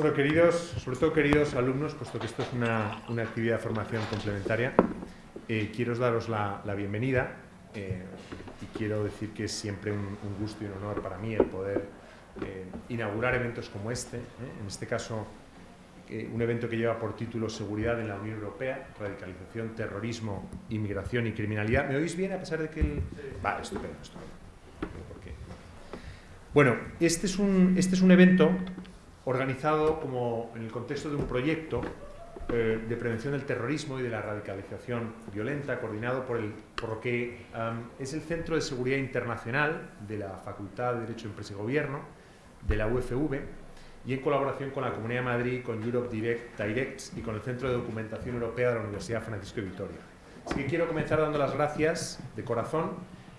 Bueno, queridos, sobre todo queridos alumnos, puesto que esto es una, una actividad de formación complementaria, eh, quiero daros la, la bienvenida eh, y quiero decir que es siempre un, un, gusto y un honor para mí el poder eh, inaugurar eventos como este, en este caso un evento que lleva por título Seguridad en la Unión Europea, radicalización, terrorismo, inmigración y criminalidad. ¿Me oís bien a pesar de que el...? Vale, estupendo, estupendo. Bueno, este es un, este es un evento organizado como en el contexto de un proyecto eh, de prevención del terrorismo y de la radicalización violenta, coordinado por, el, por lo que es el Centro de Seguridad Internacional de la Facultad de Derecho, Empresa y Gobierno, de la UFV, y en colaboración con la Comunidad de Madrid, con Europe Direct, Directs y con el Centro de Documentación Europea de la Universidad Francisco de Vitoria. Así que quiero comenzar dando las gracias de corazón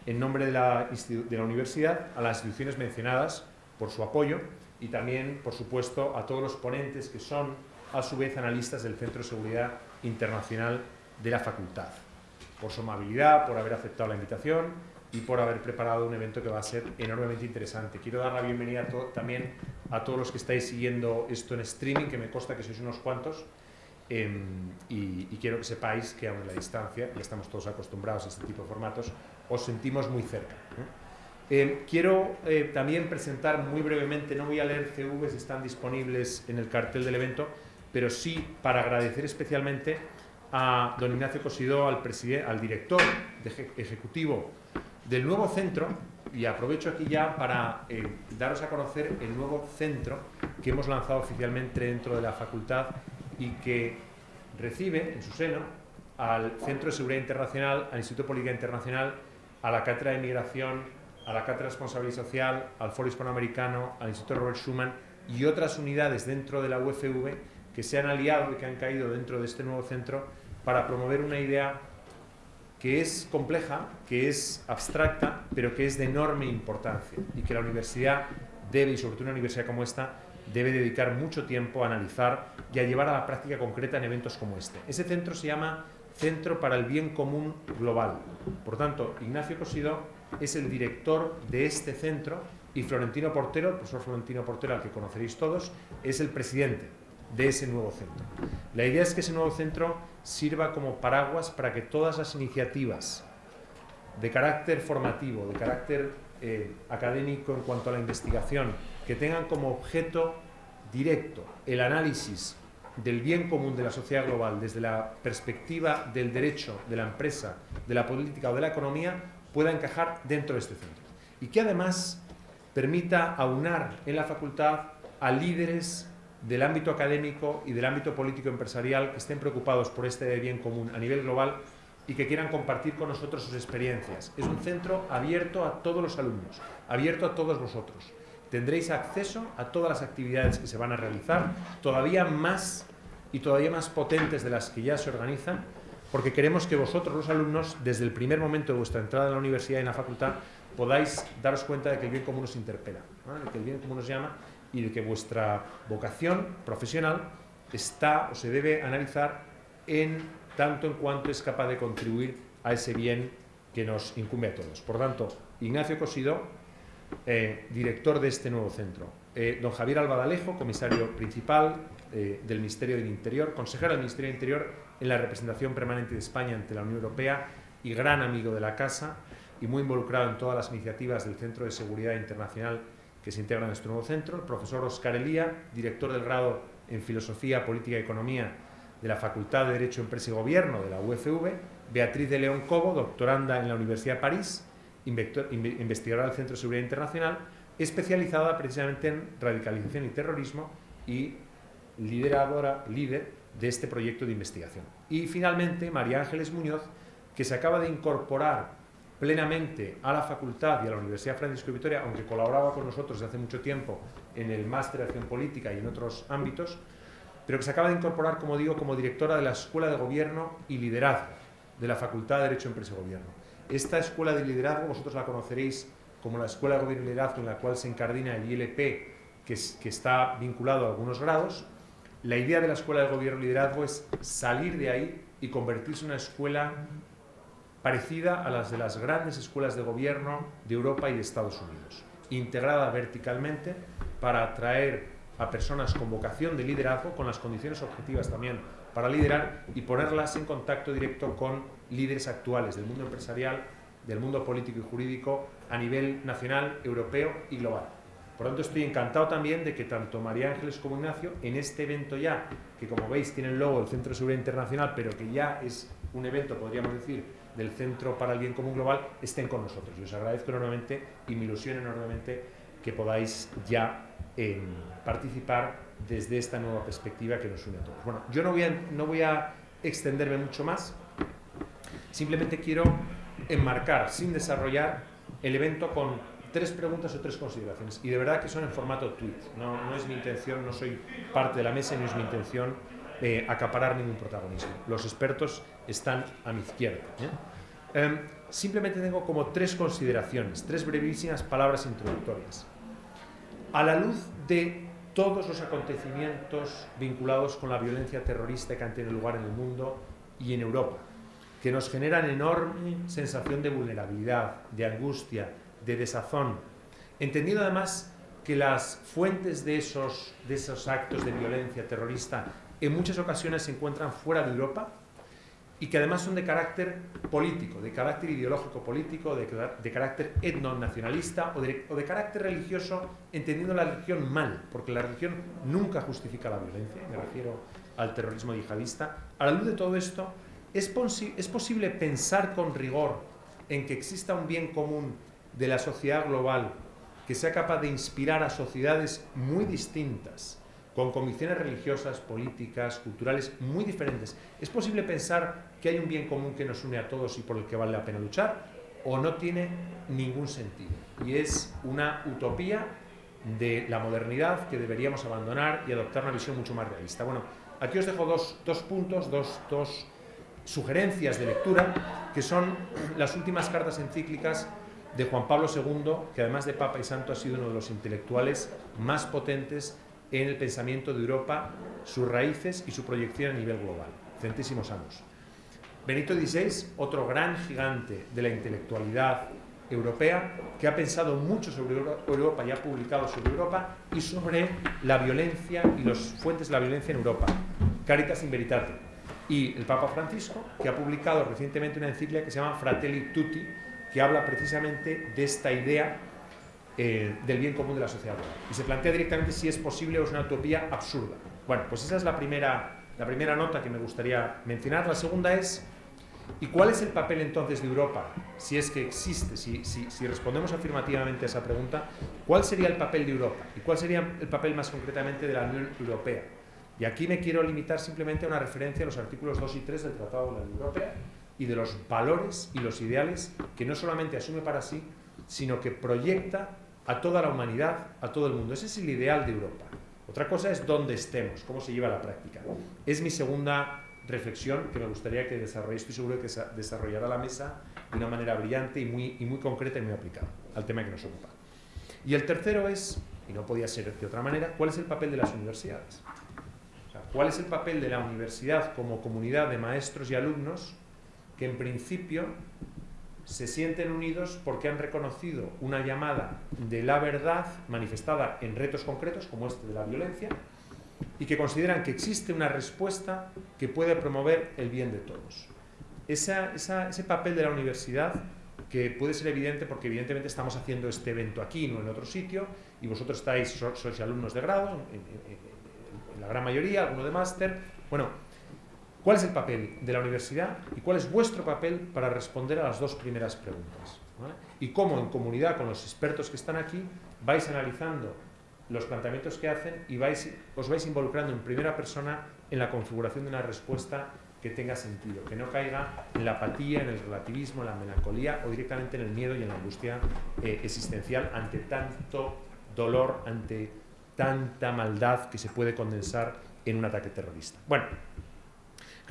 en nombre de la, de la universidad a las instituciones mencionadas por su apoyo y también, por supuesto, a todos los ponentes que son, a su vez, analistas del Centro de Seguridad Internacional de la Facultad, por su amabilidad, por haber aceptado la invitación y por haber preparado un evento que va a ser enormemente interesante. Quiero dar la bienvenida a también a todos los que estáis siguiendo esto en streaming, que me consta que sois unos cuantos, eh, y, y, quiero que sepáis que aún en la distancia, ya estamos todos acostumbrados a este tipo de formatos, os sentimos muy cerca. ¿eh? Eh, quiero eh, también presentar muy brevemente, no voy a leer CVs, están disponibles en el cartel del evento, pero sí para agradecer especialmente a don Ignacio Cosidó, al, al director ejecutivo del nuevo centro, y aprovecho aquí ya para eh, daros a conocer el nuevo centro que hemos lanzado oficialmente dentro de la facultad y que recibe en su seno al Centro de Seguridad Internacional, al Instituto Política Internacional, a la Cátedra de Migración, a la Cátedra de Responsabilidad Social, al Foro Hispanoamericano, al Instituto Robert Schuman y otras unidades dentro de la UFV que se han aliado y que han caído dentro de este nuevo centro para promover una idea que es compleja, que es abstracta, pero que es de enorme importancia y que la universidad debe, y sobre todo una universidad como esta, debe dedicar mucho tiempo a analizar y a llevar a la práctica concreta en eventos como este. Ese centro se llama Centro para el Bien Común Global. Por tanto, Ignacio Cosido es el director de este centro y Florentino Portero, el profesor Florentino Portero, al que conoceréis todos, es el presidente de ese nuevo centro. La idea es que ese nuevo centro sirva como paraguas para que todas las iniciativas de carácter formativo, de carácter eh, académico en cuanto a la investigación, que tengan como objeto directo el análisis del bien común de la sociedad global desde la perspectiva del derecho, de la empresa, de la política o de la economía, pueda encajar dentro de este centro. Y que además permita aunar en la facultad a líderes del ámbito académico y del ámbito político empresarial que estén preocupados por este bien común a nivel global y que quieran compartir con nosotros sus experiencias. Es un centro abierto a todos los alumnos, abierto a todos vosotros tendréis acceso a todas las actividades que se van a realizar, todavía más y todavía más potentes de las que ya se organizan, porque queremos que vosotros, los alumnos, desde el primer momento de vuestra entrada en la universidad y en la facultad, podáis daros cuenta de que el bien común os interpela, de que el bien común os llama y de que vuestra vocación profesional está o se debe analizar en tanto en cuanto es capaz de contribuir a ese bien que nos incumbe a todos. Por tanto, Ignacio Cosido, eh, director de este nuevo centro. Eh, don Javier Albadalejo, comisario principal eh, del Ministerio del Interior, consejero del Ministerio del Interior en la representación permanente de España ante la Unión Europea y gran amigo de la Casa y muy involucrado en todas las iniciativas del Centro de Seguridad Internacional que se integran en este nuevo centro. El profesor Oscar Elía, director del grado en Filosofía, Política y Economía de la Facultad de Derecho, Empresa y Gobierno de la UFV. Beatriz de León Cobo, doctoranda en la Universidad de París investigadora del Centro de Seguridad Internacional, especializada precisamente en radicalización y terrorismo y lideradora, líder de este proyecto de investigación. Y finalmente, María Ángeles Muñoz, que se acaba de incorporar plenamente a la facultad y a la Universidad Francisco Vitoria, aunque colaboraba con nosotros desde hace mucho tiempo en el máster de acción política y en otros ámbitos, pero que se acaba de incorporar, como digo, como directora de la Escuela de Gobierno y Liderazgo de la Facultad de Derecho, Empresa y Gobierno. Esta escuela de liderazgo vosotros la conoceréis como la Escuela de Gobierno y Liderazgo en la cual se encardina el ILP, que está vinculado a algunos grados. La idea de la Escuela de Gobierno Liderazgo es salir de ahí y convertirse en una escuela parecida a las de las grandes escuelas de gobierno de Europa y de Estados Unidos, integrada verticalmente para atraer a personas con vocación de liderazgo, con las condiciones objetivas también para liderar y ponerlas en contacto directo con líderes actuales del mundo empresarial, del mundo político y jurídico a nivel nacional, europeo y global. Por lo tanto, estoy encantado también de que tanto María Ángeles como Ignacio, en este evento ya, que como veis tiene el logo del Centro de Seguridad Internacional, pero que ya es un evento, podríamos decir, del Centro para el Bien Común Global, estén con nosotros. Y os agradezco enormemente y me ilusiona enormemente que podáis ya eh, participar desde esta nueva perspectiva que nos une a todos. Bueno, yo no voy a, no voy a extenderme mucho más, simplemente quiero enmarcar, sin desarrollar, el evento con tres preguntas o tres consideraciones. Y de verdad que son en formato tweet. No, es mi intención, no soy parte de la mesa y no es mi intención eh, acaparar ningún protagonismo. Los expertos están a mi izquierda. ¿eh? Em, simplemente tengo como tres consideraciones, tres brevísimas palabras introductorias. A la luz de todos los acontecimientos vinculados con la violencia terrorista que han tenido lugar en el mundo y en Europa, que nos generan enorme sensación de vulnerabilidad, de angustia, de desazón, entendiendo además que las fuentes de esos, de esos actos de violencia terrorista en muchas ocasiones se encuentran fuera de Europa y que además son de carácter político, de carácter ideológico político, de, de carácter etno-nacionalista o o de carácter religioso, entendiendo la religión mal, porque la religión nunca justifica la violencia, me refiero al terrorismo yihadista. A la luz de todo esto, ¿es, ¿es posible pensar con rigor en que exista un bien común de la sociedad global que sea capaz de inspirar a sociedades muy distintas, con convicciones religiosas, políticas, culturales muy diferentes. ¿Es posible pensar que hay un bien común que nos une a todos y por el que vale la pena luchar? ¿O no tiene ningún sentido? Y es una utopía de la modernidad que deberíamos abandonar y adoptar una visión mucho más realista. Bueno, aquí os dejo dos, dos puntos, dos, dos sugerencias de lectura, que son las últimas cartas encíclicas de Juan Pablo II, que además de Papa y Santo ha sido uno de los intelectuales más potentes en el pensamiento de Europa, sus raíces y su proyección a nivel global. Centísimos años. Benito XVI, otro gran gigante de la intelectualidad europea, que ha pensado mucho sobre Europa y ha publicado sobre Europa y sobre la violencia y las fuentes de la violencia en Europa. Caritas in Veritate. Y el Papa Francisco, que ha publicado recientemente una encíclica que se llama Fratelli Tutti, que habla precisamente de esta idea eh, del bien común de la sociedad. Y se plantea directamente si es posible o es una utopía absurda. Bueno, pues esa es la primera, la primera nota que me gustaría mencionar. La segunda es, ¿y cuál es el papel entonces de Europa? Si es que existe, si, si, si respondemos afirmativamente a esa pregunta, ¿cuál sería el papel de Europa? ¿Y cuál sería el papel más concretamente de la Unión Europea? Y aquí me quiero limitar simplemente a una referencia a los artículos 2 y 3 del Tratado de la Unión Europea, y de los valores y los ideales que no solamente asume para sí, sino que proyecta a toda la humanidad, a todo el mundo. Ese es el ideal de Europa. Otra cosa es dónde estemos, cómo se lleva a la práctica. Es mi segunda reflexión que me gustaría que desarrolléis, estoy seguro que desarrollará la mesa de una manera brillante y muy, y muy concreta y muy aplicada al tema que nos ocupa. Y el tercero es, y no podía ser de otra manera, ¿cuál es el papel de las universidades? ¿Cuál es el papel de la universidad como comunidad de maestros y alumnos que en principio se sienten unidos porque han reconocido una llamada de la verdad manifestada en retos concretos como este de la violencia y que consideran que existe una respuesta que puede promover el bien de todos. ese papel de la universidad que puede ser evidente porque evidentemente estamos haciendo este evento aquí, no en otro sitio, y vosotros estáis, sois alumnos de grado, en, en la gran mayoría, alguno de máster. Bueno, ¿Cuál es el papel de la universidad y cuál es vuestro papel para responder a las dos primeras preguntas? Y cómo en comunidad con los expertos que están aquí vais analizando los planteamientos que hacen y os vais involucrando en primera persona en la configuración de una respuesta que tenga sentido, que no caiga en la apatía, en el relativismo, en la melancolía o directamente en el miedo y en la angustia eh, existencial ante tanto dolor, ante tanta maldad que se puede condensar en un ataque terrorista. Bueno,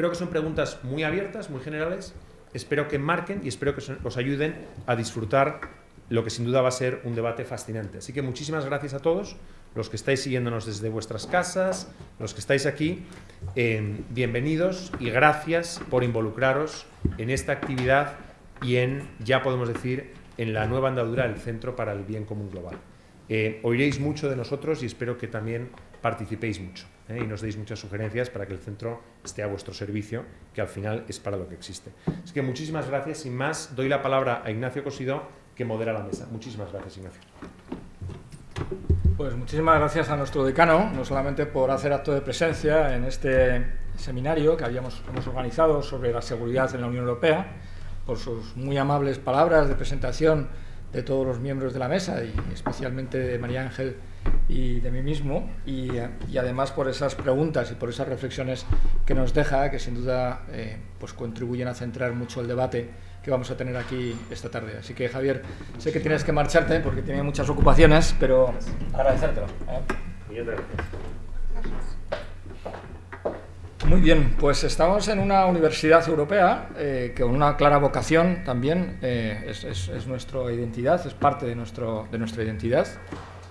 Creo que son preguntas muy abiertas, muy generales. Espero que marquen y espero que os ayuden a disfrutar lo que sin duda va a ser un debate fascinante. Así que muchísimas gracias a todos, los que estáis siguiéndonos desde vuestras casas, los que estáis aquí, eh, bienvenidos y gracias por involucraros en esta actividad y en, ya podemos decir, en la nueva andadura del Centro para el Bien Común Global. Eh, oiréis mucho de nosotros y espero que también participéis mucho ¿eh? y nos deis muchas sugerencias para que el centro esté a vuestro servicio, que al final es para lo que existe. Así que muchísimas gracias. Sin más, doy la palabra a Ignacio Cosido, que modera la mesa. Muchísimas gracias, Ignacio. Pues muchísimas gracias a nuestro decano, no solamente por hacer acto de presencia en este seminario que habíamos, organizado sobre la seguridad en la Unión Europea, por sus muy amables palabras de presentación de todos los miembros de la mesa y especialmente de María Ángel y de mí mismo y, además por esas preguntas y por esas reflexiones que nos deja que sin duda eh, pues contribuyen a centrar mucho el debate que vamos a tener aquí esta tarde. Así que Javier, sé que tienes que marcharte porque tienes muchas ocupaciones, pero agradecértelo. ¿eh? Muy bien, pues estamos en una universidad europea eh, con una clara vocación también, eh, es, es, nuestra identidad, es parte de, nuestro, nuestra identidad,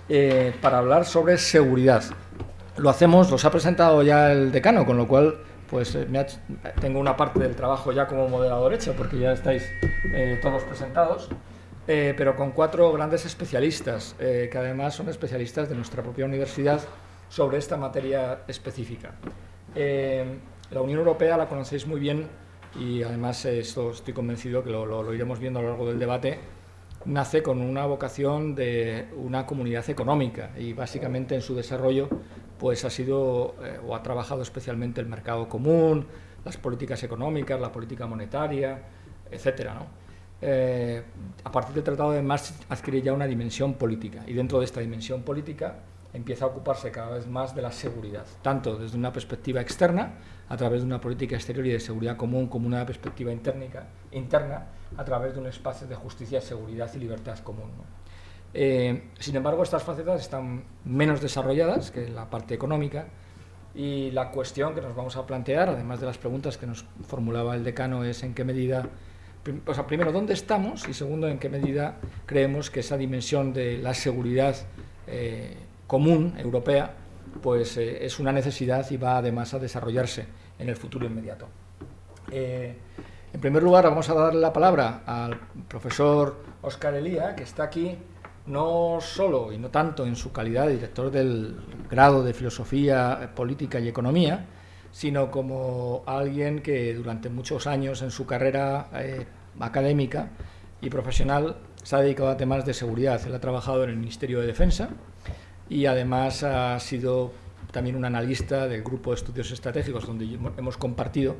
eh, para hablar sobre seguridad. Lo hacemos, los ha presentado ya el decano, con lo cual pues tengo una parte del trabajo ya como moderador hecho, porque ya estáis todos presentados, pero con cuatro grandes especialistas, que además son especialistas de nuestra propia universidad sobre esta materia específica. Eh, la Unión Europea la conocéis muy bien y además esto estoy convencido que lo, iremos viendo a lo largo del debate, nace con una vocación de una comunidad económica y básicamente en su desarrollo pues ha sido eh, o ha trabajado especialmente el mercado común, las políticas económicas, la política monetaria, etcétera, eh, a partir del Tratado de Maastricht adquiere ya una dimensión política y dentro de esta dimensión política empieza a ocuparse cada vez más de la seguridad, tanto desde una perspectiva externa, a través de una política exterior y de seguridad común, como una perspectiva interna, interna a través de un espacio de justicia, seguridad y libertad común. Eh, sin embargo, estas facetas están menos desarrolladas que la parte económica y la cuestión que nos vamos a plantear, además de las preguntas que nos formulaba el decano, es en qué medida, o sea, primero, ¿dónde estamos? Y segundo, ¿en qué medida creemos que esa dimensión de la seguridad eh, común europea, pues eh, es una necesidad y va además a desarrollarse en el futuro inmediato. Eh, en primer lugar, vamos a darle la palabra al profesor Oscar Elía, que está aquí no solo y no tanto en su calidad de director del grado de Filosofía Política y Economía, sino como alguien que durante muchos años en su carrera eh, académica y profesional se ha dedicado a temas de seguridad. Él ha trabajado en el Ministerio de Defensa, y además ha sido también un analista del grupo de estudios estratégicos donde hemos compartido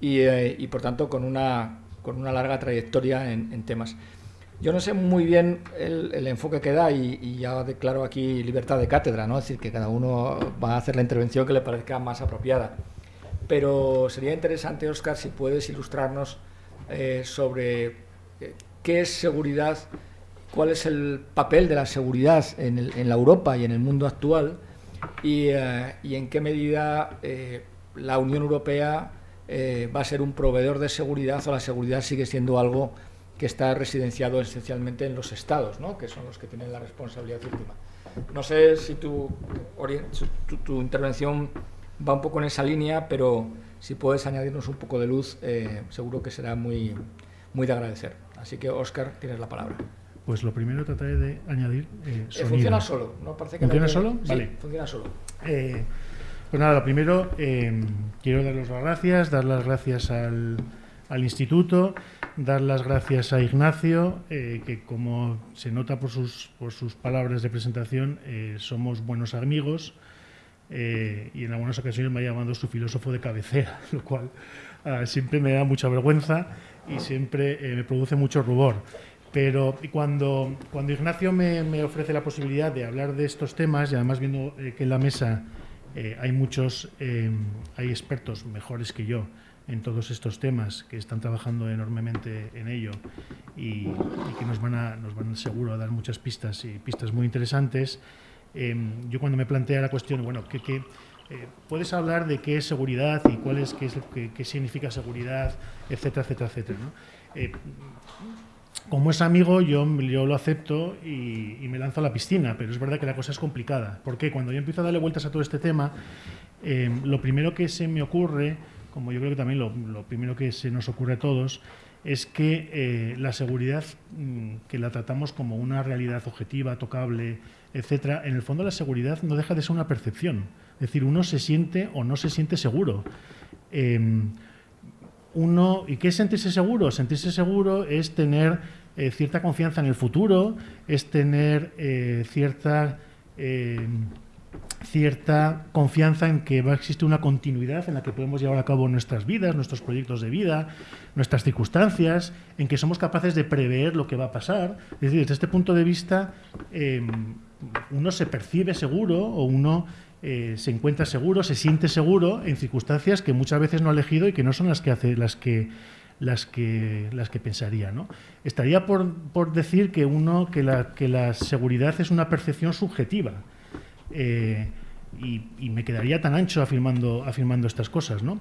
y, eh, por tanto con una, con una larga trayectoria en, temas. Yo no sé muy bien el, enfoque que da y, ya declaro aquí libertad de cátedra, ¿no? es decir, que cada uno va a hacer la intervención que le parezca más apropiada. Pero sería interesante, Oscar, si puedes ilustrarnos eh, sobre eh, qué es seguridad cuál es el papel de la seguridad en, la Europa y en el mundo actual y, eh, en qué medida eh, la Unión Europea eh, va a ser un proveedor de seguridad o la seguridad sigue siendo algo que está residenciado esencialmente en los estados, ¿no? que son los que tienen la responsabilidad última. No sé si tu, tu, intervención va un poco en esa línea, pero si puedes añadirnos un poco de luz, seguro que será muy, muy de agradecer. Así que, Óscar, tienes la palabra. Pues lo primero trataré de añadir eh, sonido. funciona solo, ¿no? Parece que ¿Funciona solo? Sí, vale. funciona solo. Eh, pues nada, lo primero, eh, quiero dar las gracias, dar las gracias al, al instituto, dar las gracias a Ignacio, que como se nota por sus, por sus palabras de presentación, somos buenos amigos y en algunas ocasiones me ha llamado su filósofo de cabecera, lo cual ah, siempre me da mucha vergüenza y siempre me produce mucho rubor. Pero cuando, cuando Ignacio me, ofrece la posibilidad de hablar de estos temas, y además viendo eh, que en la mesa eh, hay muchos, eh, hay expertos mejores que yo en todos estos temas, que están trabajando enormemente en ello y, que nos van, a, nos van seguro a dar muchas pistas y pistas muy interesantes, yo cuando me plantea la cuestión, bueno, ¿qué, puedes hablar de qué es seguridad y cuál es, qué, es, qué, significa seguridad, etcétera, etcétera, etcétera. ¿no? Como es amigo, yo, yo lo acepto y, me lanzo a la piscina, pero es verdad que la cosa es complicada. Porque cuando yo empiezo a darle vueltas a todo este tema, em, lo primero que se me ocurre, como yo creo que también lo, primero que se nos ocurre a todos, es que eh, la seguridad, mm, que la tratamos como una realidad objetiva, tocable, etcétera, en el fondo la seguridad no deja de ser una percepción. Es decir, uno se siente o no se siente seguro. Em, uno, ¿Y qué es sentirse seguro? Sentirse seguro es tener eh, cierta confianza en el futuro, es tener eh, cierta em, cierta confianza en que va a existir una continuidad en la que podemos llevar a cabo nuestras vidas, nuestros proyectos de vida, nuestras circunstancias, en que somos capaces de prever lo que va a pasar. Es decir, desde este punto de vista, em, uno se percibe seguro o uno eh, se encuentra seguro, se siente seguro en circunstancias que muchas veces no ha elegido y que no son las que hace, las que las que las que pensaría, ¿no? Estaría por, por decir que uno que la, que la seguridad es una percepción subjetiva eh, y, me quedaría tan ancho afirmando, afirmando estas cosas, ¿no?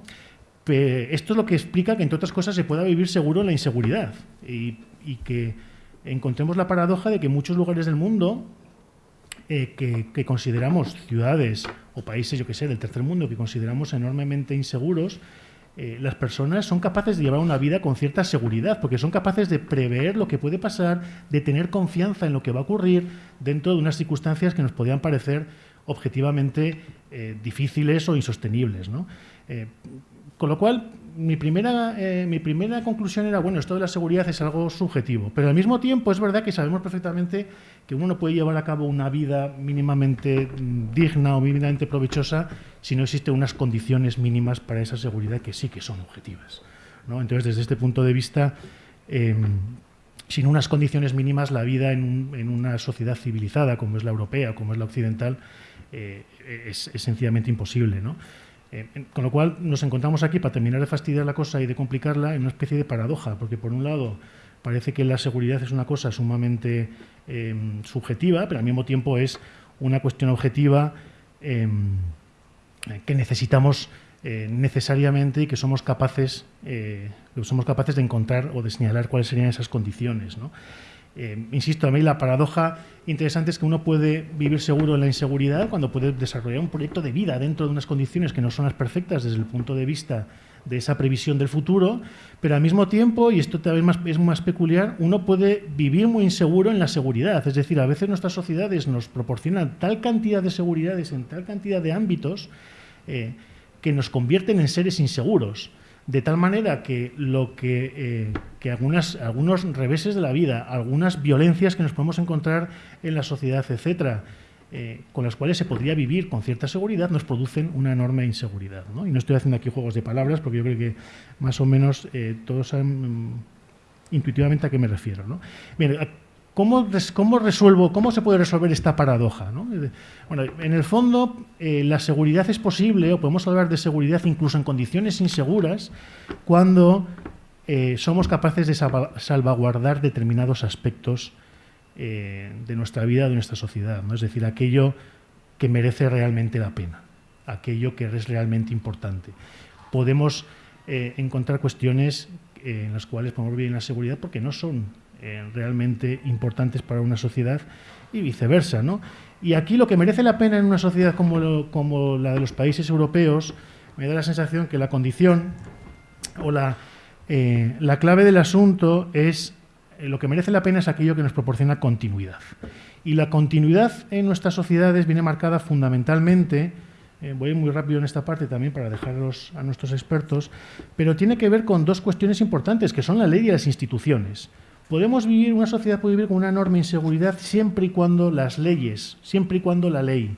esto es lo que explica que, entre otras cosas, se pueda vivir seguro la inseguridad y, que encontremos la paradoja de que muchos lugares del mundo eh, que, consideramos ciudades o países, yo que sé, del tercer mundo, que consideramos enormemente inseguros, eh, las personas son capaces de llevar una vida con cierta seguridad, porque son capaces de prever lo que puede pasar, de tener confianza en lo que va a ocurrir dentro de unas circunstancias que nos podían parecer objetivamente eh, difíciles o insostenibles. Eh, con lo cual, mi primera, mi primera conclusión era, bueno, esto de la seguridad es algo subjetivo, pero al mismo tiempo es verdad que sabemos perfectamente que uno no puede llevar a cabo una vida mínimamente mm, digna o mínimamente provechosa si no existen unas condiciones mínimas para esa seguridad que sí que son objetivas. ¿no? Entonces, desde este punto de vista, em, sin unas condiciones mínimas, la vida en, una sociedad civilizada como es la europea, como es la occidental, eh, es, sencillamente imposible. ¿no? Eh, con lo cual, nos encontramos aquí, para terminar de fastidiar la cosa y de complicarla, en una especie de paradoja, porque por un lado parece que la seguridad es una cosa sumamente em, subjetiva, pero al mismo tiempo es una cuestión objetiva em, que necesitamos eh, necesariamente y que somos capaces, eh, somos capaces de encontrar o de señalar cuáles serían esas condiciones. Eh, insisto, a mí la paradoja interesante es que uno puede vivir seguro en la inseguridad cuando puede desarrollar un proyecto de vida dentro de unas condiciones que no son las perfectas desde el punto de vista de esa previsión del futuro, pero al mismo tiempo, y esto también es más peculiar, uno puede vivir muy inseguro en la seguridad. Es decir, a veces nuestras sociedades nos proporcionan tal cantidad de seguridades en tal cantidad de ámbitos eh, que nos convierten en seres inseguros. De tal manera que lo que, eh, que algunas, algunos reveses de la vida, algunas violencias que nos podemos encontrar en la sociedad, etcétera, eh, con las cuales se podría vivir con cierta seguridad, nos producen una enorme inseguridad. Y no estoy haciendo aquí juegos de palabras, porque yo creo que más o menos eh, todos saben mm, intuitivamente a qué me refiero. ¿no? ¿Cómo, ¿cómo, resuelvo, ¿cómo se puede resolver esta paradoja? Bueno, en el fondo, eh, la seguridad es posible, o podemos hablar de seguridad incluso en condiciones inseguras, cuando somos capaces de salvaguardar determinados aspectos eh, de nuestra vida, de nuestra sociedad. ¿no? Es decir, aquello que merece realmente la pena, aquello que es realmente importante. Podemos eh, encontrar cuestiones eh, en las cuales podemos vivir en la seguridad porque no son realmente importantes para una sociedad y viceversa. ¿no? Y aquí lo que merece la pena en una sociedad como, como la de los países europeos, me da la sensación que la condición o la, la clave del asunto es eh, lo que merece la pena es aquello que nos proporciona continuidad. Y la continuidad en nuestras sociedades viene marcada fundamentalmente, eh, voy muy rápido en esta parte también para dejarlos a nuestros expertos, pero tiene que ver con dos cuestiones importantes, que son la ley y las instituciones. Podemos vivir, una sociedad puede vivir con una enorme inseguridad siempre y cuando las leyes, siempre y cuando la ley,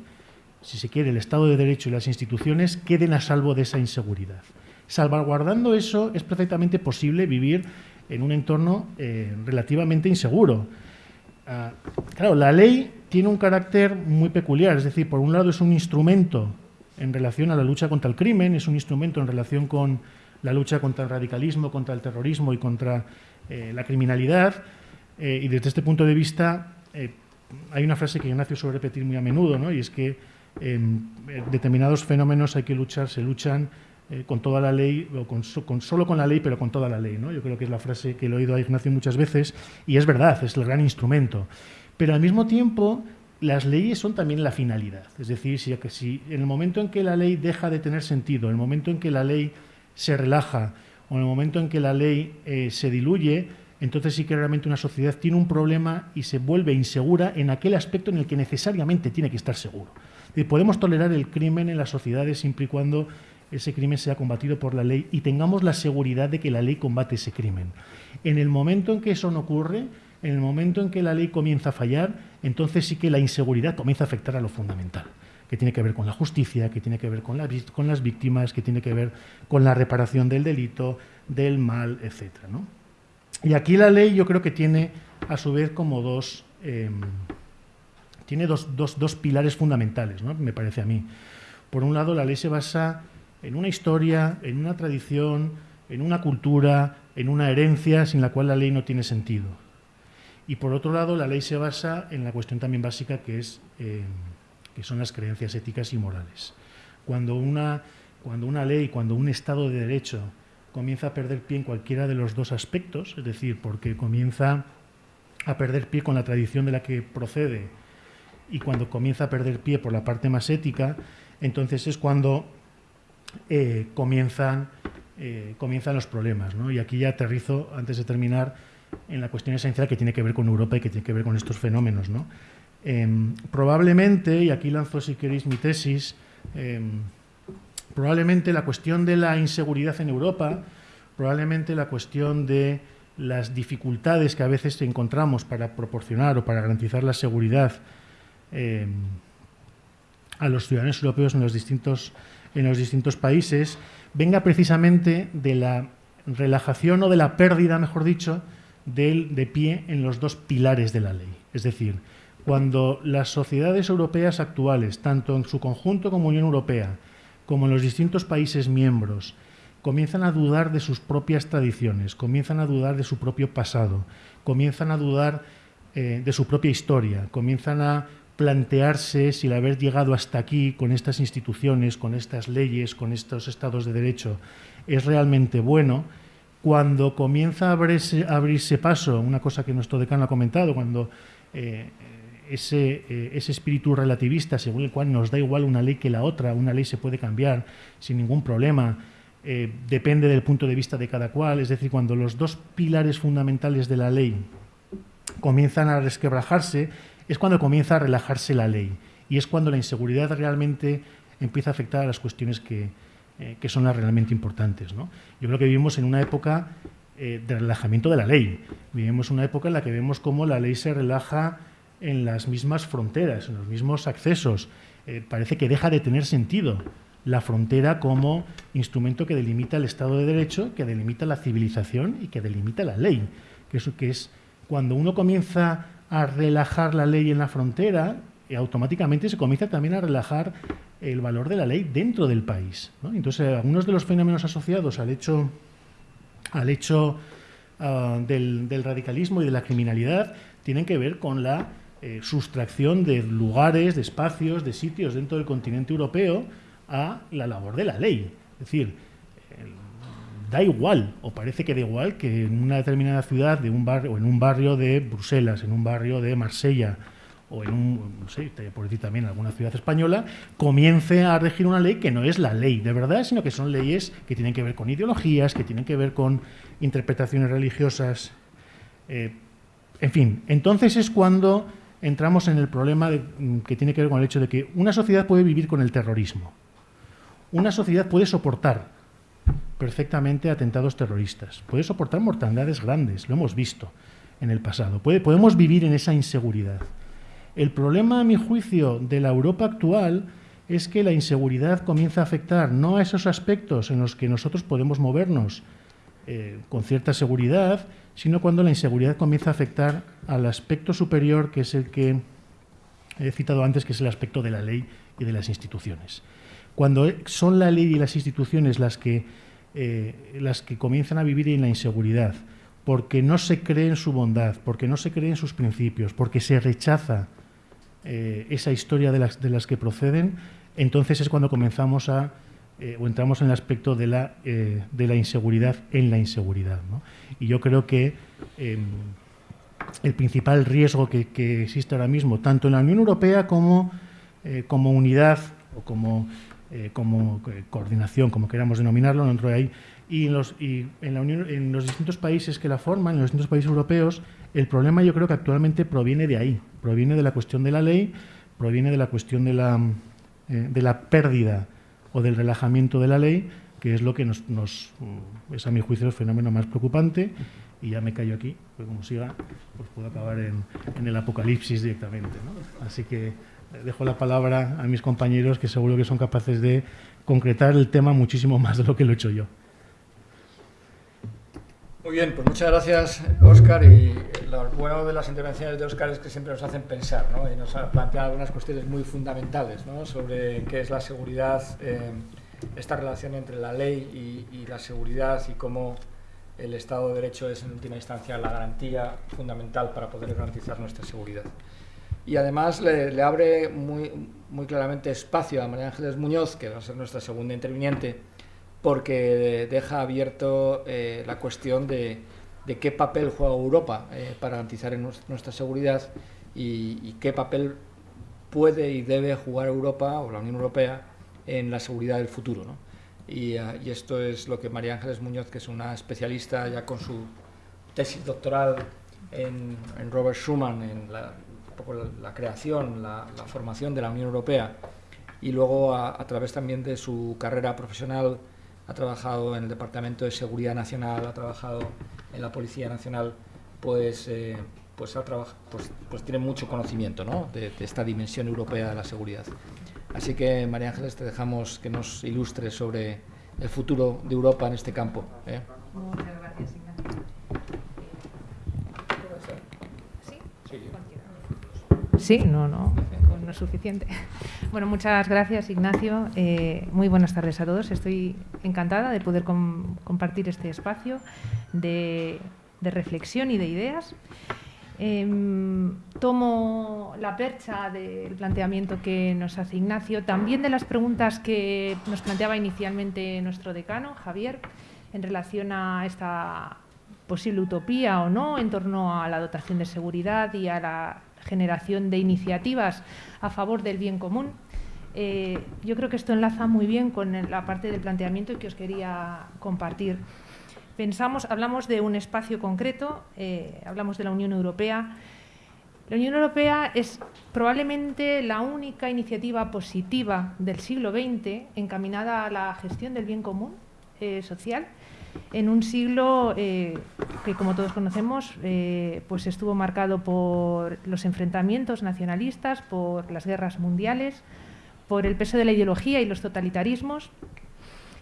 si se quiere, el Estado de Derecho y las instituciones queden a salvo de esa inseguridad. Salvaguardando eso, es perfectamente posible vivir en un entorno eh, relativamente inseguro. Ah, claro, la ley tiene un carácter muy peculiar, es decir, por un lado es un instrumento en relación a la lucha contra el crimen, es un instrumento en relación con la lucha contra el radicalismo, contra el terrorismo y contra eh, la criminalidad. Eh, y desde este punto de vista, hay una frase que Ignacio suele repetir muy a menudo, ¿no? y es que en determinados fenómenos hay que luchar, se luchan eh, con toda la ley, o con, solo con la ley, pero con toda la ley. ¿no? Yo creo que es la frase que he oído a Ignacio muchas veces, y es verdad, es el gran instrumento. Pero al mismo tiempo, las leyes son también la finalidad. Es decir, si, si en el momento en que la ley deja de tener sentido, en el momento en que la ley se relaja en el momento en que la ley eh, se diluye, entonces sí que realmente una sociedad tiene un problema y se vuelve insegura en aquel aspecto en el que necesariamente tiene que estar seguro. Y podemos tolerar el crimen en las sociedades siempre y cuando ese crimen sea combatido por la ley y tengamos la seguridad de que la ley combate ese crimen. En el momento en que eso no ocurre, en el momento en que la ley comienza a fallar, entonces sí que la inseguridad comienza a afectar a lo fundamental, que tiene que ver con la justicia, que tiene que ver con, las víctimas, que tiene que ver con la reparación del delito, del mal, etc. Y aquí la ley yo creo que tiene a su vez como dos, em, tiene dos, dos, pilares fundamentales, ¿no? me parece a mí. Por un lado, la ley se basa en una historia, en una tradición, en una cultura, en una herencia sin la cual la ley no tiene sentido. Y por otro lado, la ley se basa en la cuestión también básica que, es, eh, que son las creencias éticas y morales. Cuando una, cuando una ley, cuando un Estado de Derecho comienza a perder pie en cualquiera de los dos aspectos, es decir, porque comienza a perder pie con la tradición de la que procede y cuando comienza a perder pie por la parte más ética, entonces es cuando eh, comienzan, eh, comienzan los problemas. Y aquí ya aterrizo, antes de terminar, en la cuestión esencial que tiene que ver con Europa y que tiene que ver con estos fenómenos. ¿no? Em, probablemente, y aquí lanzo si queréis mi tesis, em, probablemente la cuestión de la inseguridad en Europa, probablemente la cuestión de las dificultades que a veces encontramos para proporcionar o para garantizar la seguridad em, a los ciudadanos europeos en los distintos, en los distintos países, venga precisamente de la relajación o de la pérdida, mejor dicho, de pie en los dos pilares de la ley. Es decir, cuando las sociedades europeas actuales, tanto en su conjunto como Unión Europea, como en los distintos países miembros, comienzan a dudar de sus propias tradiciones, comienzan a dudar de su propio pasado, comienzan a dudar eh, de su propia historia, comienzan a plantearse si el haber llegado hasta aquí con estas instituciones, con estas leyes, con estos estados de derecho, es realmente bueno, cuando comienza a abrirse, paso, una cosa que nuestro decano ha comentado, cuando eh, ese, eh, ese, espíritu relativista, según el cual nos da igual una ley que la otra, una ley se puede cambiar sin ningún problema, eh, depende del punto de vista de cada cual, es decir, cuando los dos pilares fundamentales de la ley comienzan a resquebrajarse, es cuando comienza a relajarse la ley y es cuando la inseguridad realmente empieza a afectar a las cuestiones que, eh, que son las realmente importantes. Yo creo que vivimos en una época de relajamiento de la ley. Vivimos una época en la que vemos cómo la ley se relaja en las mismas fronteras, en los mismos accesos. Eh, parece que deja de tener sentido la frontera como instrumento que delimita el Estado de Derecho, que delimita la civilización y que delimita la ley. Que, eso, que es cuando uno comienza a relajar la ley en la frontera, automáticamente se comienza también a relajar el valor de la ley dentro del país. Entonces, algunos de los fenómenos asociados al hecho, al hecho ah, del, radicalismo y de la criminalidad tienen que ver con la eh, sustracción de lugares, de espacios, de sitios dentro del continente europeo a la labor de la ley. Es decir, da igual, o parece que da igual, que en una determinada ciudad, de un barrio, o en un barrio de Bruselas, en un barrio de Marsella, o en un, no sé, por decir también alguna ciudad española, comience a regir una ley que no es la ley de verdad, sino que son leyes que tienen que ver con ideologías, que tienen que ver con interpretaciones religiosas. Eh, en fin, entonces es cuando entramos en el problema mm, que tiene que ver con el hecho de que una sociedad puede vivir con el terrorismo. Una sociedad puede soportar perfectamente atentados terroristas, puede soportar mortandades grandes, lo hemos visto en el pasado. Podemos vivir en esa inseguridad. El problema, a mi juicio, de la Europa actual es que la inseguridad comienza a afectar no a esos aspectos en los que nosotros podemos movernos eh, con cierta seguridad, sino cuando la inseguridad comienza a afectar al aspecto superior, que es el que he citado antes, que es el aspecto de la ley y de las instituciones. Cuando son la ley y las instituciones las que, eh, las que comienzan a vivir en la inseguridad, porque no se cree en su bondad, porque no se cree en sus principios, porque se rechaza eh, esa historia de las, de las que proceden, entonces es cuando comenzamos a, eh, o entramos en el aspecto de la, eh, de la inseguridad en la inseguridad. Y yo creo que em, el principal riesgo que, que, existe ahora mismo, tanto en la Unión Europea como, como unidad o como, como coordinación, como queramos denominarlo, dentro de ahí, Y, en los, y en, la Unión, en los distintos países que la forman, en los distintos países europeos, el problema yo creo que actualmente proviene de ahí, proviene de la cuestión de la ley, proviene de la cuestión de la, eh, de la pérdida o del relajamiento de la ley, que es lo que nos, nos, es a mi juicio el fenómeno más preocupante. Y ya me callo aquí, porque como siga, pues puedo acabar en, en el apocalipsis directamente. ¿no? Así que dejo la palabra a mis compañeros que seguro que son capaces de concretar el tema muchísimo más de lo que lo he hecho yo. Muy bien, pues muchas gracias, Óscar. Y lo bueno de las intervenciones de Óscar es que siempre nos hacen pensar ¿no? y nos plantean algunas cuestiones muy fundamentales ¿no? sobre qué es la seguridad, eh, esta relación entre la ley y, y, la seguridad y cómo el Estado de Derecho es en última instancia la garantía fundamental para poder garantizar nuestra seguridad y además le, le, abre muy, muy claramente espacio a María Ángeles Muñoz, que va a ser nuestra segunda interviniente, porque deja abierto eh, la cuestión de, de, qué papel juega Europa eh, para garantizar nuestra seguridad y, y, qué papel puede y debe jugar Europa o la Unión Europea en la seguridad del futuro. ¿no? Y, uh, y esto es lo que María Ángeles Muñoz, que es una especialista ya con su tesis doctoral en, en Robert Schuman, en la poco la, la creación, la, la, formación de la Unión Europea y luego a, a, través también de su carrera profesional ha trabajado en el Departamento de Seguridad Nacional, ha trabajado en la Policía Nacional, pues, eh, pues, ha pues, pues tiene mucho conocimiento ¿no? de, de, esta dimensión europea de la seguridad. Así que, María Ángeles, te dejamos que nos ilustres sobre el futuro de Europa en este campo. ¿eh? Muchas gracias, Ignacio. ¿Sí? Sí. Sí, no, no, no es suficiente. Bueno, muchas gracias, Ignacio. Eh, muy buenas tardes a todos. Estoy encantada de poder com compartir este espacio de, reflexión y de ideas. Eh, tomo la percha del planteamiento que nos hace Ignacio, también de las preguntas que nos planteaba inicialmente nuestro decano, Javier, en relación a esta posible utopía o no en torno a la dotación de seguridad y a la generación de iniciativas a favor del bien común. Eh, yo creo que esto enlaza muy bien con la parte del planteamiento que os quería compartir. Pensamos, hablamos de un espacio concreto, eh, hablamos de la Unión Europea. La Unión Europea es probablemente la única iniciativa positiva del siglo XX encaminada a la gestión del bien común eh, social en un siglo eh, que, como todos conocemos, eh, pues estuvo marcado por los enfrentamientos nacionalistas, por las guerras mundiales, por el peso de la ideología y los totalitarismos.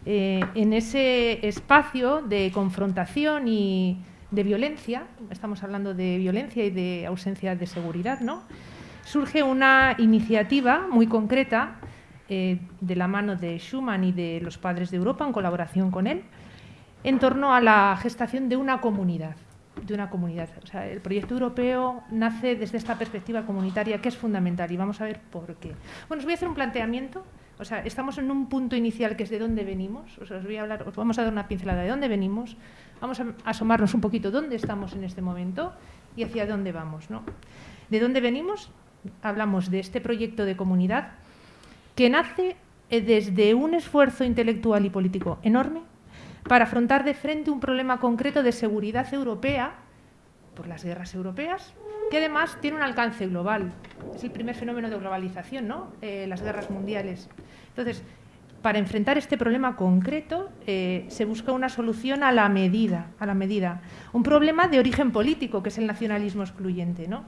Eh, en ese espacio de confrontación y de violencia, estamos hablando de violencia y de ausencia de seguridad, ¿no? surge una iniciativa muy concreta eh, de la mano de Schuman y de los padres de Europa en colaboración con él, en torno a la gestación de una comunidad. De una comunidad. O sea, el proyecto europeo nace desde esta perspectiva comunitaria que es fundamental y vamos a ver por qué. Bueno, os voy a hacer un planteamiento. O sea, estamos en un punto inicial que es de dónde venimos. O sea, os voy a hablar, os vamos a dar una pincelada de dónde venimos. Vamos a asomarnos un poquito dónde estamos en este momento y hacia dónde vamos, ¿no? ¿De dónde venimos? Hablamos de este proyecto de comunidad que nace eh, desde un esfuerzo intelectual y político enorme para afrontar de frente un problema concreto de seguridad europea por las guerras europeas, que además tiene un alcance global. Es el primer fenómeno de globalización, ¿no? Eh, las guerras mundiales. Entonces, para enfrentar este problema concreto eh, se busca una solución a la medida, a la medida. Un problema de origen político, que es el nacionalismo excluyente, ¿no?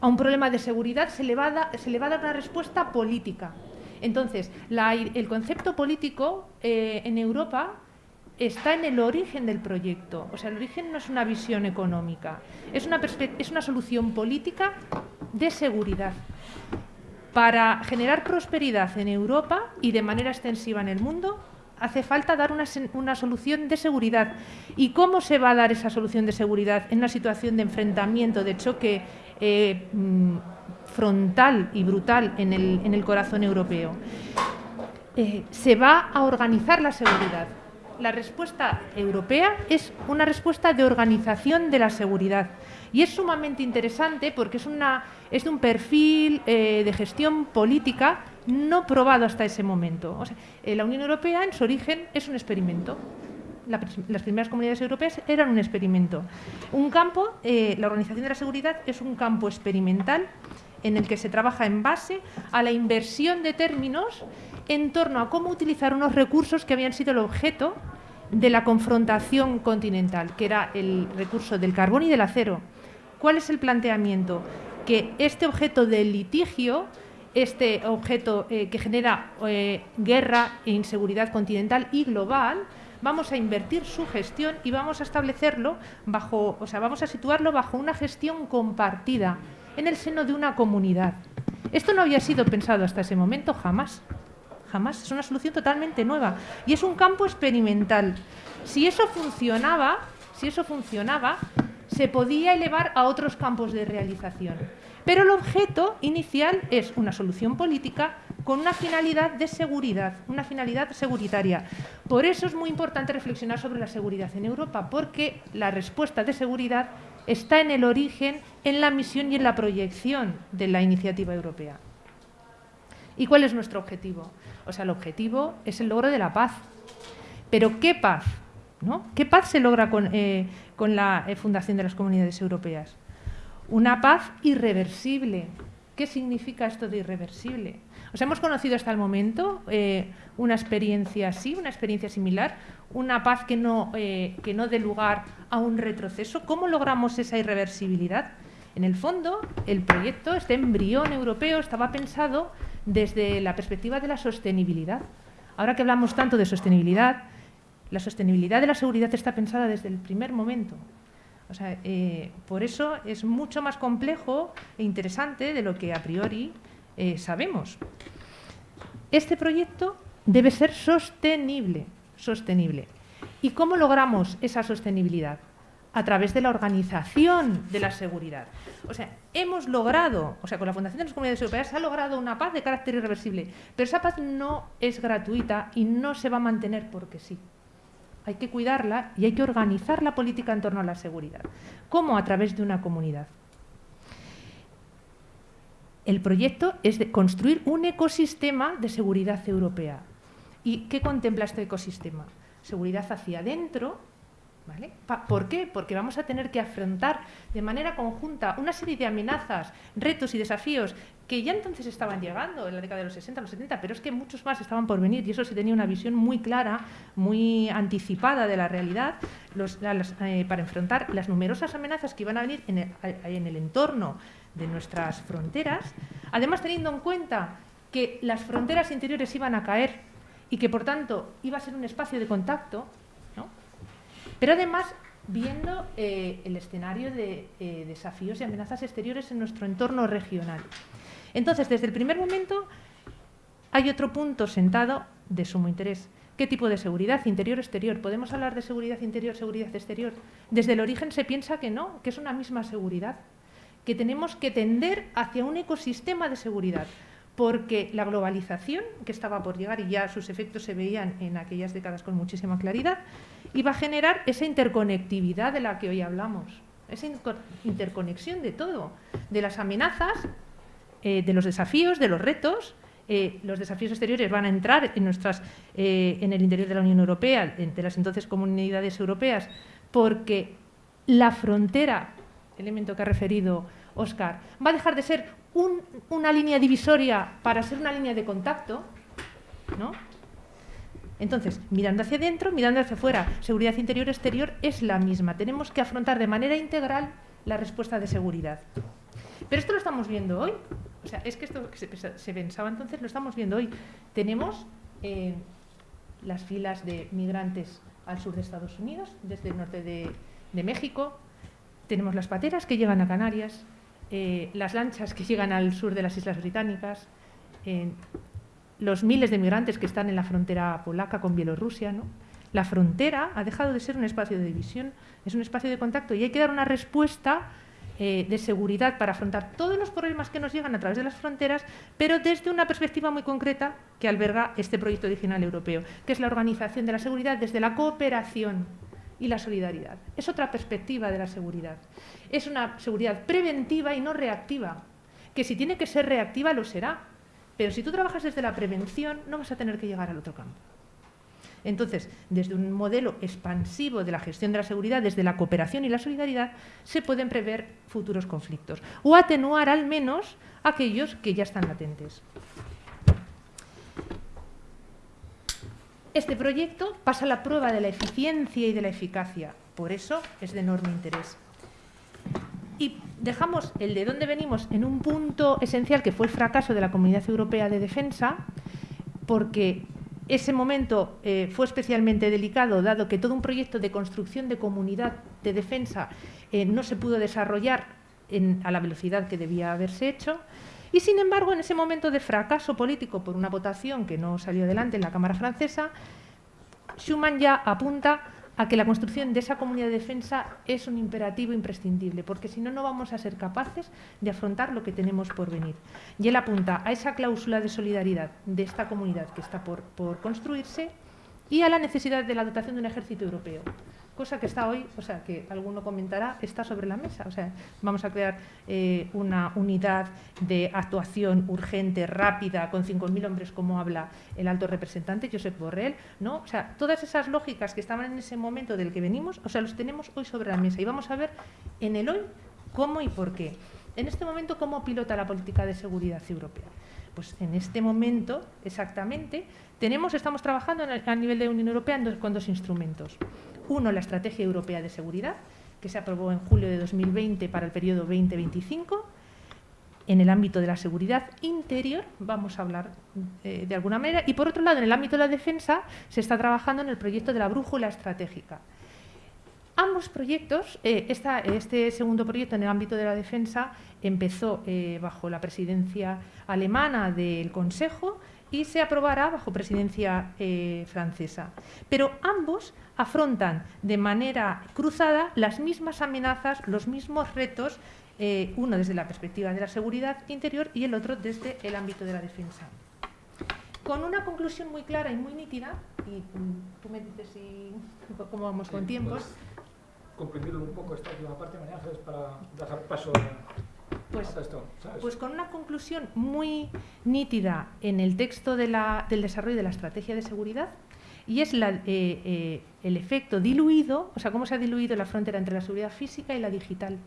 A un problema de seguridad se le va a, se le dar una respuesta política. Entonces, el concepto político eh, en Europa está en el origen del proyecto. O sea, el origen no es una visión económica, es una, es una solución política de seguridad. Para generar prosperidad en Europa y de manera extensiva en el mundo, hace falta dar una, una, solución de seguridad. ¿Y cómo se va a dar esa solución de seguridad en una situación de enfrentamiento, de choque eh, mm, frontal y brutal en el, en el corazón europeo? Eh, se va a organizar la seguridad la respuesta europea es una respuesta de organización de la seguridad. Y es sumamente interesante porque es, de un perfil eh, de gestión política no probado hasta ese momento. Eh, la Unión Europea en su origen es un experimento. las primeras comunidades europeas eran un experimento. Un campo, eh, la Organización de la Seguridad es un campo experimental en el que se trabaja en base a la inversión de términos en torno a cómo utilizar unos recursos que habían sido el objeto de la confrontación continental, que era el recurso del carbón y del acero. ¿Cuál es el planteamiento? Que este objeto de litigio, este objeto eh, que genera eh, guerra e inseguridad continental y global, vamos a invertir su gestión y vamos a establecerlo bajo, o sea, vamos a situarlo bajo una gestión compartida en el seno de una comunidad. Esto no había sido pensado hasta ese momento jamás. Jamás. Es una solución totalmente nueva. Y es un campo experimental. Si eso funcionaba, si eso funcionaba, se podía elevar a otros campos de realización. Pero el objeto inicial es una solución política con una finalidad de seguridad, una finalidad seguritaria. Por eso es muy importante reflexionar sobre la seguridad en Europa, porque la respuesta de seguridad está en el origen, en la misión y en la proyección de la iniciativa europea. ¿Y cuál es nuestro objetivo? O sea, el objetivo es el logro de la paz. Pero ¿qué paz? ¿no? ¿Qué paz se logra con, eh, la eh, fundación de las comunidades europeas? Una paz irreversible. ¿Qué significa esto de irreversible? Os hemos conocido hasta el momento eh, una experiencia así, una experiencia similar, una paz que no, que no dé lugar a un retroceso. ¿Cómo logramos esa irreversibilidad? En el fondo, el proyecto, este embrión europeo, estaba pensado desde la perspectiva de la sostenibilidad. Ahora que hablamos tanto de sostenibilidad, la sostenibilidad de la seguridad está pensada desde el primer momento. O sea, eh, por eso es mucho más complejo e interesante de lo que a priori eh, sabemos. Este proyecto debe ser sostenible, sostenible. ¿Y cómo logramos esa sostenibilidad? A través de la organización de la seguridad. O sea, hemos logrado, o sea, con la Fundación de las Comunidades Europeas se ha logrado una paz de carácter irreversible, pero esa paz no es gratuita y no se va a mantener porque sí. Hay que cuidarla y hay que organizar la política en torno a la seguridad. ¿Cómo? A través de una comunidad el proyecto es de construir un ecosistema de seguridad europea. ¿Y qué contempla este ecosistema? Seguridad hacia adentro. ¿Por qué? Porque vamos a tener que afrontar de manera conjunta una serie de amenazas, retos y desafíos que ya entonces estaban llegando en la década de los 60, los 70, pero es que muchos más estaban por venir y eso se tenía una visión muy clara, muy anticipada de la realidad eh, para enfrentar las numerosas amenazas que iban a venir en el entorno de nuestras fronteras, además teniendo en cuenta que las fronteras interiores iban a caer y que por tanto iba a ser un espacio de contacto, pero además viendo eh, el escenario de eh, desafíos y amenazas exteriores en nuestro entorno regional. Entonces, desde el primer momento hay otro punto sentado de sumo interés. ¿Qué tipo de seguridad? Interior-exterior. ¿Podemos hablar de seguridad interior, seguridad exterior? Desde el origen se piensa que no, que es una misma seguridad que tenemos que tender hacia un ecosistema de seguridad, porque la globalización, que estaba por llegar y ya sus efectos se veían en aquellas décadas con muchísima claridad, iba a generar esa interconectividad de la que hoy hablamos, esa interconexión de todo, de las amenazas, eh, de los desafíos, de los retos. Eh, los desafíos exteriores van a entrar en, nuestras, eh, en el interior de la Unión Europea, entre las entonces comunidades europeas, porque la frontera elemento que ha referido Oscar, va a dejar de ser una línea divisoria para ser una línea de contacto, ¿no? Entonces, mirando hacia adentro, mirando hacia afuera, seguridad interior-exterior es la misma. Tenemos que afrontar de manera integral la respuesta de seguridad. Pero esto lo estamos viendo hoy. O sea, es que esto que se, pensaba entonces lo estamos viendo hoy. Tenemos eh, las filas de migrantes al sur de Estados Unidos, desde el norte de México, tenemos las pateras que llegan a Canarias, eh, las lanchas que llegan al sur de las Islas Británicas, los miles de migrantes que están en la frontera polaca con Bielorrusia. ¿no? La frontera ha dejado de ser un espacio de división, es un espacio de contacto y hay que dar una respuesta eh, de seguridad para afrontar todos los problemas que nos llegan a través de las fronteras, pero desde una perspectiva muy concreta que alberga este proyecto original europeo, que es la organización de la seguridad desde la cooperación y la solidaridad. Es otra perspectiva de la seguridad. Es una seguridad preventiva y no reactiva, que si tiene que ser reactiva lo será, pero si tú trabajas desde la prevención no vas a tener que llegar al otro campo. Entonces, desde un modelo expansivo de la gestión de la seguridad, desde la cooperación y la solidaridad, se pueden prever futuros conflictos o atenuar al menos aquellos que ya están latentes. Este proyecto pasa la prueba de la eficiencia y de la eficacia, por eso es de enorme interés. Y dejamos el de dónde venimos en un punto esencial que fue el fracaso de la Comunidad Europea de Defensa, porque ese momento eh, fue especialmente delicado, dado que todo un proyecto de construcción de comunidad de defensa eh, no se pudo desarrollar a la velocidad que debía haberse hecho. Y sin embargo, en ese momento de fracaso político por una votación que no salió adelante en la Cámara francesa, Schuman ya apunta a que la construcción de esa comunidad de defensa es un imperativo imprescindible, porque si no, no vamos a ser capaces de afrontar lo que tenemos por venir. Y él apunta a esa cláusula de solidaridad de esta comunidad que está por, por construirse y a la necesidad de la dotación de un ejército europeo cosa que está hoy, o sea, que alguno comentará, está sobre la mesa. O sea, vamos a crear eh, una unidad de actuación urgente, rápida, con 5.000 hombres, como habla el alto representante, Josep Borrell, ¿no? O sea, todas esas lógicas que estaban en ese momento del que venimos, o sea, los tenemos hoy sobre la mesa y vamos a ver en el hoy cómo y por qué. En este momento, ¿cómo pilota la política de seguridad europea? Pues en este momento, exactamente, tenemos, estamos trabajando a nivel de Unión Europea con dos instrumentos. Uno, la Estrategia Europea de Seguridad, que se aprobó en julio de 2020 para el periodo 2025. En el ámbito de la seguridad interior, vamos a hablar eh, de alguna manera. Y por otro lado, en el ámbito de la defensa, se está trabajando en el proyecto de la brújula estratégica. Ambos proyectos, eh, este segundo proyecto en el ámbito de la defensa empezó eh, bajo la presidencia alemana del Consejo y se aprobará bajo presidencia francesa. Pero ambos afrontan de manera cruzada las mismas amenazas, los mismos retos, eh, uno desde la perspectiva de la seguridad interior y el otro desde el ámbito de la defensa. Con una conclusión muy clara y muy nítida, y mm, tú me dices si, cómo vamos con tiempos. Comprendido un poco esta última parte, María para dejar paso pues, pues, con una conclusión muy nítida en el texto del desarrollo de la estrategia de seguridad y es eh, eh, el efecto diluido, o sea, cómo se ha diluido la frontera entre la seguridad física y la digital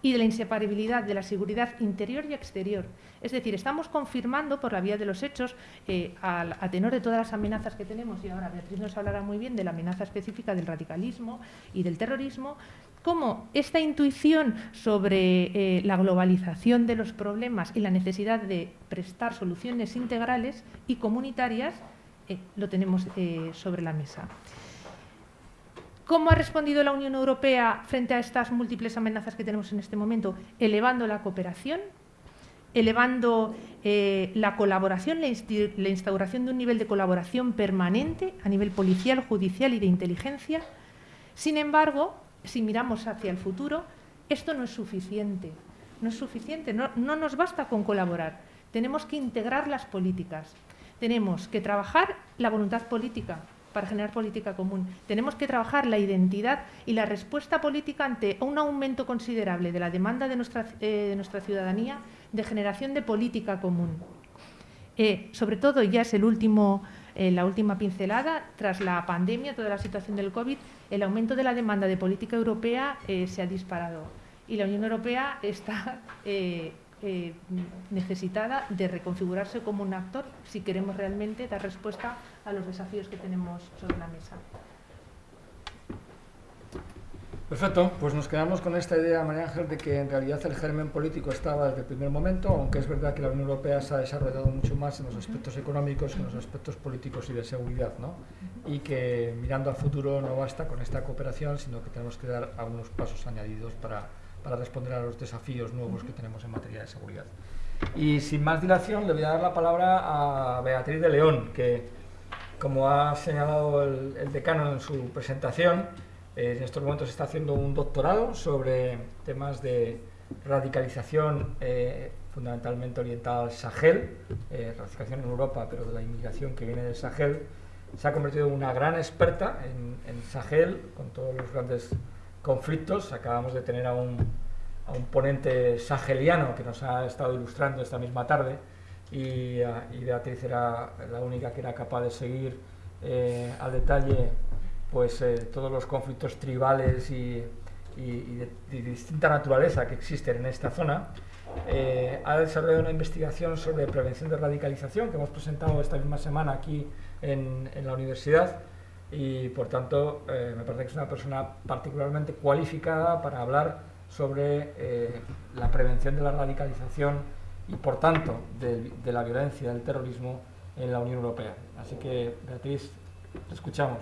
y de la inseparabilidad de la seguridad interior y exterior. Es decir, estamos confirmando por la vía de los hechos, eh, a, tenor de todas las amenazas que tenemos, y ahora Beatriz nos hablará muy bien de la amenaza específica del radicalismo y del terrorismo, cómo esta intuición sobre eh, la globalización de los problemas y la necesidad de prestar soluciones integrales y comunitarias eh, lo tenemos eh, sobre la mesa. ¿Cómo ha respondido la Unión Europea frente a estas múltiples amenazas que tenemos en este momento? Elevando la cooperación, elevando la colaboración, la instauración de un nivel de colaboración permanente a nivel policial, judicial y de inteligencia. Sin embargo, si miramos hacia el futuro, esto no es suficiente. No es suficiente, no, nos basta con colaborar. Tenemos que integrar las políticas. Tenemos que trabajar la voluntad política para generar política común. Tenemos que trabajar la identidad y la respuesta política ante un aumento considerable de la demanda de nuestra, eh, ciudadanía de generación de política común. Eh, sobre todo, ya es en la última pincelada, tras la pandemia, toda la situación del COVID, el aumento de la demanda de política europea eh, se ha disparado y la Unión Europea está eh, eh, necesitada de reconfigurarse como un actor si queremos realmente dar respuesta a los desafíos que tenemos sobre la mesa. Perfecto, pues nos quedamos con esta idea, María Ángel, de que en realidad el germen político estaba desde el primer momento, aunque es verdad que la Unión Europea se ha desarrollado mucho más en los aspectos económicos que en los aspectos políticos y de seguridad, ¿no? Y que mirando al futuro no basta con esta cooperación, sino que tenemos que dar algunos pasos añadidos para, para responder a los desafíos nuevos que tenemos en materia de seguridad. Y sin más dilación, le voy a dar la palabra a Beatriz de León, que, como ha señalado el, el decano en su presentación, en estos momentos está haciendo un doctorado sobre temas de radicalización eh, fundamentalmente orientada al Sahel, eh, radicalización en Europa, pero de la inmigración que viene del Sahel. Se ha convertido en una gran experta en, Sahel, con todos los grandes conflictos. Acabamos de tener a un, a un ponente saheliano que nos ha estado ilustrando esta misma tarde y, y Beatriz era la única que era capaz de seguir eh, al detalle pues, eh, todos los conflictos tribales y, de, distinta naturaleza que existen en esta zona. Eh, ha desarrollado una investigación sobre prevención de radicalización que hemos presentado esta misma semana aquí en, en la universidad y por tanto me parece que es una persona particularmente cualificada para hablar sobre la prevención de la radicalización y por tanto de, de la violencia, del terrorismo en la Unión Europea. Así que, Beatriz, te escuchamos.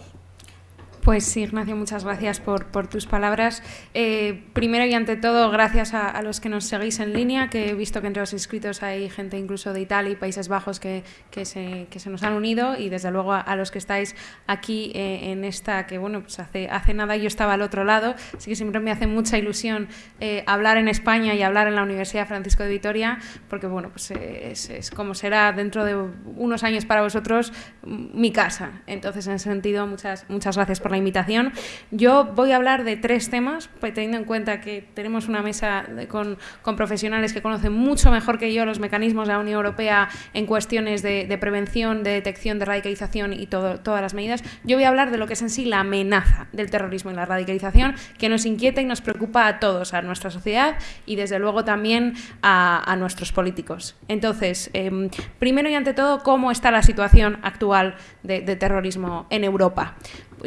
Pues sí, Ignacio, muchas gracias por, tus palabras. Eh, primero y ante todo, gracias a, los que nos seguís en línea, que he visto que entre los inscritos hay gente incluso de Italia y Países Bajos que, se, se, nos han unido y desde luego a, los que estáis aquí eh, en esta, que bueno, pues hace, hace nada yo estaba al otro lado, así que siempre me hace mucha ilusión eh, hablar en España y hablar en la Universidad Francisco de Vitoria, porque bueno, pues es, es como será dentro de unos años para vosotros mi casa. Entonces, en ese sentido, muchas, muchas gracias por la invitación. Yo voy a hablar de tres temas, pues, teniendo en cuenta que tenemos una mesa con, profesionales que conocen mucho mejor que yo los mecanismos de la Unión Europea en cuestiones de, prevención, de detección, de radicalización y todo, todas las medidas. Yo voy a hablar de lo que es en sí la amenaza del terrorismo y la radicalización que nos inquieta y nos preocupa a todos, a nuestra sociedad y desde luego también a, nuestros políticos. Entonces, em, primero y ante todo, ¿cómo está la situación actual de terrorismo en Europa?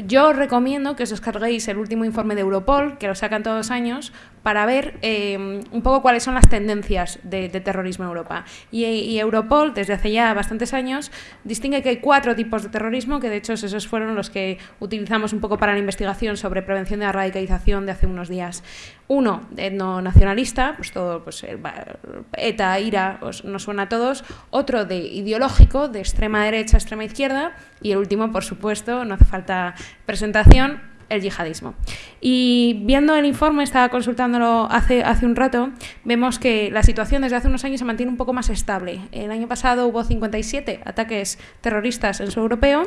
Yo recomiendo que os descarguéis el último informe de Europol, que lo sacan todos los años, para ver eh, un poco cuáles son las tendencias de, terrorismo en Europa. Y, Europol, desde hace ya bastantes años, distingue que hay cuatro tipos de terrorismo, que de hecho esos fueron los que utilizamos un poco para la investigación sobre prevención de la radicalización de hace unos días. Uno, etno-nacionalista, pues todo, pues ETA, IRA, pues nos suena a todos. Otro de ideológico, de extrema derecha, extrema izquierda. Y el último, por supuesto, no hace falta presentación, el yihadismo. Y viendo el informe, estaba consultándolo hace, hace un rato, vemos que la situación desde hace unos años se mantiene un poco más estable. El año pasado hubo 57 ataques terroristas en su europeo.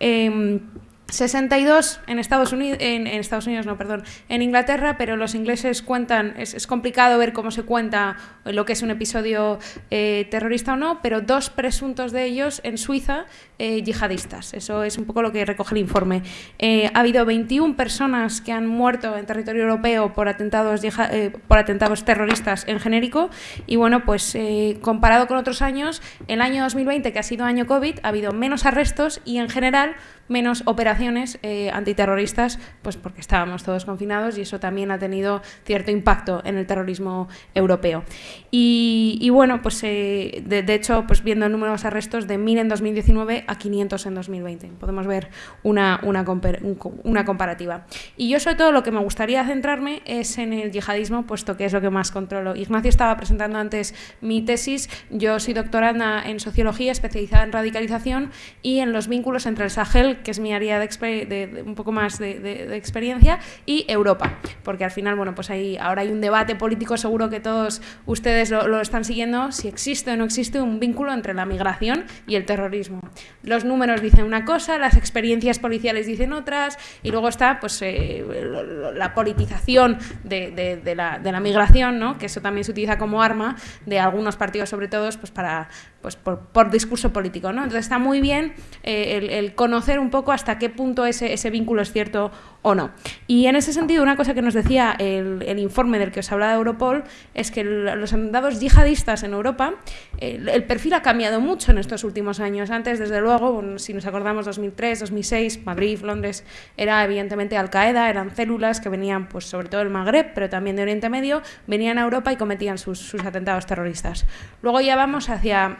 Em, 62 en Estados Unidos, en, Estados Unidos, no, perdón, en Inglaterra, pero los ingleses cuentan, es, complicado ver cómo se cuenta lo que es un episodio eh, terrorista o no, pero dos presuntos de ellos en Suiza eh, yihadistas. Eso es un poco lo que recoge el informe. Eh, ha habido 21 personas que han muerto en territorio europeo por atentados, por atentados terroristas en genérico y bueno, pues comparado con otros años, el año 2020, que ha sido año COVID, ha habido menos arrestos y en general menos operaciones eh, antiterroristas, pues porque estábamos todos confinados y eso también ha tenido cierto impacto en el terrorismo europeo. Y, bueno, pues eh, de, hecho, pues viendo el número de arrestos de 1.000 en 2019 a 500 en 2020, podemos ver una, una, una comparativa. Y yo sobre todo lo que me gustaría centrarme es en el yihadismo, puesto que es lo que más controlo. Ignacio estaba presentando antes mi tesis, yo soy doctoranda en sociología especializada en radicalización y en los vínculos entre el Sahel que es mi área de, un poco más de, experiencia, y Europa, porque al final, bueno, pues ahí ahora hay un debate político, seguro que todos ustedes lo, están siguiendo, si existe o no existe un vínculo entre la migración y el terrorismo. Los números dicen una cosa, las experiencias policiales dicen otras, y luego está pues eh, la politización de, la, de la migración, ¿no? que eso también se utiliza como arma de algunos partidos, sobre todo, pues para pues por, discurso político. ¿no? Entonces está muy bien eh, el, conocer un poco hasta qué punto ese, ese vínculo es cierto o no. Y en ese sentido, una cosa que nos decía el, informe del que os hablaba Europol es que los atentados yihadistas en Europa, el, perfil ha cambiado mucho en estos últimos años. Antes, desde luego, si nos acordamos 2003, 2006, Madrid, Londres, era evidentemente Al-Qaeda, eran células que venían pues sobre todo del Magreb, pero también de Oriente Medio, venían a Europa y cometían sus, sus atentados terroristas. Luego ya vamos hacia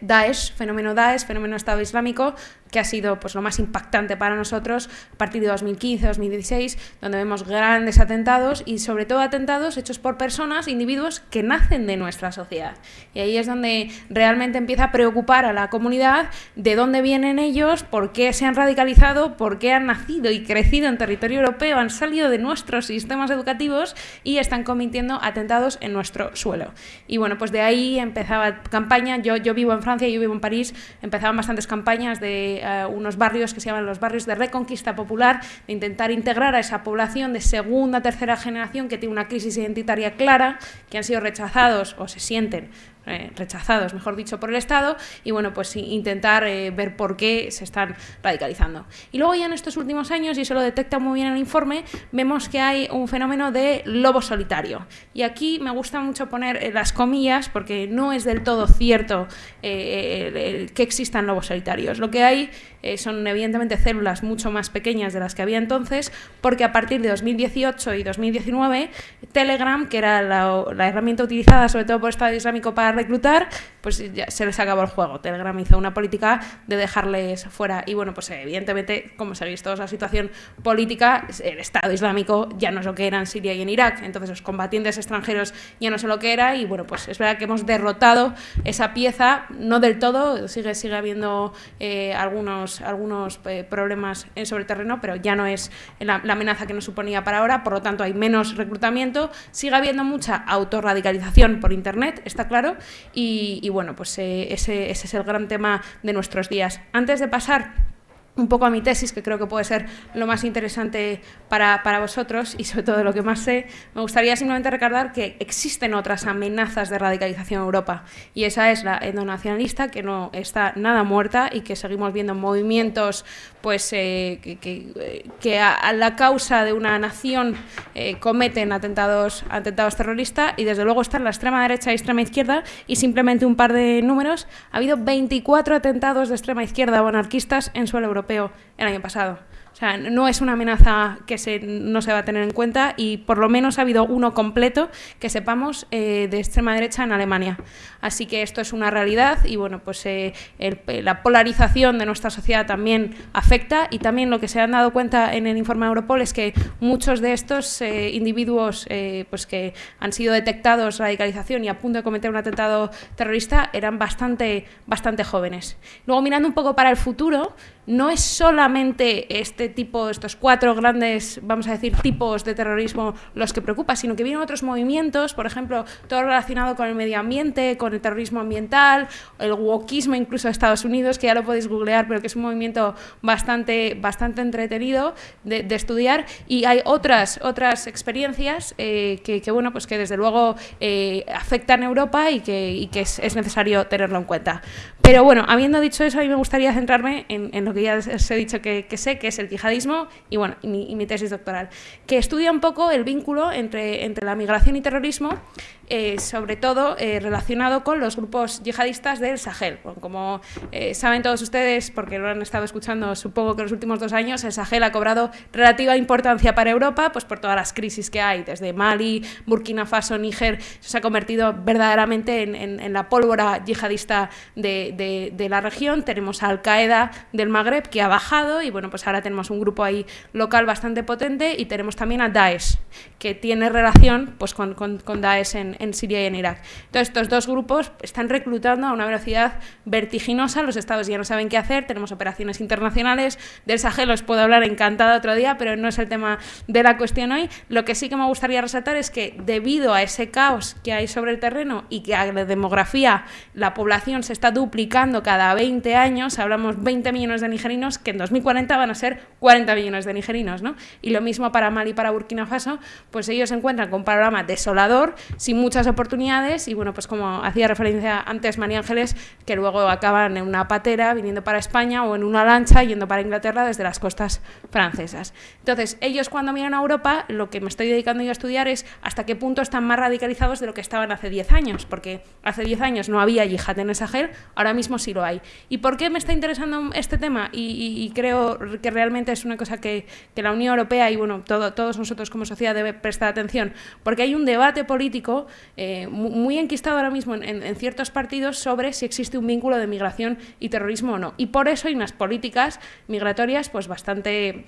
Daesh, fenómeno Daesh, fenómeno Estado Islámico, que ha sido pues, lo más impactante para nosotros a partir de 2015-2016, donde vemos grandes atentados y sobre todo atentados hechos por personas, individuos que nacen de nuestra sociedad. Y ahí es donde realmente empieza a preocupar a la comunidad de dónde vienen ellos, por qué se han radicalizado, por qué han nacido y crecido en territorio europeo, han salido de nuestros sistemas educativos y están cometiendo atentados en nuestro suelo. Y bueno, pues de ahí empezaba campaña, yo, yo vivo en Francia, yo vivo en París, empezaban bastantes campañas de eh, unos barrios que se llaman los barrios de reconquista popular, de intentar integrar a esa población de segunda, tercera generación que tiene una crisis identitaria clara, que han sido rechazados o se sienten eh, rechazados, mejor dicho, por el Estado, y bueno, pues intentar eh, ver por qué se están radicalizando. Y luego ya en estos últimos años, y eso lo detecta muy bien el informe, vemos que hay un fenómeno de lobo solitario. Y aquí me gusta mucho poner las comillas, porque no es del todo cierto que existan lobos solitarios. Lo que hay son evidentemente células mucho más pequeñas de las que había entonces, porque a partir de 2018 y 2019, Telegram, que era la, la herramienta utilizada sobre todo por el Estado Islámico para reclutar, pues ya se les acabó el juego. Telegram hizo una política de dejarles fuera. Y bueno, pues evidentemente, como sabéis todos, la situación política, el Estado Islámico ya no es lo que era en Siria y en Irak. Entonces los combatientes extranjeros ya no son lo que era. Y bueno, pues es verdad que hemos derrotado esa pieza, no del todo, sigue, sigue habiendo eh, algunos, algunos eh, problemas sobre el terreno, pero ya no es la, la amenaza que nos suponía para ahora. Por lo tanto, hay menos reclutamiento. Sigue habiendo mucha autorradicalización por Internet, está claro. Y bueno, pues eh, ese, ese es el gran tema de nuestros días. Antes de pasar un poco a mi tesis, que creo que puede ser lo más interesante para, para, vosotros y sobre todo lo que más sé, me gustaría simplemente recordar que existen otras amenazas de radicalización en Europa. Y esa es la endonacionalista, que no está nada muerta y que seguimos viendo movimientos pues, eh, que, que, que a, la causa de una nación eh, cometen atentados, atentados terroristas y desde luego están la extrema derecha y extrema izquierda y simplemente un par de números, ha habido 24 atentados de extrema izquierda o anarquistas en suelo europeo el año pasado. O sea, no es una amenaza que se, no se va a tener en cuenta y por lo menos ha habido uno completo que sepamos eh, de extrema derecha en Alemania. Así que esto es una realidad y bueno, pues eh, el, la polarización de nuestra sociedad también afecta y también lo que se han dado cuenta en el informe de Europol es que muchos de estos eh, individuos eh, pues que han sido detectados radicalización y a punto de cometer un atentado terrorista eran bastante, bastante jóvenes. Luego mirando un poco para el futuro, no es solamente este tipo, estos cuatro grandes, vamos a decir, tipos de terrorismo los que preocupa, sino que vienen otros movimientos, por ejemplo, todo relacionado con el medio ambiente, con el terrorismo ambiental, el wokismo incluso de Estados Unidos, que ya lo podéis googlear, pero que es un movimiento bastante, bastante entretenido de, estudiar. Y hay otras, otras experiencias eh, que, bueno, pues que desde luego eh, afectan a Europa y que, es, necesario tenerlo en cuenta. Pero bueno, habiendo dicho eso, a mí me gustaría centrarme en, en lo que ya os he dicho que, sé, que es el yihadismo y, bueno, y mi, mi tesis doctoral, que estudia un poco el vínculo entre, entre la migración y terrorismo, eh, sobre todo eh, relacionado con los grupos yihadistas del Sahel. Como eh, saben todos ustedes, porque lo han estado escuchando supongo que los últimos dos años, el Sahel ha cobrado relativa importancia para Europa, pues por todas las crisis que hay, desde Mali, Burkina Faso, Níger, se ha convertido verdaderamente en, la pólvora yihadista de, la región. Tenemos a Al-Qaeda del Magreb, que ha bajado, y bueno, pues ahora tenemos un grupo ahí local bastante potente, y tenemos también a Daesh, que tiene relación pues, con, con, con Daesh en, en Siria y en Irak. Entonces, estos dos grupos están reclutando a una velocidad vertiginosa, los estados ya no saben qué hacer, tenemos operaciones internacionales, del Sahel os puedo hablar encantada otro día, pero no es el tema de la cuestión hoy. Lo que sí que me gustaría resaltar es que debido a ese caos que hay sobre el terreno y que a la demografía la población se está duplicando cada 20 años, hablamos 20 millones de nigerinos, que en 2040 van a ser 40 millones de nigerinos, ¿no? Y lo mismo para Mali y para Burkina Faso, pues ellos se encuentran con un panorama desolador, sin muchas oportunidades y bueno, pues como hacía referencia antes María Ángeles, que luego acaban en una patera viniendo para España o en una lancha yendo para Inglaterra desde las costas francesas. Entonces, ellos cuando miran a Europa, lo que me estoy dedicando yo a estudiar es hasta qué punto están más radicalizados de lo que estaban hace 10 años, porque hace 10 años no había yihad en el Sahel, ahora mismo sí lo hay. ¿Y por qué me está interesando este tema? Y, creo que realmente es una cosa que, la Unión Europea y bueno, todo, todos nosotros como sociedad debe prestar atención, porque hay un debate político eh, muy enquistado ahora mismo en, ciertos partidos sobre si existe un vínculo de migración y terrorismo o no. Y por eso hay unas políticas migratorias pues bastante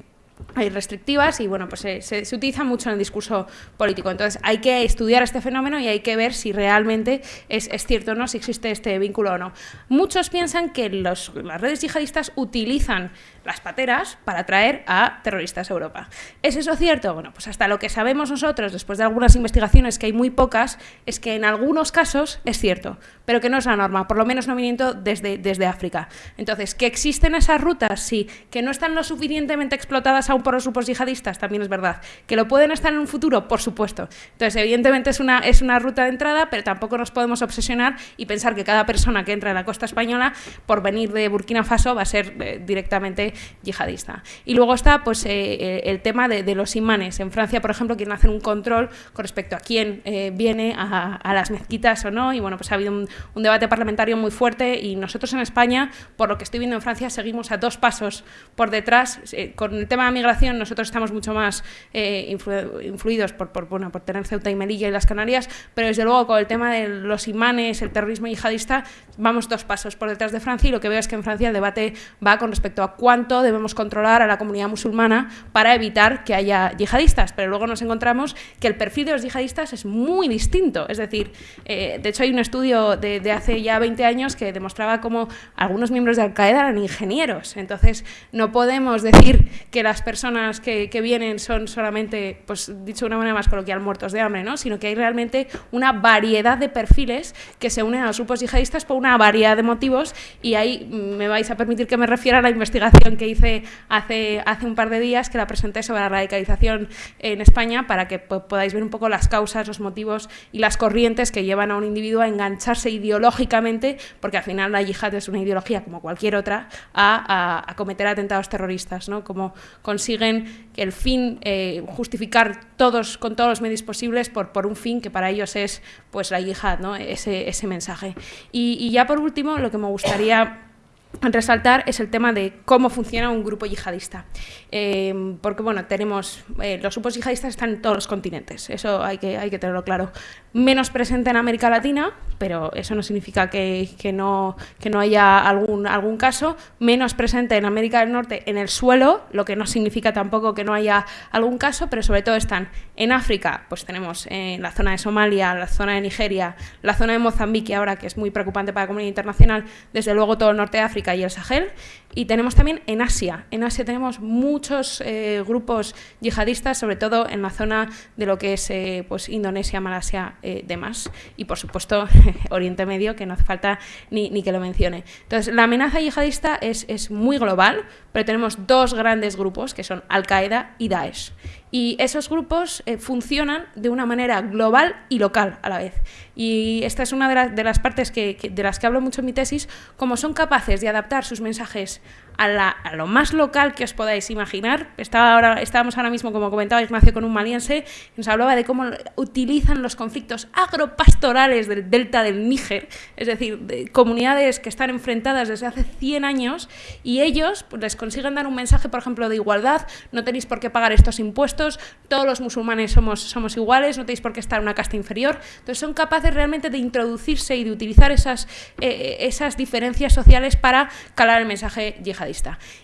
hay restrictivas y bueno, pues se, se, se, utiliza mucho en el discurso político. Entonces hay que estudiar este fenómeno y hay que ver si realmente es, es cierto o no, si existe este vínculo o no. Muchos piensan que las redes yihadistas utilizan las pateras para traer a terroristas a Europa. ¿Es eso cierto? Bueno, pues hasta lo que sabemos nosotros, después de algunas investigaciones, que hay muy pocas, es que en algunos casos es cierto, pero que no es la norma, por lo menos no viniendo desde, desde África. Entonces, ¿que existen esas rutas? Sí. ¿Que no están lo suficientemente explotadas aún por los grupos yihadistas? También es verdad. ¿Que lo pueden estar en un futuro? Por supuesto. Entonces, evidentemente es una, es una ruta de entrada, pero tampoco nos podemos obsesionar y pensar que cada persona que entra en la costa española, por venir de Burkina Faso, va a ser eh, directamente yihadista. Y luego está pues, eh, el tema de, los imanes. En Francia, por ejemplo, quieren hacer un control con respecto a quién eh, viene a, a, las mezquitas o no, y bueno, pues ha habido un, un debate parlamentario muy fuerte y nosotros en España, por lo que estoy viendo en Francia, seguimos a dos pasos por detrás. Eh, con el tema de migración nosotros estamos mucho más eh, influidos por, por, por tener Ceuta y Melilla y las Canarias, pero desde luego con el tema de los imanes, el terrorismo yihadista, vamos dos pasos por detrás de Francia y lo que veo es que en Francia el debate va con respecto a cuánto debemos controlar a la comunidad musulmana para evitar que haya yihadistas, pero luego nos encontramos que el perfil de los yihadistas es muy distinto, es decir, eh, de hecho hay un estudio de, de hace ya 20 años que demostraba cómo algunos miembros de Al-Qaeda eran ingenieros. Entonces, no podemos decir que las personas que, que, vienen son solamente, pues dicho de una manera más coloquial, muertos de hambre, ¿no? sino que hay realmente una variedad de perfiles que se unen a los grupos yihadistas por una variedad de motivos y ahí me vais a permitir que me refiera a la investigación que hice hace, hace un par de días, que la presenté sobre la radicalización en España, para que podáis ver un poco las causas, los motivos y las corrientes que llevan a un individuo a engancharse ideológicamente, porque al final la yihad es una ideología como cualquier otra, a, cometer atentados terroristas, ¿no? Como consiguen el fin eh, justificar todos con todos los medios posibles por, por un fin que para ellos es pues la yihad, ¿no? ese, ese mensaje. Y ya por último, lo que me gustaría resaltar es el tema de cómo funciona un grupo yihadista. Eh, porque, bueno, tenemos... Eh, los grupos yihadistas están en todos los continentes, eso hay que, hay que tenerlo claro. Menos presente en América Latina, pero eso no significa que, que, no, que no haya algún, algún caso. Menos presente en América del Norte en el suelo, lo que no significa tampoco que no haya algún caso, pero sobre todo están en África, pues tenemos en la zona de Somalia, la zona de Nigeria, la zona de Mozambique ahora, que es muy preocupante para la comunidad internacional, desde luego todo el norte de África y el Sahel. Y tenemos también en Asia. En Asia tenemos muchos eh, grupos yihadistas, sobre todo en la zona de lo que es eh, pues Indonesia, Malasia, eh, demás. Y por supuesto Oriente Medio, que no hace falta ni, ni que lo mencione. Entonces, la amenaza yihadista es, es muy global, pero tenemos dos grandes grupos, que son Al-Qaeda y Daesh. Y esos grupos eh, funcionan de una manera global y local a la vez. Y esta es una de, de las partes que, que, de las que hablo mucho en mi tesis, como son capaces de adaptar sus mensajes a, la, lo más local que os podáis imaginar. Estaba ahora, estábamos ahora mismo, como comentaba Ignacio, con un maliense que nos hablaba de cómo utilizan los conflictos agropastorales del delta del Níger, es decir, de comunidades que están enfrentadas desde hace 100 años y ellos pues, les consiguen dar un mensaje, por ejemplo, de igualdad, no tenéis por qué pagar estos impuestos, todos los musulmanes somos, somos iguales, no tenéis por qué estar en una casta inferior. Entonces son capaces realmente de introducirse y de utilizar esas, eh, esas diferencias sociales para calar el mensaje yihadista.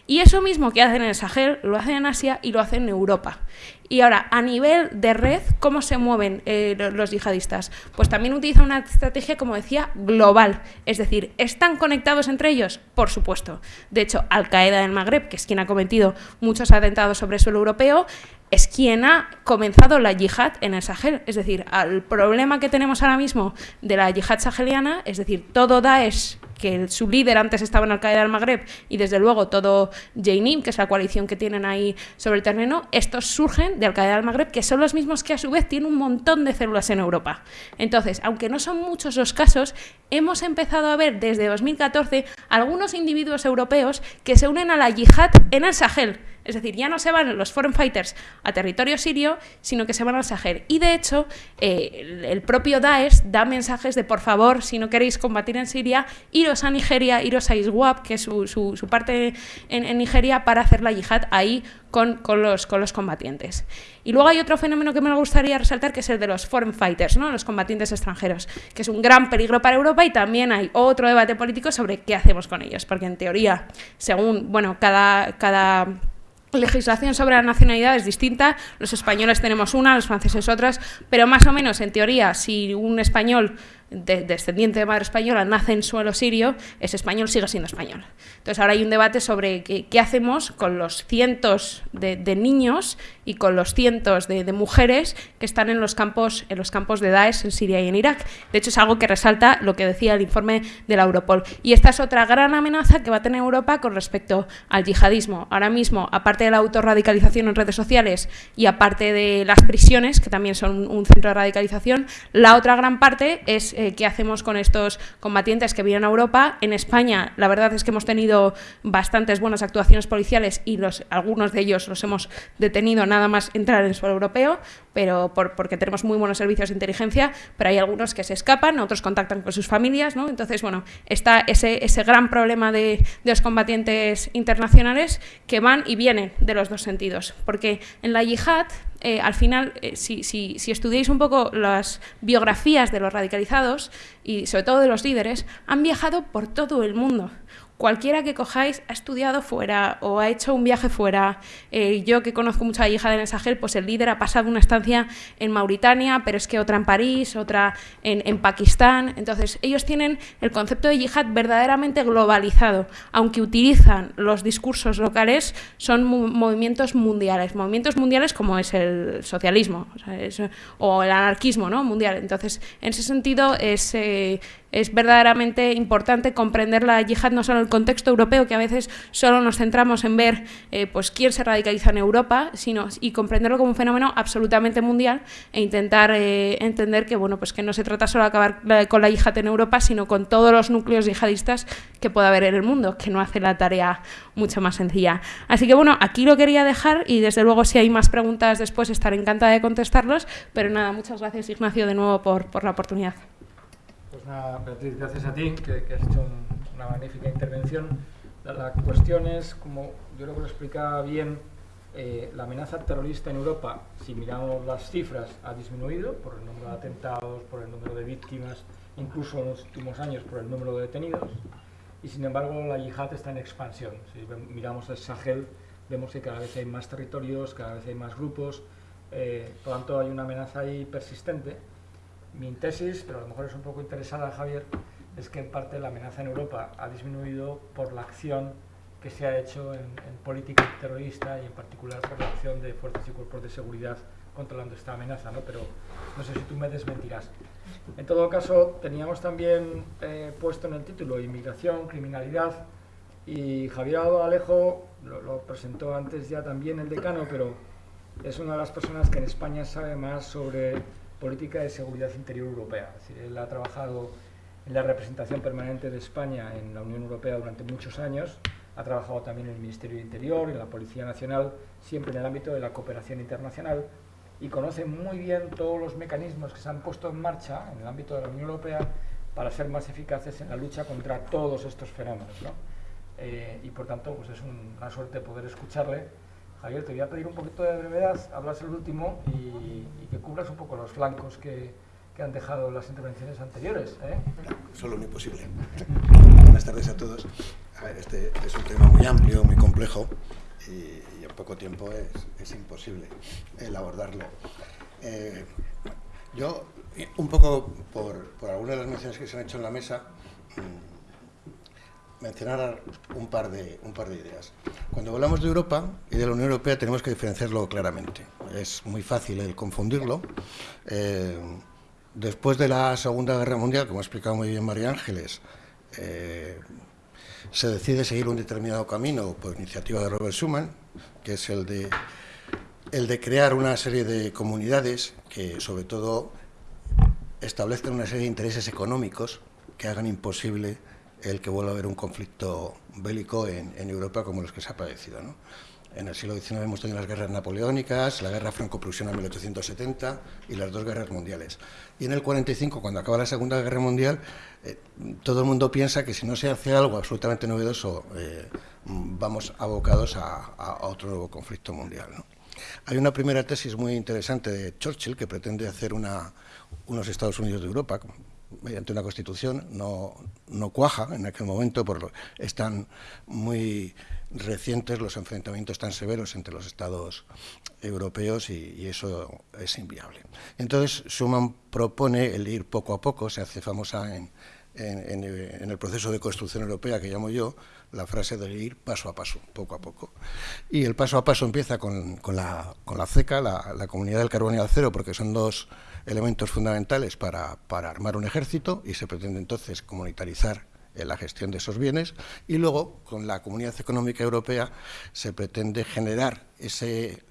Y eso mismo que hacen en el Sahel, lo hacen en Asia y lo hacen en Europa. Y ahora, a nivel de red, ¿cómo se mueven eh, los yihadistas? Pues también utilizan una estrategia, como decía, global. Es decir, ¿están conectados entre ellos? Por supuesto. De hecho, Al-Qaeda del Magreb, que es quien ha cometido muchos atentados sobre el suelo europeo, es quien ha comenzado la yihad en el Sahel. Es decir, al problema que tenemos ahora mismo de la yihad saheliana, es decir, todo Daesh que su líder antes estaba en Al-Qaeda del Magreb y desde luego todo Jainim, que es la coalición que tienen ahí sobre el terreno, estos surgen de Al-Qaeda del Magreb, que son los mismos que a su vez tienen un montón de células en Europa. Entonces, aunque no son muchos los casos, hemos empezado a ver desde 2014 algunos individuos europeos que se unen a la yihad en el Sahel. Es decir, ya no se van los foreign fighters a territorio sirio, sino que se van al Sahel. Y de hecho, eh, el, propio Daesh da mensajes de por favor, si no queréis combatir en Siria, iros a Nigeria, iros a ISWAP, que es su, parte en, Nigeria, para hacer la yihad ahí con, los, combatientes. Y luego hay otro fenómeno que me gustaría resaltar, que es el de los foreign fighters, ¿no? los combatientes extranjeros, que es un gran peligro para Europa y también hay otro debate político sobre qué hacemos con ellos, porque en teoría, según, bueno, cada legislación sobre la nacionalidad es distinta, los españoles tenemos una, los franceses otras, pero más o menos en teoría si un español descendiente de madre española, nace en suelo sirio, es español, sigue siendo español. Entonces ahora hay un debate sobre qué, hacemos con los cientos de, niños y con los cientos de, mujeres que están en los, campos, en los campos de Daesh en Siria y en Irak. De hecho, es algo que resalta lo que decía el informe de la Europol. Y esta es otra gran amenaza que va a tener Europa con respecto al yihadismo. Ahora mismo, aparte de la autorradicalización en redes sociales y aparte de las prisiones, que también son un centro de radicalización, la otra gran parte es eh, qué hacemos con estos combatientes que vienen a Europa. En España, la verdad es que hemos tenido bastantes buenas actuaciones policiales y los, algunos de ellos los hemos detenido nada más entrar en el suelo europeo, pero porque tenemos muy buenos servicios de inteligencia, pero hay algunos que se escapan, otros contactan con sus familias, ¿no? Entonces, bueno, está ese, ese gran problema de, los combatientes internacionales que van y vienen de los dos sentidos, porque en la yihad eh, al final, eh, si, si, si, estudiáis un poco las biografías de los radicalizados y sobre todo de los líderes, han viajado por todo el mundo cualquiera que cojáis ha estudiado fuera o ha hecho un viaje fuera. Eh, yo que conozco mucho a hija de Sahel, pues el líder ha pasado una estancia en Mauritania, pero es que otra en París, otra en, Pakistán. Entonces, ellos tienen el concepto de yihad verdaderamente globalizado. Aunque utilizan los discursos locales, son movimientos mundiales. Movimientos mundiales como es el socialismo o, el anarquismo ¿no? mundial. Entonces, en ese sentido, es... Eh, es verdaderamente importante comprender la yihad no solo en el contexto europeo, que a veces solo nos centramos en ver eh, pues, quién se radicaliza en Europa, sino y comprenderlo como un fenómeno absolutamente mundial e intentar eh, entender que, bueno, pues que no se trata solo de acabar con la yihad en Europa, sino con todos los núcleos yihadistas que pueda haber en el mundo, que no hace la tarea mucho más sencilla. Así que bueno, aquí lo quería dejar y desde luego si hay más preguntas después estaré encantada de contestarlos, pero nada, muchas gracias Ignacio de nuevo por, por la oportunidad. Pues Beatriz, gracias a ti, que, has hecho una magnífica intervención. La, cuestión es, como yo creo que lo explicaba bien, eh, la amenaza terrorista en Europa, si miramos las cifras, ha disminuido por el número de atentados, por el número de víctimas, incluso en los últimos años por el número de detenidos, y sin embargo la yihad está en expansión. Si miramos el Sahel, vemos que cada vez hay más territorios, cada vez hay más grupos, eh, por lo tanto hay una amenaza ahí persistente mi tesis, pero a lo mejor es un poco interesada, Javier, es que en parte la amenaza en Europa ha disminuido por la acción que se ha hecho en, política terrorista y en particular por la acción de fuerzas y cuerpos de seguridad controlando esta amenaza, ¿no? pero no sé si tú me desmentirás. En todo caso, teníamos también eh, puesto en el título inmigración, criminalidad, y Javier Alejo lo, lo presentó antes ya también el decano, pero es una de las personas que en España sabe más sobre política de seguridad interior europea. Es él ha trabajado en la representación permanente de España en la Unión Europea durante muchos años, ha trabajado también en el Ministerio de Interior, en la Policía Nacional, siempre en el ámbito de la cooperación internacional y conoce muy bien todos los mecanismos que se han puesto en marcha en el ámbito de la Unión Europea para ser más eficaces en la lucha contra todos estos fenómenos. Eh, y por tanto, pues es una suerte poder escucharle Javier, te voy a pedir un poquito de brevedad, hablas el último y, que cubras un poco los flancos que, han dejado las intervenciones anteriores. ¿eh? Solo lo imposible. Buenas tardes a todos. este es un tema muy amplio, muy complejo y, en poco tiempo es, imposible el abordarlo. Eh, yo, un poco por, por algunas de las menciones que se han hecho en la mesa, mm, mencionar un par, de, un par de ideas. Cuando hablamos de Europa y de la Unión Europea tenemos que diferenciarlo claramente. Es muy fácil el confundirlo. Eh, después de la Segunda Guerra Mundial, como ha explicado muy bien María Ángeles, eh, se decide seguir un determinado camino por iniciativa de Robert Schuman, que es el de, el de crear una serie de comunidades que sobre todo establezcan una serie de intereses económicos que hagan imposible el que vuelva a haber un conflicto bélico en, Europa como los que se ha padecido. En el siglo XIX hemos tenido las guerras napoleónicas, la guerra franco-prusiana en 1870 y las dos guerras mundiales. Y en el 45, cuando acaba la Segunda Guerra Mundial, eh, todo el mundo piensa que si no se hace algo absolutamente novedoso, eh, vamos abocados a, otro nuevo conflicto mundial. Hay una primera tesis muy interesante de Churchill que pretende hacer unos Estados Unidos de Europa, mediante una constitución, no, no cuaja en aquel momento, por están muy recientes los enfrentamientos tan severos entre los estados europeos y, eso es inviable. Entonces, Schuman propone el ir poco a poco, se hace famosa en, el proceso de construcción europea que llamo yo, la frase de ir paso a paso, poco a poco. Y el paso a paso empieza con, la, con la CECA, la, la Comunidad del Carbón y del Acero, porque son dos elementos fundamentales para, para armar un ejército y se pretende entonces comunitarizar la gestión de esos bienes y luego con la Comunidad Económica Europea se pretende generar ese,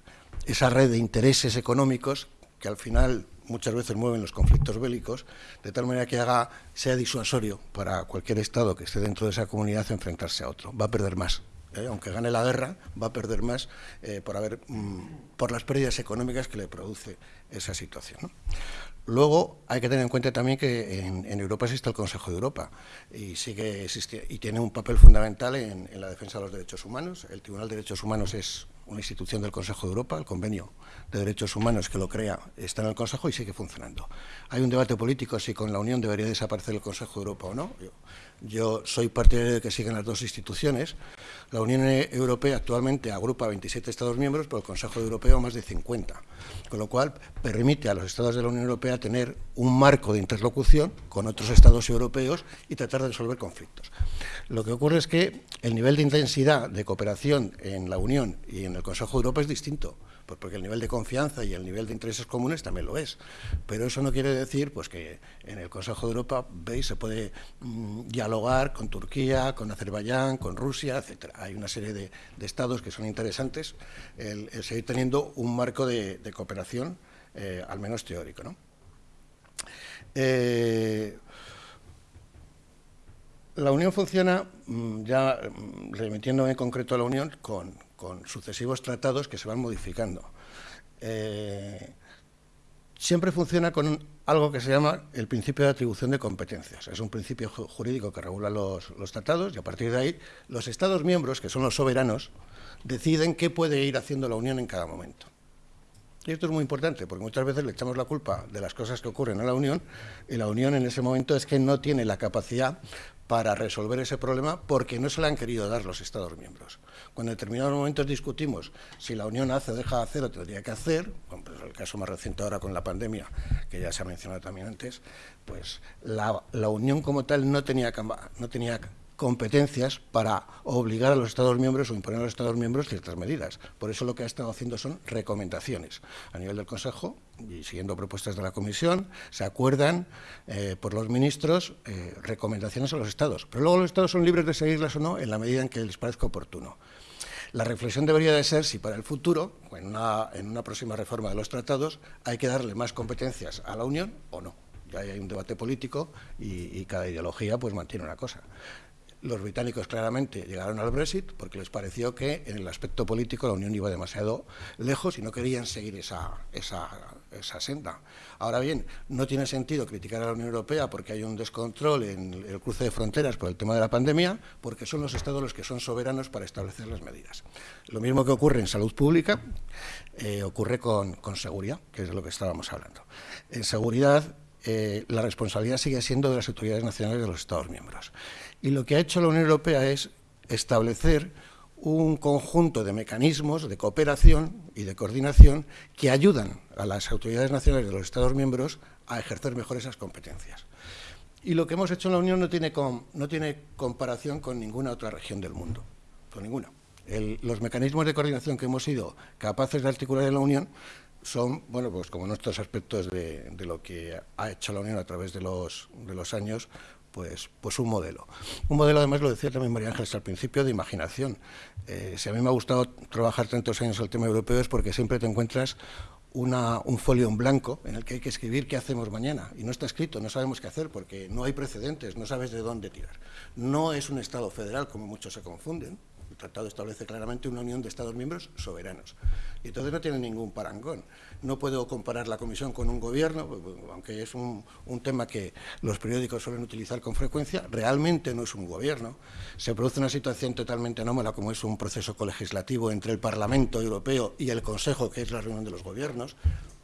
esa red de intereses económicos que al final muchas veces mueven los conflictos bélicos, de tal manera que haga, sea disuasorio para cualquier Estado que esté dentro de esa comunidad enfrentarse a otro. Va a perder más. ¿Eh? Aunque gane la guerra, va a perder más eh, por, haber, mm, por las pérdidas económicas que le produce esa situación. Luego hay que tener en cuenta también que en, Europa existe el Consejo de Europa y sigue existe, y tiene un papel fundamental en, la defensa de los derechos humanos. El Tribunal de Derechos Humanos es una institución del Consejo de Europa, el convenio de derechos humanos que lo crea está en el Consejo y sigue funcionando. Hay un debate político si con la Unión debería desaparecer el Consejo de Europa o no. Yo, soy partidario de que sigan las dos instituciones. La Unión Europea actualmente agrupa 27 Estados miembros, pero el Consejo Europeo más de 50, con lo cual permite a los Estados de la Unión Europea tener un marco de interlocución con otros Estados europeos y tratar de resolver conflictos. Lo que ocurre es que el nivel de intensidad de cooperación en la Unión y en el Consejo de Europa es distinto, pues porque el nivel de confianza y el nivel de intereses comunes también lo es. Pero eso no quiere decir pues que en el Consejo de Europa, veis, se puede mm, dialogar con Turquía, con Azerbaiyán, con Rusia, etcétera. Hay una serie de, estados que son interesantes el, seguir teniendo un marco de, cooperación, eh, al menos teórico. ¿no? Eh, la Unión funciona, mm, ya mm, remitiéndome en concreto a la Unión, con, sucesivos tratados que se van modificando. Eh, siempre funciona con algo que se llama el principio de atribución de competencias. Es un principio jurídico que regula los, los, tratados y a partir de ahí los Estados miembros, que son los soberanos, deciden qué puede ir haciendo la Unión en cada momento. Y esto es muy importante, porque muchas veces le echamos la culpa de las cosas que ocurren a la Unión, y la Unión en ese momento es que no tiene la capacidad para resolver ese problema porque no se le han querido dar los Estados miembros. Cuando en determinados momentos discutimos si la Unión hace o deja de hacer o tendría que hacer, como pues el caso más reciente ahora con la pandemia, que ya se ha mencionado también antes, pues la, Unión como tal no tenía, no tenía competencias para obligar a los Estados miembros o imponer a los Estados miembros ciertas medidas. Por eso lo que ha estado haciendo son recomendaciones. A nivel del Consejo, y siguiendo propuestas de la Comisión, se acuerdan eh, por los ministros eh, recomendaciones a los Estados. Pero luego los Estados son libres de seguirlas o no en la medida en que les parezca oportuno. La reflexión debería de ser si para el futuro, en una, próxima reforma de los tratados, hay que darle más competencias a la Unión o no. Ya hay un debate político y, y cada ideología pues mantiene una cosa. Los británicos claramente llegaron al Brexit porque les pareció que en el aspecto político la Unión iba demasiado lejos y no querían seguir esa, esa, senda. Ahora bien, no tiene sentido criticar a la Unión Europea porque hay un descontrol en el cruce de fronteras por el tema de la pandemia, porque son los Estados los que son soberanos para establecer las medidas. Lo mismo que ocurre en salud pública, eh, ocurre con, con seguridad, que es de lo que estábamos hablando. En seguridad, eh, la responsabilidad sigue siendo de las autoridades nacionales de los Estados miembros. Y lo que ha hecho la Unión Europea es establecer un conjunto de mecanismos de cooperación y de coordinación que ayudan a las autoridades nacionales de los Estados miembros a ejercer mejor esas competencias. Y lo que hemos hecho en la Unión no tiene, no tiene comparación con ninguna otra región del mundo, con ninguna. los mecanismos de coordinación que hemos sido capaces de articular en la Unión son, bueno, pues como nuestros aspectos de, de, lo que ha hecho la Unión a través de los, de los años, pues, pues un modelo. Un modelo, además, lo decía también María Ángeles al principio, de imaginación. Eh, si a mí me ha gustado trabajar tantos años el tema europeo es porque siempre te encuentras una, un folio en blanco en el que hay que escribir qué hacemos mañana. Y no está escrito, no sabemos qué hacer porque no hay precedentes, no sabes de dónde tirar. No es un Estado federal, como muchos se confunden, tratado establece claramente una unión de Estados miembros soberanos. Y entonces no tiene ningún parangón. No puedo comparar la Comisión con un gobierno, aunque es un, tema que los periódicos suelen utilizar con frecuencia, realmente no es un gobierno. Se produce una situación totalmente anómala como es un proceso colegislativo entre el Parlamento Europeo y el Consejo, que es la reunión de los gobiernos,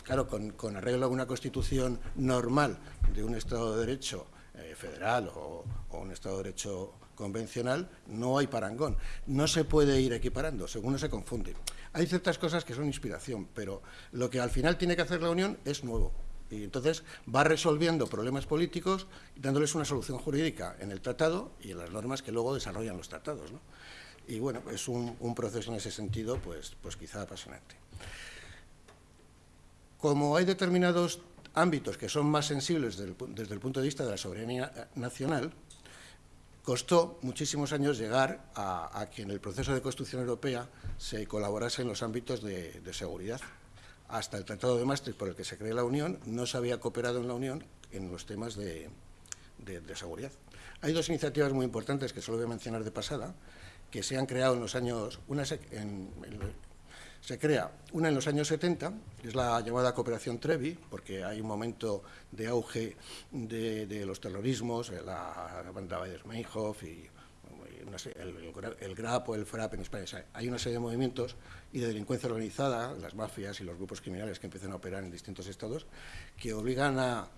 Claro, con, arreglo a una constitución normal de un Estado de Derecho eh, federal o, un Estado de Derecho convencional, no hay parangón. No se puede ir equiparando, según no se confunde. Hay ciertas cosas que son inspiración, pero lo que al final tiene que hacer la Unión es nuevo. Y entonces va resolviendo problemas políticos dándoles una solución jurídica en el tratado y en las normas que luego desarrollan los tratados. Y bueno, es un, proceso en ese sentido, pues, pues quizá apasionante. Como hay determinados ámbitos que son más sensibles desde el, punto de vista de la soberanía nacional, costó muchísimos años llegar a, que en el proceso de construcción europea se colaborase en los ámbitos de, seguridad. Hasta el Tratado de Maastricht, por el que se creó la Unión, no se había cooperado en la Unión en los temas de, seguridad. Hay dos iniciativas muy importantes que solo voy a mencionar de pasada, que se han creado en los años, una en, se crea una en los años 70, es la llamada Cooperación Trevi, porque hay un momento de auge de, los terrorismos, la banda Weider-Meinhof y el, GRAP o el FRAP en España. hay una serie de movimientos y de delincuencia organizada, las mafias y los grupos criminales que empiezan a operar en distintos estados, que obligan a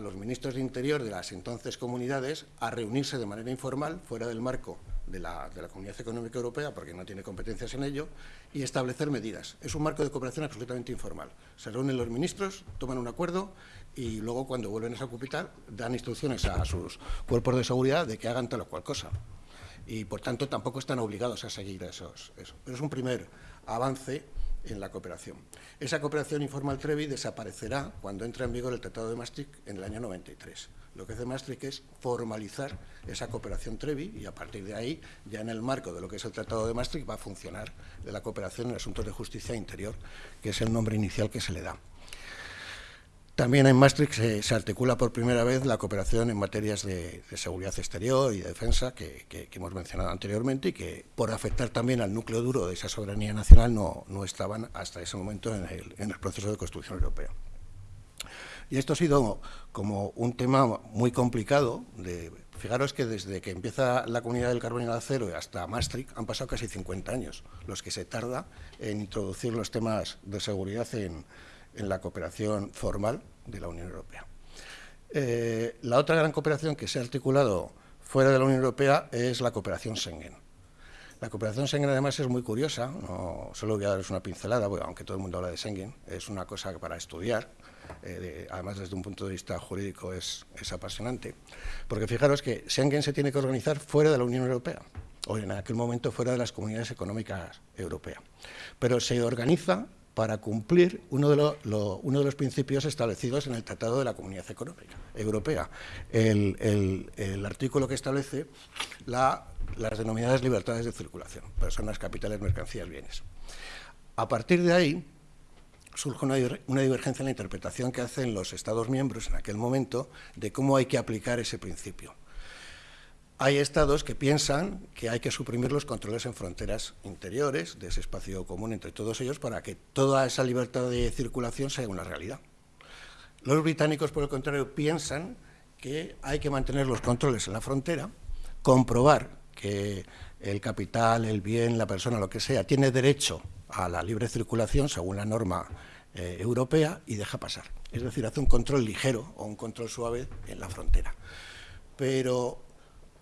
los ministros de Interior de las entonces comunidades a reunirse de manera informal, fuera del marco de la, Comunidad Económica Europea, porque no tiene competencias en ello, y establecer medidas. Es un marco de cooperación absolutamente informal. Se reúnen los ministros, toman un acuerdo y luego, cuando vuelven a esa capital, dan instrucciones a sus cuerpos de seguridad de que hagan tal o cual cosa. Y, por tanto, tampoco están obligados a seguir esos, eso. Pero es un primer avance en la cooperación. Esa cooperación informal Trevi desaparecerá cuando entre en vigor el Tratado de Maastricht en el año 93. Lo que hace Maastricht es formalizar esa cooperación Trevi y a partir de ahí, ya en el marco de lo que es el Tratado de Maastricht, va a funcionar la cooperación en asuntos de justicia interior, que es el nombre inicial que se le da. También en Maastricht se, articula por primera vez la cooperación en materias de, seguridad exterior y defensa que, hemos mencionado anteriormente y que, por afectar también al núcleo duro de esa soberanía nacional, no, estaban hasta ese momento en el proceso de construcción europea. Y esto ha sido como un tema muy complicado. De, fijaros que desde que empieza la comunidad del carbón y el acero hasta Maastricht han pasado casi 50 años, los que se tarda en introducir los temas de seguridad en, la cooperación formal de la Unión Europea. Eh, la otra gran cooperación que se ha articulado fuera de la Unión Europea es la cooperación Schengen. La cooperación Schengen además es muy curiosa, no solo voy a daros una pincelada, aunque todo el mundo habla de Schengen, es una cosa para estudiar, eh, además desde un punto de vista jurídico es, apasionante, porque fijaros que Schengen se tiene que organizar fuera de la Unión Europea, o en aquel momento fuera de las comunidades económicas europeas, pero se organiza para cumplir uno de, los principios establecidos en el Tratado de la Comunidad Económica Europea, el, artículo que establece las denominadas libertades de circulación, personas, capitales, mercancías, bienes. A partir de ahí, surge una, divergencia en la interpretación que hacen los Estados miembros en aquel momento de cómo hay que aplicar ese principio. Hay estados que piensan que hay que suprimir los controles en fronteras interiores de ese espacio común entre todos ellos para que toda esa libertad de circulación sea una realidad. Los británicos, por el contrario, piensan que hay que mantener los controles en la frontera, comprobar que el capital, el bien, la persona, lo que sea, tiene derecho a la libre circulación según la norma eh, europea y deja pasar. Es decir, hace un control ligero o un control suave en la frontera. Pero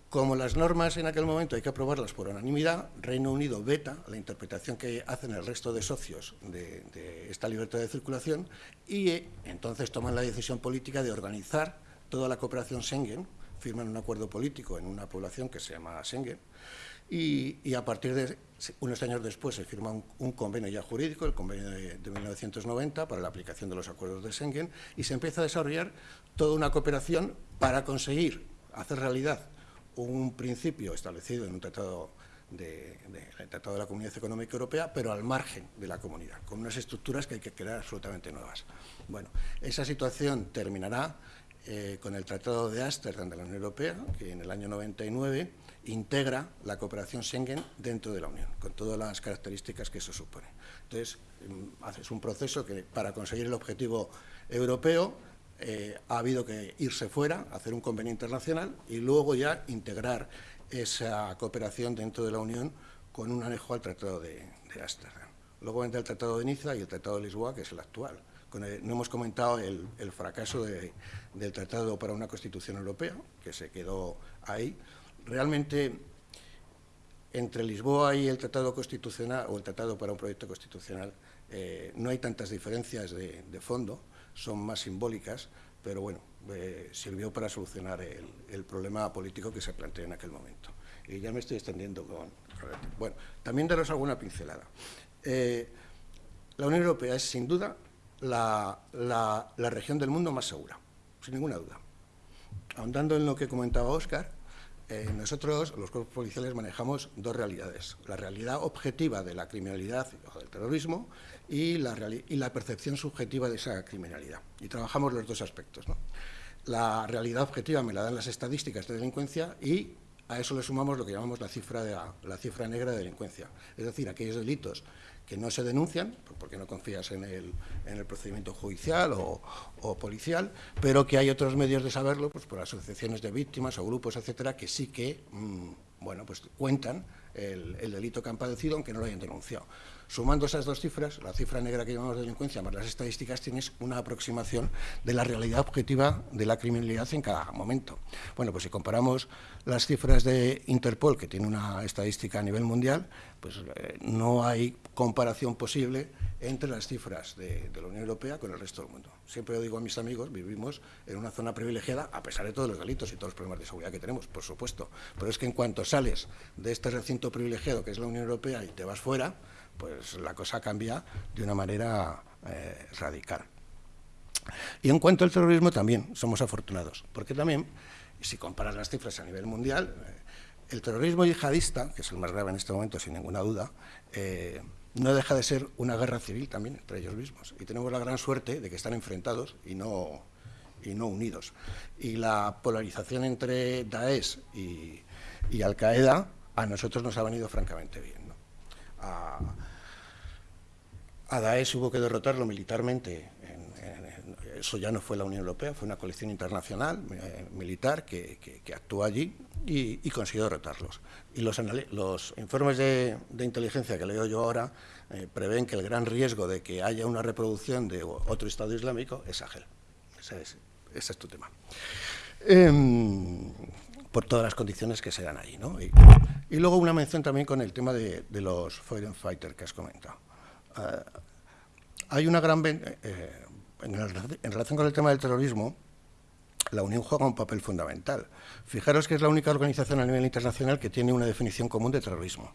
como las normas en aquel momento hay que aprobarlas por unanimidad, Reino Unido veta la interpretación que hacen el resto de socios de, de esta libertad de circulación y eh, entonces toman la decisión política de organizar toda la cooperación Schengen, firman un acuerdo político en una población que se llama Schengen, y, a partir de unos años después se firma un, convenio ya jurídico, el convenio de, 1990, para la aplicación de los acuerdos de Schengen, y se empieza a desarrollar toda una cooperación para conseguir hacer realidad un principio establecido en un tratado de, Tratado de la Comunidad Económica Europea, pero al margen de la comunidad, con unas estructuras que hay que crear absolutamente nuevas. Bueno, esa situación terminará eh, con el Tratado de Ámsterdam de la Unión Europea, que en el año 99 integra la cooperación Schengen dentro de la Unión, con todas las características que eso supone. Entonces, mm, es un proceso que para conseguir el objetivo europeo eh, ha habido que irse fuera, hacer un convenio internacional y luego ya integrar esa cooperación dentro de la Unión con un anejo al Tratado de, de Ámsterdam. Luego entra el Tratado de Niza y el Tratado de Lisboa, que es el actual, no hemos comentado el, fracaso del Tratado para una Constitución Europea, que se quedó ahí. Realmente, entre Lisboa y el Tratado Constitucional, o el Tratado para un Proyecto Constitucional, eh, no hay tantas diferencias de, fondo, son más simbólicas, pero bueno, eh, sirvió para solucionar el, problema político que se planteó en aquel momento. Y ya me estoy extendiendo con... Bueno, también daros alguna pincelada. Eh, la Unión Europea es, sin duda, la, región del mundo más segura, sin ninguna duda. Ahondando en lo que comentaba Óscar, eh, nosotros, los cuerpos policiales, manejamos dos realidades. La realidad objetiva de la criminalidad o del terrorismo y la, percepción subjetiva de esa criminalidad. Y trabajamos los dos aspectos. La realidad objetiva me la dan las estadísticas de delincuencia y a eso le sumamos lo que llamamos la cifra, de la cifra negra de delincuencia. Es decir, aquellos delitos que no se denuncian, porque no confías en el, procedimiento judicial o, policial, pero que hay otros medios de saberlo, pues por asociaciones de víctimas o grupos, etcétera, que sí que mm, bueno, pues cuentan el, el, delito que han padecido, aunque no lo hayan denunciado. Sumando esas dos cifras, la cifra negra que llamamos delincuencia más las estadísticas, tienes una aproximación de la realidad objetiva de la criminalidad en cada momento. Bueno, pues si comparamos las cifras de Interpol, que tiene una estadística a nivel mundial, pues eh, no hay comparación posible entre las cifras de, la Unión Europea con el resto del mundo. Siempre lo digo a mis amigos, vivimos en una zona privilegiada, a pesar de todos los delitos y todos los problemas de seguridad que tenemos, por supuesto. Pero es que en cuanto sales de este recinto privilegiado que es la Unión Europea y te vas fuera, pues la cosa cambia de una manera eh, radical. Y en cuanto al terrorismo también somos afortunados, porque también, si comparas las cifras a nivel mundial, eh, el terrorismo yihadista, que es el más grave en este momento, sin ninguna duda, eh, no deja de ser una guerra civil también entre ellos mismos. Y tenemos la gran suerte de que están enfrentados y no, y no unidos. Y la polarización entre Daesh y, Al-Qaeda a nosotros nos ha venido francamente bien. A, a Daesh hubo que derrotarlo militarmente. eso ya no fue la Unión Europea, fue una coalición internacional eh, militar que, actuó allí y, consiguió derrotarlos. Y los, informes de, inteligencia que leo yo ahora eh, prevén que el gran riesgo de que haya una reproducción de otro Estado Islámico es Sahel. Ese es, tu tema. Em, por todas las condiciones que se dan ahí. ¿no? Y, luego una mención también con el tema de, los foreign fighters que has comentado. Eh, hay una gran... Eh, en, relación con el tema del terrorismo, la Unión juega un papel fundamental. Fijaros que es la única organización a nivel internacional que tiene una definición común de terrorismo.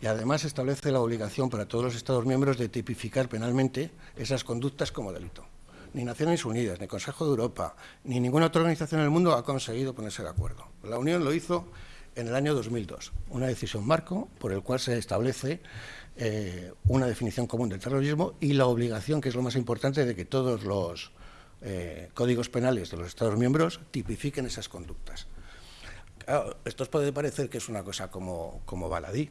Y además establece la obligación para todos los Estados miembros de tipificar penalmente esas conductas como delito. Ni Naciones Unidas, ni Consejo de Europa, ni ninguna otra organización en el mundo ha conseguido ponerse de acuerdo. La Unión lo hizo en el año 2002, una decisión marco por el cual se establece eh, una definición común del terrorismo y la obligación, que es lo más importante, de que todos los eh, códigos penales de los Estados miembros tipifiquen esas conductas. esto os puede parecer que es una cosa como, como baladí,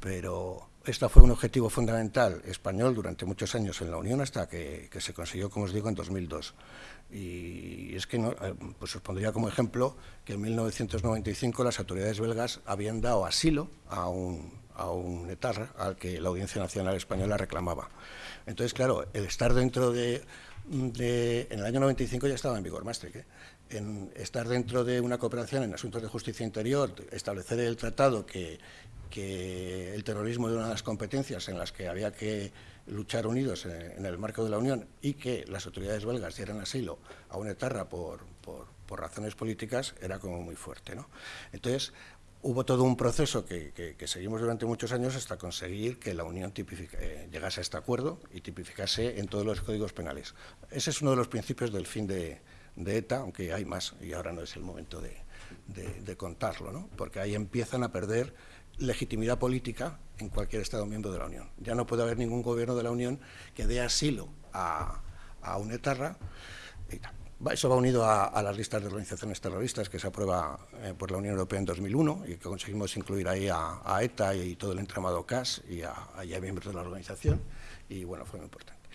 pero esto fue un objetivo fundamental español durante muchos años en la Unión hasta que, se consiguió, como os digo, en 2002. Y es que, eh, pues os pondría como ejemplo que en 1995 las autoridades belgas habían dado asilo a un, a un etarra al que la Audiencia Nacional Española reclamaba. Entonces, claro, el estar dentro de... en el año 95 ya estaba en vigor Maastricht, ¿eh? en estar dentro de una cooperación en asuntos de justicia interior, establecer el tratado que, que el terrorismo era una de las competencias en las que había que luchar unidos en, el marco de la Unión y que las autoridades belgas dieran asilo a una etarra por, por, razones políticas era como muy fuerte. ¿no? Entonces, hubo todo un proceso que, seguimos durante muchos años hasta conseguir que la Unión eh, llegase a este acuerdo y tipificase en todos los códigos penales. Ese es uno de los principios del fin de, ETA, aunque hay más y ahora no es el momento de, contarlo, ¿no? porque ahí empiezan a perder legitimidad política en cualquier Estado miembro de la Unión. Ya no puede haber ningún gobierno de la Unión que dé asilo a, a un etarra. Eso va unido a, las listas de organizaciones terroristas que se aprueba eh, por la Unión Europea en 2001 y que conseguimos incluir ahí a, ETA y todo el entramado CAS y a, miembros de la organización. Y bueno, fue muy importante.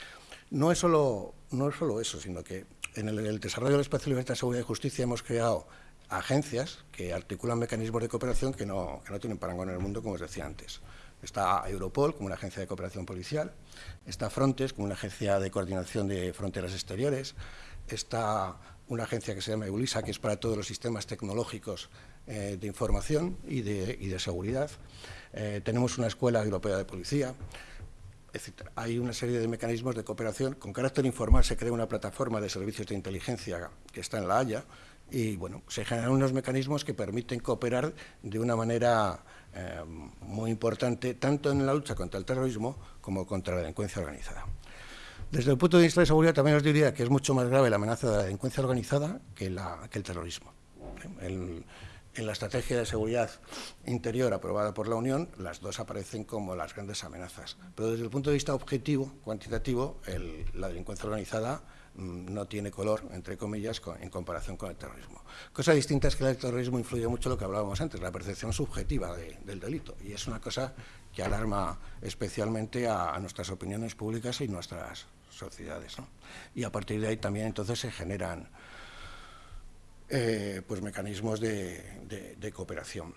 No es solo, no es solo eso, sino que en el, el desarrollo del espacio de libertad, seguridad y justicia hemos creado agencias que articulan mecanismos de cooperación que no, que no tienen parangón en el mundo, como os decía antes. Está Europol como una agencia de cooperación policial, está Frontex como una agencia de coordinación de fronteras exteriores, está una agencia que se llama EULISA, que es para todos los sistemas tecnológicos eh, de información y de, seguridad. Eh, tenemos una escuela europea de policía, hay una serie de mecanismos de cooperación. Con carácter informal se crea una plataforma de servicios de inteligencia que está en La Haya y bueno, se generan unos mecanismos que permiten cooperar de una manera eh, muy importante tanto en la lucha contra el terrorismo como contra la delincuencia organizada. Desde el punto de vista de seguridad también os diría que es mucho más grave la amenaza de la delincuencia organizada que, el terrorismo. en la estrategia de seguridad interior aprobada por la Unión, las dos aparecen como las grandes amenazas. Pero desde el punto de vista objetivo, cuantitativo, la delincuencia organizada mm, no tiene color, entre comillas, en comparación con el terrorismo. Cosa distinta es que el terrorismo influye mucho en lo que hablábamos antes, la percepción subjetiva del delito. Y es una cosa que alarma especialmente a, a nuestras opiniones públicas y nuestras sociedades. Y a partir de ahí también entonces se generan eh, pues mecanismos de, cooperación.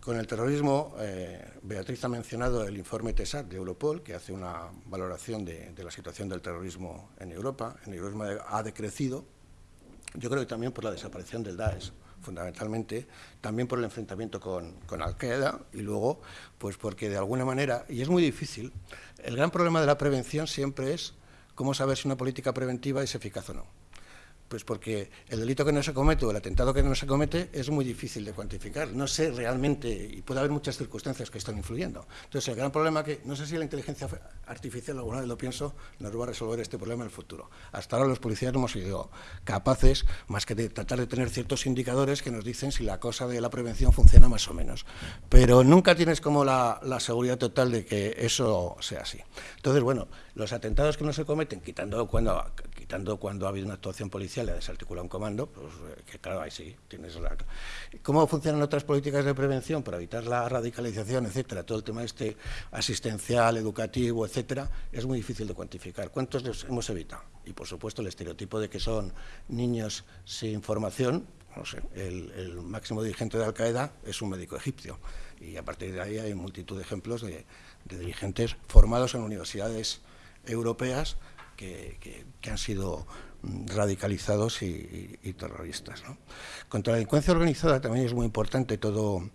Con el terrorismo, eh, Beatriz ha mencionado el informe TESAT de Europol, que hace una valoración de, la situación del terrorismo en Europa. En Europa ha decrecido, yo creo que también por la desaparición del Daesh, fundamentalmente, también por el enfrentamiento con, con Al-Qaeda y luego, pues porque de alguna manera, y es muy difícil, el gran problema de la prevención siempre es como saber se unha política preventiva é eficaz ou non. Pues porque el delito que no se comete o el atentado que no se comete es muy difícil de cuantificar. No sé realmente, y puede haber muchas circunstancias que están influyendo. Entonces, el gran problema que, no sé si la inteligencia artificial, alguna vez lo pienso, nos va a resolver este problema en el futuro. Hasta ahora los policías no hemos sido capaces, más que de tratar de tener ciertos indicadores que nos dicen si la cosa de la prevención funciona más o menos. Pero nunca tienes como la, la seguridad total de que eso sea así. Entonces, bueno, los atentados que no se cometen, quitando cuando, quitando cuando ha habido una actuación policial y desarticula un comando, pues eh, que claro, ahí sí, tienes la... ¿Cómo funcionan otras políticas de prevención para evitar la radicalización, etcétera? Todo el tema este asistencial, educativo, etcétera, es muy difícil de cuantificar. ¿Cuántos los hemos evitado? Y por supuesto el estereotipo de que son niños sin formación, no sé, el, el máximo dirigente de Al-Qaeda es un médico egipcio. Y a partir de ahí hay multitud de ejemplos de, de dirigentes formados en universidades europeas que, han sido mm, radicalizados y, terroristas. Contra la delincuencia organizada también es muy importante todo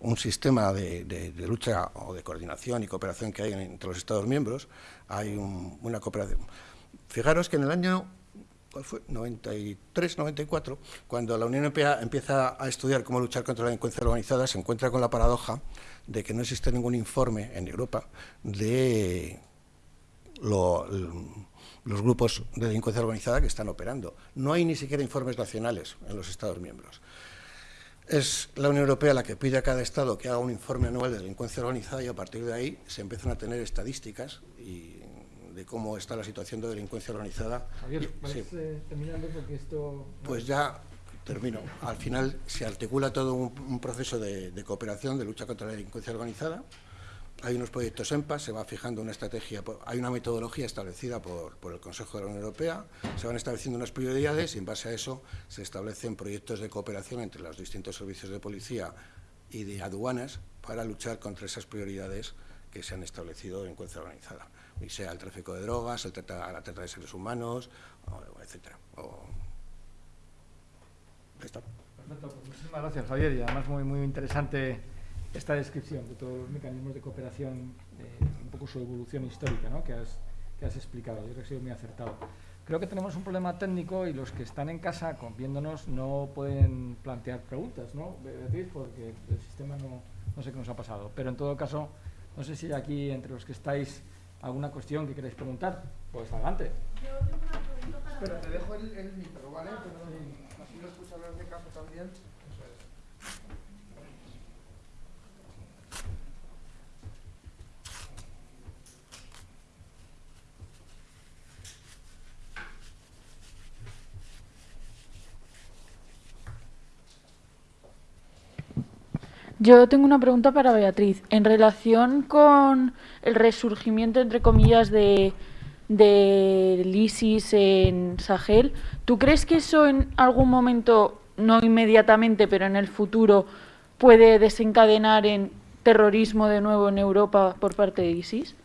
un sistema de, lucha o de coordinación y cooperación que hay entre los Estados miembros. Hay una cooperación. Fijaros que en el año ¿cuál fue? 93, 94, cuando la Unión Europea empieza a estudiar cómo luchar contra la delincuencia organizada, se encuentra con la paradoja de que no existe ningún informe en Europa de los grupos de delincuencia organizada que están operando. No hay ni siquiera informes nacionales en los Estados miembros. Es la Unión Europea la que pide a cada Estado que haga un informe anual de delincuencia organizada y a partir de ahí se empiezan a tener estadísticas y de cómo está la situación de delincuencia organizada. Javier, terminando porque esto... Pues ya termino. Al final se articula todo un, proceso de, de cooperación, de lucha contra la delincuencia organizada, hay unos proyectos EMPA, se va fijando una estrategia, hay una metodología establecida por, el Consejo de la Unión Europea, se van estableciendo unas prioridades y en base a eso se establecen proyectos de cooperación entre los distintos servicios de policía y de aduanas para luchar contra esas prioridades que se han establecido en cuenta organizada, y sea el tráfico de drogas, el trata, la trata de seres humanos, etcétera. Perfecto, pues muchísimas gracias Javier y además muy, muy interesante esta descripción de todos los mecanismos de cooperación, eh, un poco su evolución histórica ¿no? que, has, que has explicado. Yo creo que ha sido muy acertado. Creo que tenemos un problema técnico y los que están en casa viéndonos no pueden plantear preguntas, ¿no, Beatriz? Porque el sistema no, no sé qué nos ha pasado. Pero en todo caso, no sé si hay aquí entre los que estáis alguna cuestión que queréis preguntar. Pues adelante. Yo tengo una pregunta para... Pero te dejo el, el micro, ¿vale? Pero así Yo tengo una pregunta para Beatriz. En relación con el resurgimiento, entre comillas, de, del ISIS en Sahel, ¿tú crees que eso en algún momento, no inmediatamente, pero en el futuro, puede desencadenar en terrorismo de nuevo en Europa por parte de ISIS?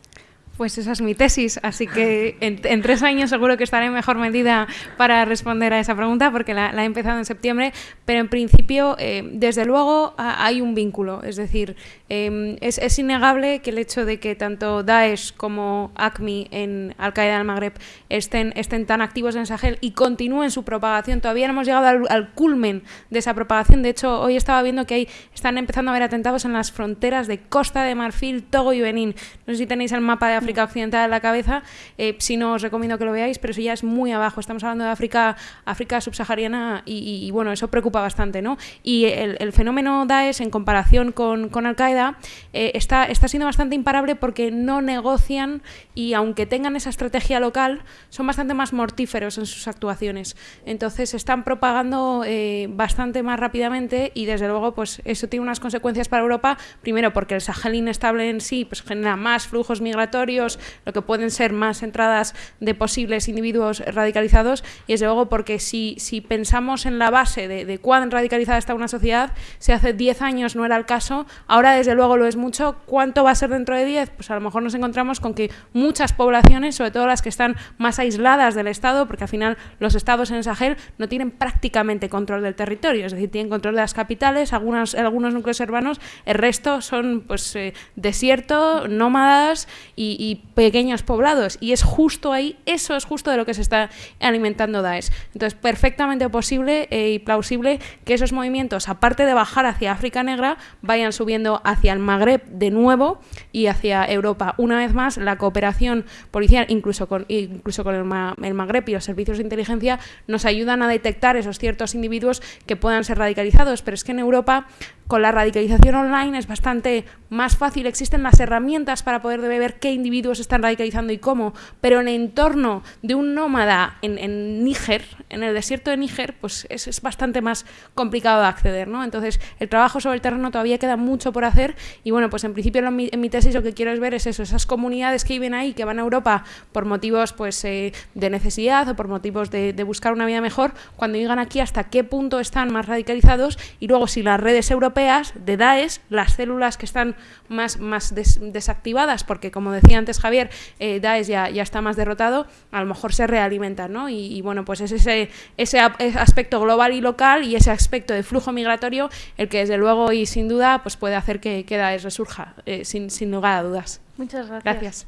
Pues esa es mi tesis, así que en, tres años seguro que estaré en mejor medida para responder a esa pregunta porque la, he empezado en septiembre, pero en principio, eh, desde luego, hay un vínculo. Es decir, em, es, innegable que el hecho de que tanto Daesh como ACMI en Al-Qaeda del Magreb estén, estén tan activos en Sahel y continúen su propagación, todavía no hemos llegado al, culmen de esa propagación. De hecho, hoy estaba viendo que hay, están empezando a haber atentados en las fronteras de Costa de Marfil, Togo y Benín. No sé si tenéis el mapa de África Occidental en la cabeza, eh, si no os recomiendo que lo veáis, pero eso ya es muy abajo. Estamos hablando de África, África subsahariana y, bueno, eso preocupa bastante, ¿no? Y el, fenómeno Daesh en comparación con, con Al-Qaeda eh, está, está siendo bastante imparable porque no negocian y aunque tengan esa estrategia local, son bastante más mortíferos en sus actuaciones. Entonces están propagando eh, bastante más rápidamente y desde luego pues eso tiene unas consecuencias para Europa, primero porque el Sahel inestable en sí pues genera más flujos migratorios, lo que pueden ser más entradas de posibles individuos radicalizados, y desde luego porque si, si pensamos en la base de, cuán radicalizada está una sociedad, si hace 10 años no era el caso, ahora desde luego lo es mucho, ¿cuánto va a ser dentro de 10? Pues a lo mejor nos encontramos con que muchas poblaciones, sobre todo las que están más aisladas del Estado, porque al final los estados en el Sahel no tienen prácticamente control del territorio, es decir, tienen control de las capitales, algunos, algunos núcleos urbanos, el resto son pues eh, desierto, nómadas y, pequeños poblados. Y es justo ahí, eso es justo de lo que se está alimentando Daesh. Entonces, perfectamente posible eh, y plausible que esos movimientos, aparte de bajar hacia África Negra, vayan subiendo hacia el Magreb de nuevo y hacia Europa. Una vez más, la cooperación policial, incluso con, incluso con el, el Magreb y los servicios de inteligencia, nos ayudan a detectar esos ciertos individuos que puedan ser radicalizados. Pero es que en Europa con la radicalización online es bastante más fácil, existen las herramientas para poder ver qué individuos están radicalizando y cómo, pero en el entorno de un nómada en, Níger, en el desierto de Níger, pues es, es, bastante más complicado de acceder, ¿no? Entonces, el trabajo sobre el terreno todavía queda mucho por hacer y bueno, pues en principio en mi, tesis lo que quiero es ver es eso, esas comunidades que viven ahí, que van a Europa por motivos pues eh, de necesidad o por motivos de, buscar una vida mejor, cuando llegan aquí hasta qué punto están más radicalizados y luego si las redes europeas de Daesh, las células que están más, más desactivadas, porque como decía antes Javier, eh, Daesh ya, ya, está más derrotado, a lo mejor se realimentan, ¿no? Y, bueno, pues es ese, ese aspecto global y local y ese aspecto de flujo migratorio el que desde luego y sin duda pues puede hacer que, que Daesh resurja, eh, sin, sin lugar a dudas. Muchas gracias. Gracias.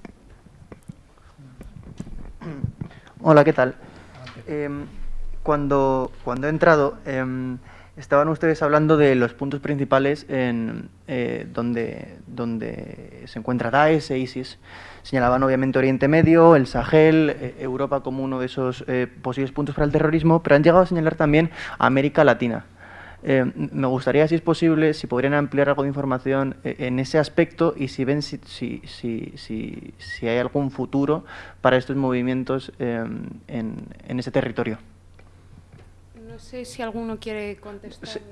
Hola, ¿qué tal? Em, cuando, cuando he entrado, em, Estaban ustedes hablando de los puntos principales en, eh, donde, donde se encuentra Daesh e ISIS. Señalaban obviamente Oriente Medio, el Sahel, eh, Europa como uno de esos eh, posibles puntos para el terrorismo, pero han llegado a señalar también América Latina. me gustaría, si es posible, si podrían ampliar algo de información en ese aspecto y si ven si, si, si, si hay algún futuro para estos movimientos en, en ese territorio. No sé si alguno quiere contestar.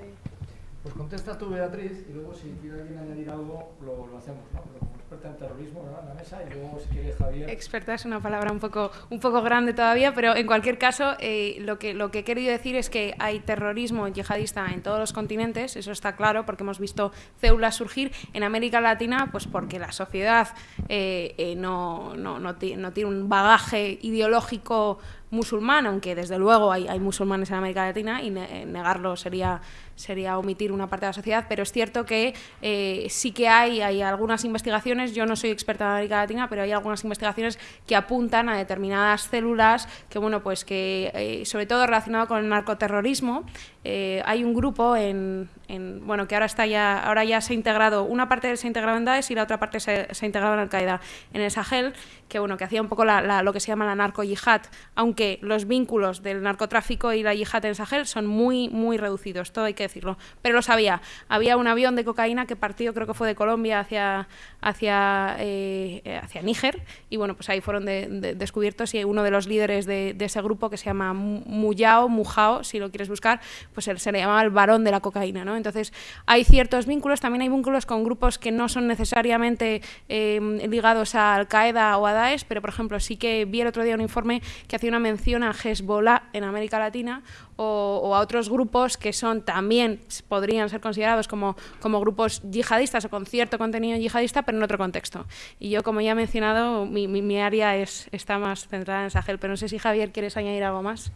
Pues contesta tú, Beatriz, y luego si quiere alguien añadir algo, lo, lo hacemos, ¿no? Pero como experta en terrorismo, ¿no? En la mesa, y luego si quiere Javier... Experta es una palabra un poco, un poco grande todavía, pero en cualquier caso, eh, lo, que, lo que he querido decir es que hay terrorismo yihadista en todos los continentes, eso está claro, porque hemos visto células surgir en América Latina, pues porque la sociedad eh, eh, no, no, no, no tiene un bagaje ideológico musulmán, aunque desde luego hay, hay musulmanes en América Latina y negarlo sería sería omitir una parte de la sociedad, pero es cierto que eh, sí que hay, hay algunas investigaciones, yo no soy experta en América Latina, pero hay algunas investigaciones que apuntan a determinadas células que, bueno, pues que, eh, sobre todo relacionado con el narcoterrorismo, eh, hay un grupo en, bueno, que ahora está ya, ahora ya se ha integrado, una parte se ha integrado en Daesh y la otra parte se, ha integrado en Al-Qaeda, en el Sahel, que bueno, que hacía un poco lo que se llama la narco-yihad, aunque los vínculos del narcotráfico y la yihad en el Sahel son muy, muy reducidos, todo hay que decirlo, pero lo sabía. Había un avión de cocaína que partió, creo que fue de Colombia hacia, hacia, eh, hacia Níger, y bueno, pues ahí fueron descubiertos y uno de los líderes de, ese grupo, que se llama Muyao, Mujao, si lo quieres buscar, pues se le llamaba el varón de la cocaína, ¿no? Entonces, hay ciertos vínculos, también hay vínculos con grupos que no son necesariamente eh, ligados a Al-Qaeda o a Daesh, pero, por ejemplo, sí que vi el otro día un informe que hacía una mención a Hezbollah en América Latina o, a otros grupos que son también, podrían ser considerados como, como grupos yihadistas o con cierto contenido yihadista, pero en otro contexto. Y yo, como ya he mencionado, mi, mi, área es, está más centrada en Sahel, pero no sé si Javier quieres añadir algo más.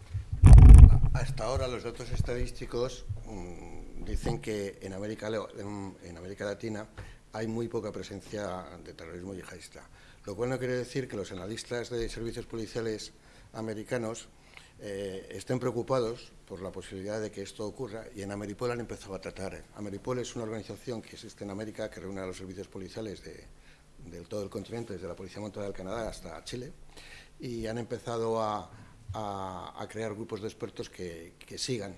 Hasta ahora los datos estadísticos mm, dicen que en América, en América Latina hay muy poca presencia de terrorismo yihadista, lo cual no quiere decir que los analistas de servicios policiales americanos eh, estén preocupados por la posibilidad de que esto ocurra y en Ameripol han empezado a tratar. Ameripol es una organización que existe en América que reúne a los servicios policiales de, todo el continente, desde la Policía Montada del Canadá hasta Chile, y han empezado a, crear grupos de expertos que, sigan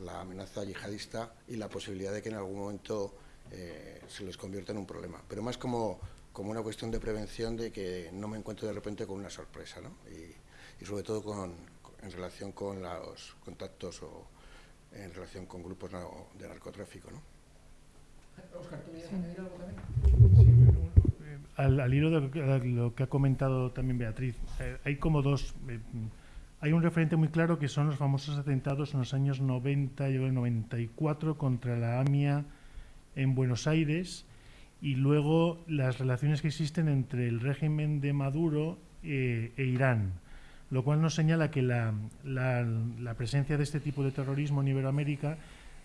la amenaza yihadista y la posibilidad de que en algún momento eh, se les convierta en un problema. Pero más como, como una cuestión de prevención de que no me encuentro de repente con una sorpresa, ¿no? y, sobre todo con, en relación con los contactos o en relación con grupos de narcotráfico. ¿no? Oscar, ¿tú añadir algo también? Eh, al, hilo de lo que ha comentado también Beatriz, eh, hay como dos... Eh, hay un referente muy claro que son los famosos atentados en los años 90 y 94 contra la AMIA en Buenos Aires y luego las relaciones que existen entre el régimen de Maduro e Irán lo cual nos señala que la, presencia de este tipo de terrorismo en Iberoamérica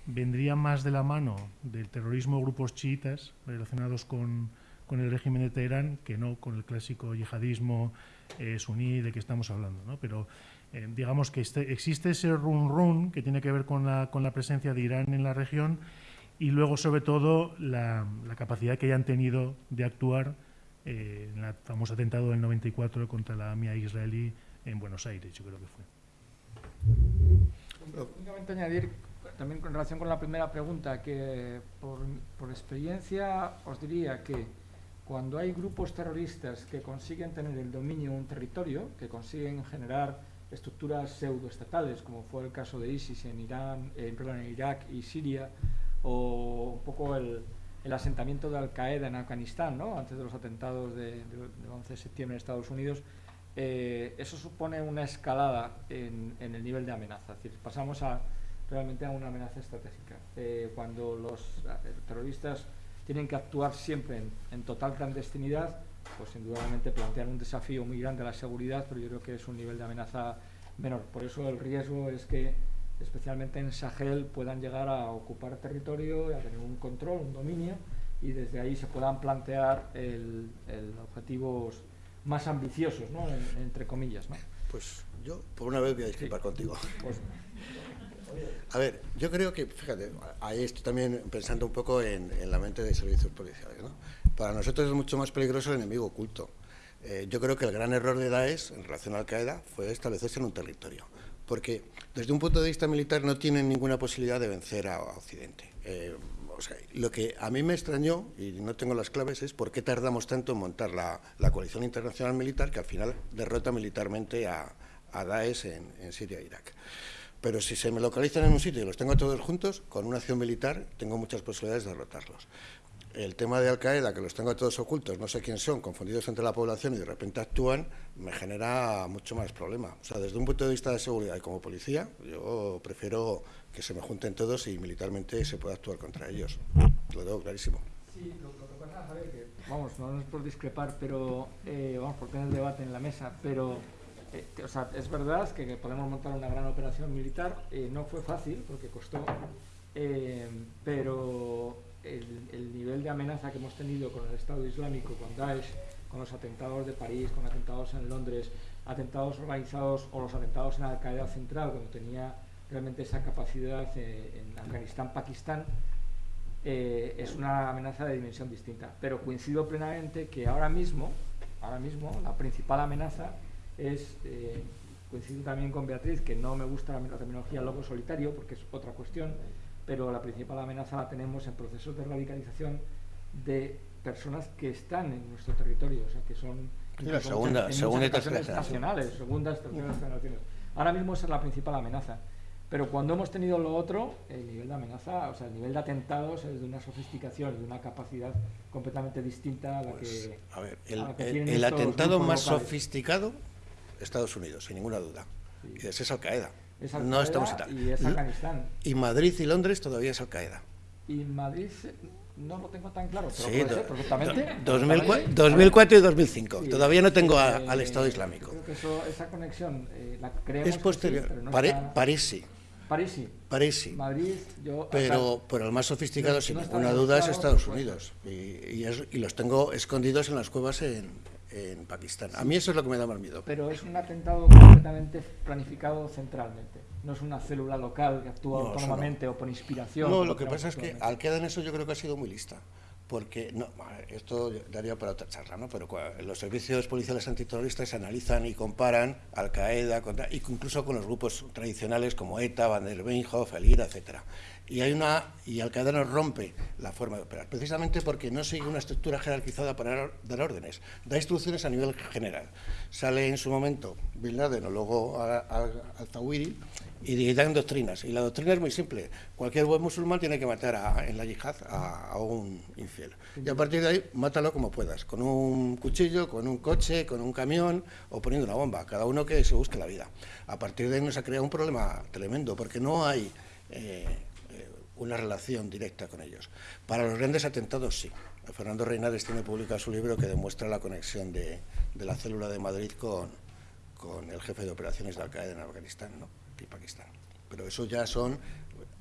vendría más de la mano del terrorismo de grupos chiitas relacionados con, el régimen de Teherán que no con el clásico yihadismo eh, suní de que estamos hablando. ¿no? Pero eh, digamos que este, existe ese run-run que tiene que ver con la, con la presencia de Irán en la región y luego, sobre todo, la, capacidad que hayan tenido de actuar eh, en el famoso atentado del 94 contra la AMIA israelí en Buenos Aires, yo creo que fue. Únicamente añadir, también en relación con la primera pregunta, que por, por experiencia os diría que cuando hay grupos terroristas que consiguen tener el dominio de un territorio, que consiguen generar estructuras pseudoestatales, como fue el caso de ISIS en Irán, en, en Irak y Siria, o un poco el, el asentamiento de Al-Qaeda en Afganistán, ¿no? antes de los atentados del de 11 de septiembre en Estados Unidos, eh, eso supone una escalada en, el nivel de amenaza. Es decir, pasamos a, realmente a una amenaza estratégica. Eh, cuando los eh, terroristas tienen que actuar siempre en, total clandestinidad, pues indudablemente plantean un desafío muy grande a la seguridad, pero yo creo que es un nivel de amenaza menor. Por eso el riesgo es que, especialmente en Sahel, puedan llegar a ocupar territorio, a tener un control, un dominio, y desde ahí se puedan plantear el, el objetivos más ambiciosos, ¿no? entre comillas. ¿no? Pues yo, por una vez, voy a discrepar contigo. Pues, a ver, yo creo que, fíjate, ahí estoy también pensando un poco en, la mente de servicios policiales. ¿no? Para nosotros es mucho más peligroso el enemigo oculto. Eh, yo creo que el gran error de Daesh en relación a Al-Qaeda fue establecerse en un territorio, porque desde un punto de vista militar no tienen ninguna posibilidad de vencer a, Occidente. Eh, lo que a mí me extrañó, y no tengo las claves, es por qué tardamos tanto en montar la, coalición internacional militar que al final derrota militarmente a, Daesh en, Siria e Irak. Pero si se me localizan en un sitio y los tengo todos juntos, con una acción militar tengo muchas posibilidades de derrotarlos. El tema de Al-Qaeda, que los tengo todos ocultos, no sé quién son, confundidos entre la población y de repente actúan, me genera mucho más problema. O sea, desde un punto de vista de seguridad y como policía, yo prefiero que se me junten todos y militarmente se pueda actuar contra ellos. Lo tengo clarísimo. Sí, lo, que pasa, Javier, que vamos, no es por discrepar, pero eh, vamos, por tener debate en la mesa, pero eh, o sea, es verdad que, podemos montar una gran operación militar, eh, no fue fácil porque costó, pero el, el, nivel de amenaza que hemos tenido con el Estado Islámico, con Daesh, con los atentados de París, con atentados en Londres, atentados organizados o los atentados en Al-Qaeda Central, cuando tenía realmente esa capacidad eh, en Afganistán, Pakistán, eh, es una amenaza de dimensión distinta. Pero coincido plenamente que ahora mismo, ahora mismo la principal amenaza es, eh, coincido también con Beatriz, que no me gusta la, terminología lobo solitario, porque es otra cuestión, pero la principal amenaza la tenemos en procesos de radicalización de personas que están en nuestro territorio, o sea, que son... la segunda, segunda nacionales, segundas, terceras generaciones. Ahora mismo esa es la principal amenaza. Pero cuando hemos tenido lo otro, el nivel de amenaza, o sea, el nivel de atentados es de una sofisticación, de una capacidad completamente distinta a la Pues, que. a ver, el, atentado más locales. sofisticado, Estados Unidos, sin ninguna duda. Y ese es Al-Qaeda. Es No estamos y es Afganistán. Y Madrid y Londres todavía es Al-Qaeda. Y Madrid no lo tengo tan claro, pero Sí, puede ser perfectamente. do- 2004, perfectamente. 2004 y 2005. Sí, Todavía no tengo a- eh, al Estado Islámico. Creo que eso- esa conexión eh, la creemos Es que sí, posterior. pero no Pare- está- París sí. París sí. París sí. Madrid, yo. Pero, el más sofisticado, no- sin no ninguna duda, es Estados Unidos. Y, y es- y los tengo escondidos en las cuevas en, en Pakistán. A mí eso es lo que me da más miedo. Pero es un atentado completamente planificado centralmente. No es una célula local que actúa No, autónomamente o por inspiración. No, lo que pasa es que actualmente. Al-Qaeda en eso yo creo que ha sido muy lista. Porque, no, esto daría para otra charla, ¿no? Pero los servicios policiales antiterroristas analizan y comparan Al-Qaeda, contra- incluso con los grupos tradicionales como ETA, Van der Weinhof, el IRA, etcétera. Y hay una y Al-Qaeda nos rompe la forma de operar, precisamente porque no sigue una estructura jerarquizada para dar- órdenes, da instrucciones a nivel general. Sale en su momento Bin Laden o luego a- a- al-Zawahiri y dan doctrinas. Y la doctrina es muy simple. Cualquier buen musulmán tiene que matar a- en la yihad a, un infiel. Y a partir de ahí, mátalo como puedas, con un cuchillo, con un coche, con un camión o poniendo una bomba. Cada uno que se busque la vida. A partir de ahí nos ha creado un problema tremendo, porque no hay eh, una relación directa con ellos. Para los grandes atentados, sí. Fernando Reinares tiene publicado su libro que demuestra la conexión de, la célula de Madrid con, el jefe de operaciones de Al-Qaeda en Afganistán ¿no? y Pakistán. Pero eso ya son...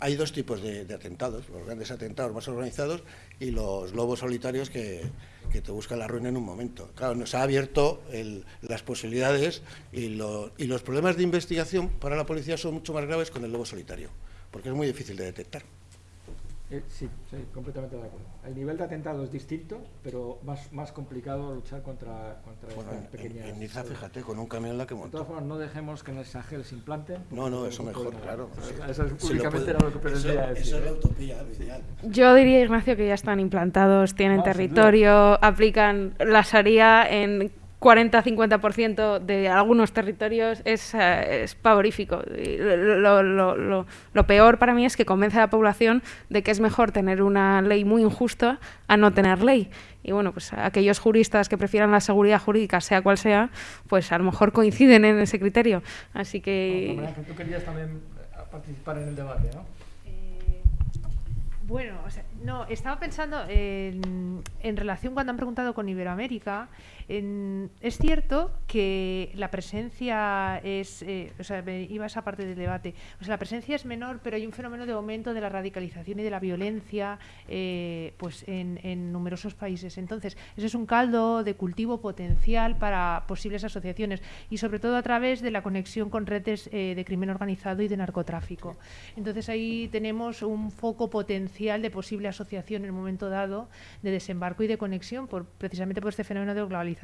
Hay dos tipos de, atentados, los grandes atentados más organizados y los lobos solitarios que, te buscan la ruina en un momento. Claro, nos ha abierto las posibilidades y, lo- y los problemas de investigación para la policía son mucho más graves con el lobo solitario, porque es muy difícil de detectar. Eh, sí, sí, completamente de acuerdo. El nivel de atentado es distinto, pero más, más complicado luchar contra, contra Bueno, estas en, pequeñas. en Niza, fíjate, con un camión la que De todas montó. formas, no dejemos que en el Sahel se implanten. porque No, no, es eso mejor, problema. claro. Eso, Sí. eso es Si lo públicamente puede- era lo que pretendía eso- decir. eso es la utopía, lo ideal. Yo diría, Ignacio, que ya están implantados, tienen territorio, aplican la Sharia en 40-50% de algunos territorios, es, eh, es pavorífico. Y Lo, lo- lo- lo peor para mí es que convence a la población de que es mejor tener una ley muy injusta a no tener ley. Y bueno, pues aquellos juristas que prefieran la seguridad jurídica, sea cual sea, pues a lo mejor coinciden en ese criterio. Así que... Bueno, tú querías también eh, participar en el debate, ¿no? Eh, Bueno, o sea, no, estaba pensando en, en relación cuando han preguntado con Iberoamérica. Es cierto que la presencia es, eh, o sea, me iba esa parte del debate. O sea, la presencia es menor, pero hay un fenómeno de aumento de la radicalización y de la violencia, eh, pues en, numerosos países. Entonces, ese es un caldo de cultivo potencial para posibles asociaciones y sobre todo a través de la conexión con redes eh, de crimen organizado y de narcotráfico. Entonces ahí tenemos un foco potencial de posible asociación en un momento dado de desembarco y de conexión por, precisamente por este fenómeno de globalización.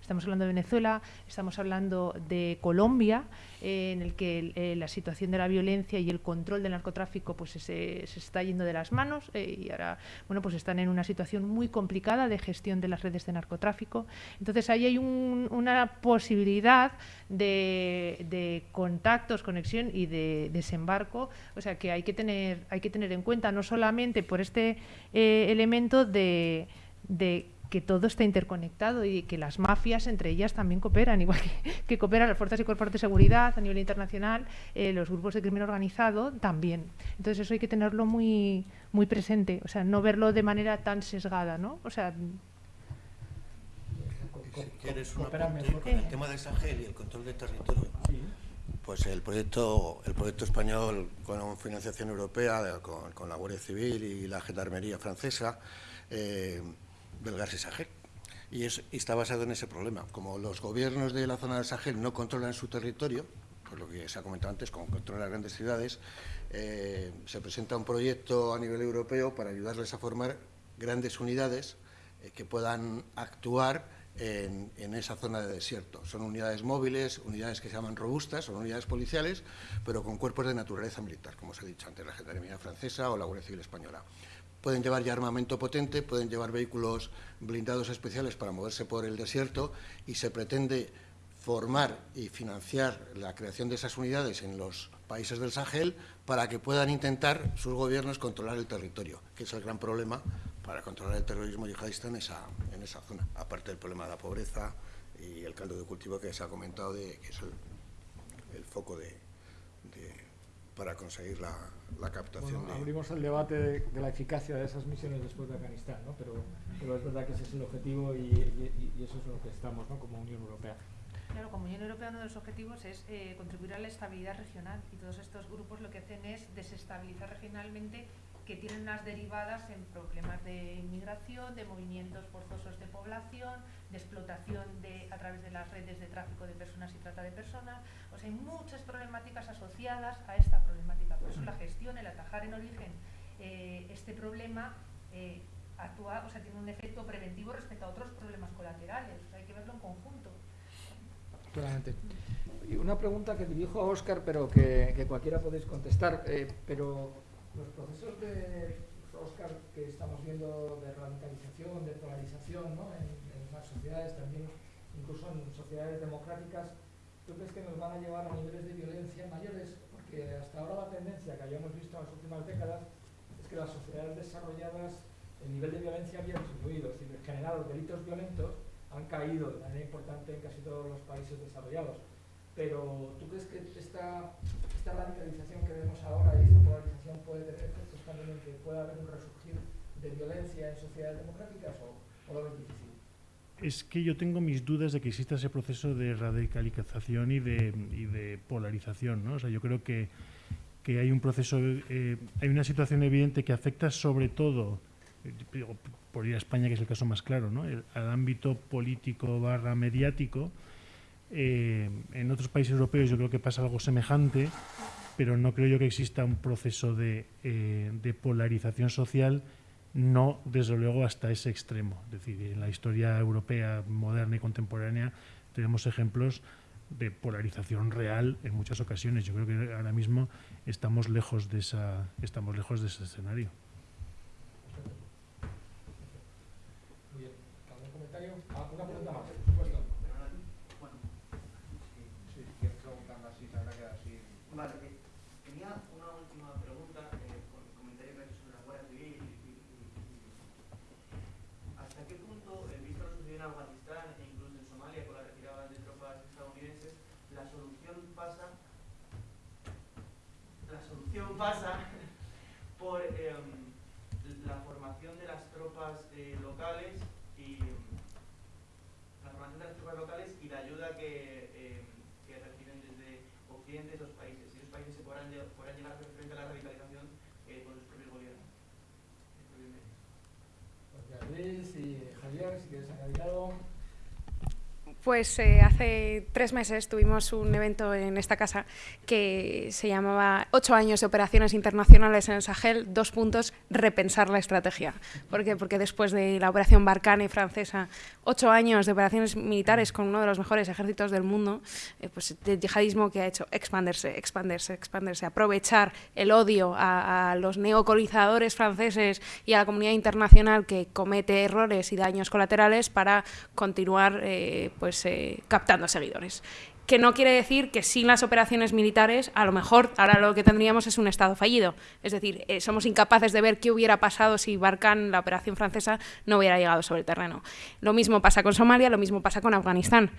Estamos hablando de Venezuela, estamos hablando de Colombia, eh, en el que eh, la situación de la violencia y el control del narcotráfico pues se, se está yendo de las manos eh, y ahora bueno pues están en una situación muy complicada de gestión de las redes de narcotráfico. Entonces ahí hay un- una posibilidad de, de contactos, conexión y de desembarco, o sea que hay que tener hay que tener en cuenta no solamente por este elemento de que todo está interconectado y que las mafias entre ellas también cooperan, igual que, que cooperan las fuerzas y cuerpos de seguridad a nivel internacional, eh, los grupos de crimen organizado también. Entonces eso hay que tenerlo muy muy presente, o sea, no verlo de manera tan sesgada, ¿no? O sea, Si quieres un Coopera apunte mejor. con el tema de Sahel y el control del territorio, pues el proyecto, el proyecto español con financiación europea, de- con, con la Guardia Civil y la Gendarmería francesa, eh, del gas Sahel. Y, es- y está basado en ese problema. Como los gobiernos de la zona del Sahel no controlan su territorio, por lo que se ha comentado antes, como controlan las grandes ciudades, eh, se presenta un proyecto a nivel europeo para ayudarles a formar grandes unidades eh, que puedan actuar en, en esa zona de desierto. Son unidades móviles, unidades que se llaman robustas, son unidades policiales, pero con cuerpos de naturaleza militar, como os he dicho antes, la Gendarmería francesa o la Guardia Civil española. Pueden llevar ya armamento potente, pueden llevar vehículos blindados especiales para moverse por el desierto y se pretende formar y financiar la creación de esas unidades en los países del Sahel para que puedan intentar sus gobiernos controlar el territorio, que es el gran problema para controlar el terrorismo yihadista en esa, en esa zona, aparte del problema de la pobreza y el caldo de cultivo que se ha comentado, de, que es el, foco de, para conseguir la, captación. Bueno, abrimos el debate de, la eficacia de esas misiones después de Afganistán, ¿no? pero, pero es verdad que ese es el objetivo y, y eso es lo que estamos ¿no? como Unión Europea. Claro, como Unión Europea uno de los objetivos es eh, contribuir a la estabilidad regional y todos estos grupos lo que hacen es desestabilizar regionalmente que tienen unas derivadas en problemas de inmigración, de movimientos forzosos de población, de explotación de, a través de las redes de tráfico de personas y trata de personas. O sea, hay muchas problemáticas asociadas a esta problemática. Por eso la gestión, el atajar en origen eh, este problema eh, actúa, o sea, tiene un efecto preventivo respecto a otros problemas colaterales. hay que verlo en conjunto. Claramente. Y una pregunta que dirijo a Óscar, pero que, cualquiera podéis contestar. Eh, pero los procesos de Óscar que estamos viendo de radicalización, de polarización ¿no? en, las sociedades, también incluso en sociedades democráticas, ¿tú crees que nos van a llevar a niveles de violencia mayores? Porque hasta ahora la tendencia que habíamos visto en las últimas décadas es que las sociedades desarrolladas, el nivel de violencia había disminuido, es decir, en general los delitos violentos han caído de manera importante en casi todos los países desarrollados. Pero ¿tú crees que esta, esta radicalización que vemos ahora y esta polarización puede tener efectos también que pueda haber un resurgir de violencia en sociedades democráticas o, lo ves difícil? Es que yo tengo mis dudas de que exista ese proceso de radicalización y de, y de polarización. ¿no? O sea, yo creo que, que hay un proceso, eh, hay una situación evidente que afecta sobre todo por ir a España, que es el caso más claro, ¿no? al ámbito político barra mediático. Eh, en otros países europeos yo creo que pasa algo semejante, pero no creo yo que exista un proceso de, eh, de polarización social, no desde luego hasta ese extremo. Es decir, en la historia europea moderna y contemporánea tenemos ejemplos de polarización real en muchas ocasiones. Yo creo que ahora mismo estamos lejos de esa, estamos lejos de ese escenario. pasa por em, la formación de las tropas eh, locales y em, la formación de las tropas locales y la ayuda que, em, que reciben desde Occidente esos países. Y esos países se podrán, podrán llegar a frente a la radicalización eh, con sus propios gobiernos. Luis y Javier, si quieres añadir algo. Pues eh, hace tres meses tuvimos un evento en esta casa que se llamaba Ocho años de operaciones internacionales en el Sahel, dos puntos, repensar la estrategia. ¿Por qué? Porque después de la operación Barkhane francesa, ocho años de operaciones militares con uno de los mejores ejércitos del mundo, eh, pues el yihadismo que ha hecho expandirse, expandirse, expandirse, aprovechar el odio a, los neocolonizadores franceses y a la comunidad internacional que comete errores y daños colaterales para continuar eh, pues, pues, eh, captando seguidores. Que no quiere decir que sin las operaciones militares, a lo mejor ahora lo que tendríamos es un Estado fallido. Es decir, eh, somos incapaces de ver qué hubiera pasado si Barkhane, la operación francesa, no hubiera llegado sobre el terreno. Lo mismo pasa con Somalia, lo mismo pasa con Afganistán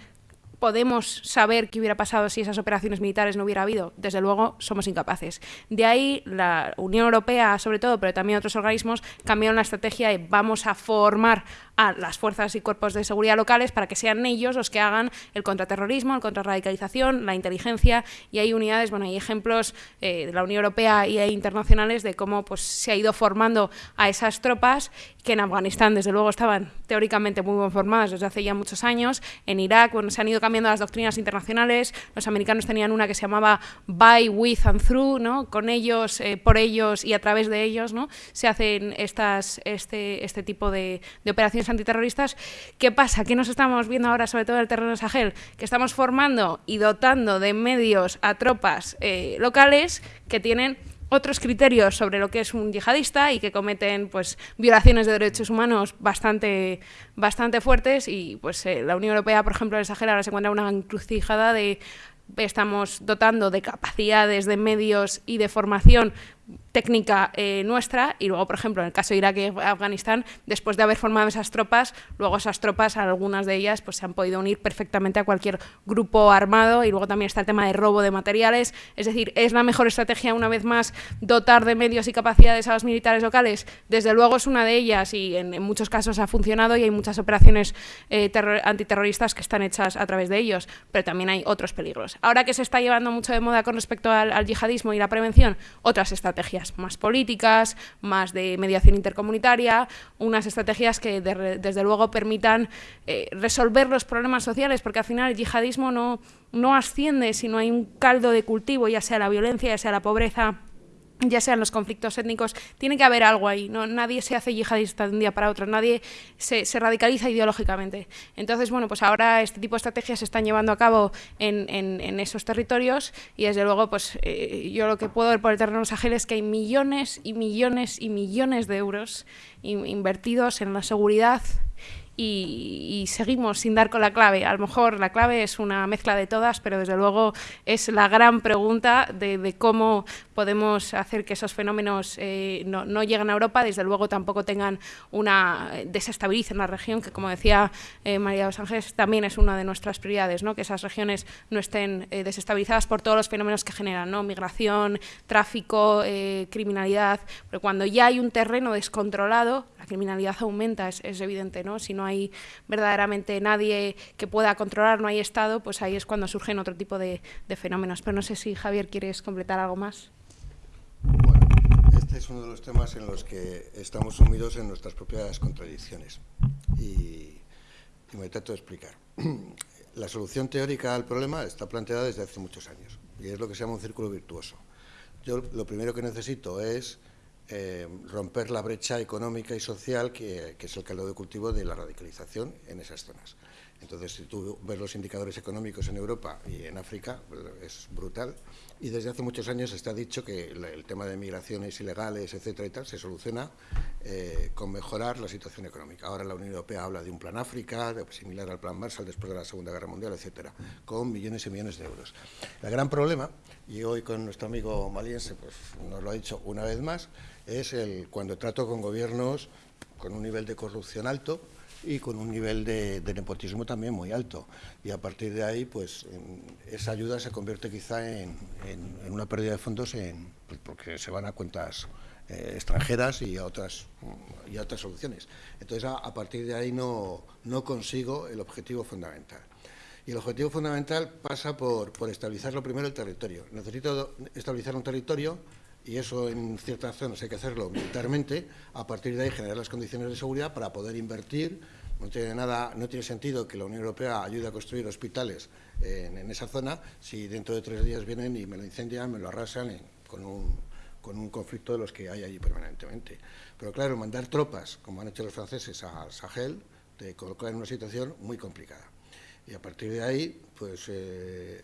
podemos saber qué hubiera pasado si esas operaciones militares no hubiera habido? Desde luego, somos incapaces. De ahí, la Unión Europea, sobre todo, pero también otros organismos, cambiaron la estrategia de vamos a formar a las fuerzas y cuerpos de seguridad locales para que sean ellos los que hagan el contraterrorismo, el contrarradicalización, la inteligencia, y hay unidades, bueno, hay ejemplos eh, de la Unión Europea y internacionales de cómo pues, se ha ido formando a esas tropas que en Afganistán, desde luego, estaban teóricamente muy bien formadas desde hace ya muchos años, en Irak, bueno, se han ido cambiando las doctrinas internacionales. Los americanos tenían una que se llamaba by, with and through, ¿no? con ellos, eh, por ellos y a través de ellos, ¿no? se hacen estas, este, este tipo de, de, operaciones antiterroristas. ¿Qué pasa? ¿Qué nos estamos viendo ahora, sobre todo en el terreno de Sahel? Que estamos formando y dotando de medios a tropas eh, locales que tienen otros criterios sobre lo que es un yihadista y que cometen pues violaciones de derechos humanos bastante, bastante fuertes y pues eh, la Unión Europea, por ejemplo, en el Sahel ahora se encuentra una encrucijada de estamos dotando de capacidades, de medios y de formación técnica eh, nuestra y luego, por ejemplo, en el caso de Irak y Afganistán, después de haber formado esas tropas, luego esas tropas, algunas de ellas, pues se han podido unir perfectamente a cualquier grupo armado y luego también está el tema de robo de materiales, es decir, ¿es la mejor estrategia una vez más dotar de medios y capacidades a los militares locales? Desde luego es una de ellas y en, muchos casos ha funcionado y hay muchas operaciones eh, antiterroristas que están hechas a través de ellos, pero también hay otros peligros. Ahora que se está llevando mucho de moda con respecto al, al yihadismo y la prevención, otras estrategias más políticas, más de mediación intercomunitaria, unas estrategias que desde luego permitan eh, resolver los problemas sociales, porque al final el yihadismo no, no asciende si no hay un caldo de cultivo, ya sea la violencia, ya sea la pobreza, ya sean los conflictos étnicos, tiene que haber algo ahí. ¿no? Nadie se hace yihadista de un día para otro, nadie se, radicaliza ideológicamente. Entonces, bueno, pues ahora este tipo de estrategias se están llevando a cabo en, esos territorios y desde luego, pues eh, yo lo que puedo ver por el terreno sahel es que hay millones y millones y millones de euros invertidos en la seguridad y, seguimos sin dar con la clave. A lo mejor la clave es una mezcla de todas, pero desde luego es la gran pregunta de, cómo podemos hacer que esos fenómenos eh, no, lleguen a Europa, desde luego tampoco tengan una desestabilicen la región, que como decía eh, María Los Ángeles, también es una de nuestras prioridades, ¿no? que esas regiones no estén eh, desestabilizadas por todos los fenómenos que generan, ¿no? migración, tráfico, criminalidad, pero cuando ya hay un terreno descontrolado, la criminalidad aumenta, es, es evidente, ¿no? Si no hay verdaderamente nadie que pueda controlar, no hay Estado, pues ahí es cuando surgen otro tipo de, fenómenos. Pero no sé si, Javier, quieres completar algo más. Bueno, este es uno de los temas en los que estamos sumidos en nuestras propias contradicciones. Y, y me trato de explicar. La solución teórica al problema está planteada desde hace muchos años y es lo que se llama un círculo virtuoso. Yo lo primero que necesito es eh, romper la brecha económica y social que, es el caldo de cultivo de la radicalización en esas zonas. Entonces, si tú ves los indicadores económicos en Europa y en África, es brutal. Y desde hace muchos años está dicho que el tema de migraciones ilegales, etcétera y se soluciona eh, con mejorar la situación económica. Ahora la Unión Europea habla de un plan África, similar al plan Marshall después de la Segunda Guerra Mundial, etcétera, con millones y millones de euros. El gran problema, y hoy con nuestro amigo maliense pues, nos lo ha dicho una vez más, es el cuando trato con gobiernos con un nivel de corrupción alto y con un nivel de, nepotismo también muy alto. Y a partir de ahí, pues esa ayuda se convierte quizá en, una pérdida de fondos en, pues, porque se van a cuentas eh, extranjeras y a otras y a otras soluciones. Entonces, a, partir de ahí no, no consigo el objetivo fundamental. Y el objetivo fundamental pasa por, por estabilizar lo primero el territorio. Necesito estabilizar un territorio y eso en ciertas zonas hay que hacerlo militarmente, a partir de ahí generar las condiciones de seguridad para poder invertir. No tiene, nada, no tiene sentido que la Unión Europea ayude a construir hospitales en, esa zona si dentro de tres días vienen y me lo incendian, me lo arrasan con, un, con un conflicto de los que hay allí permanentemente. Pero claro, mandar tropas, como han hecho los franceses al Sahel, te coloca en una situación muy complicada. Y a partir de ahí, pues... Eh,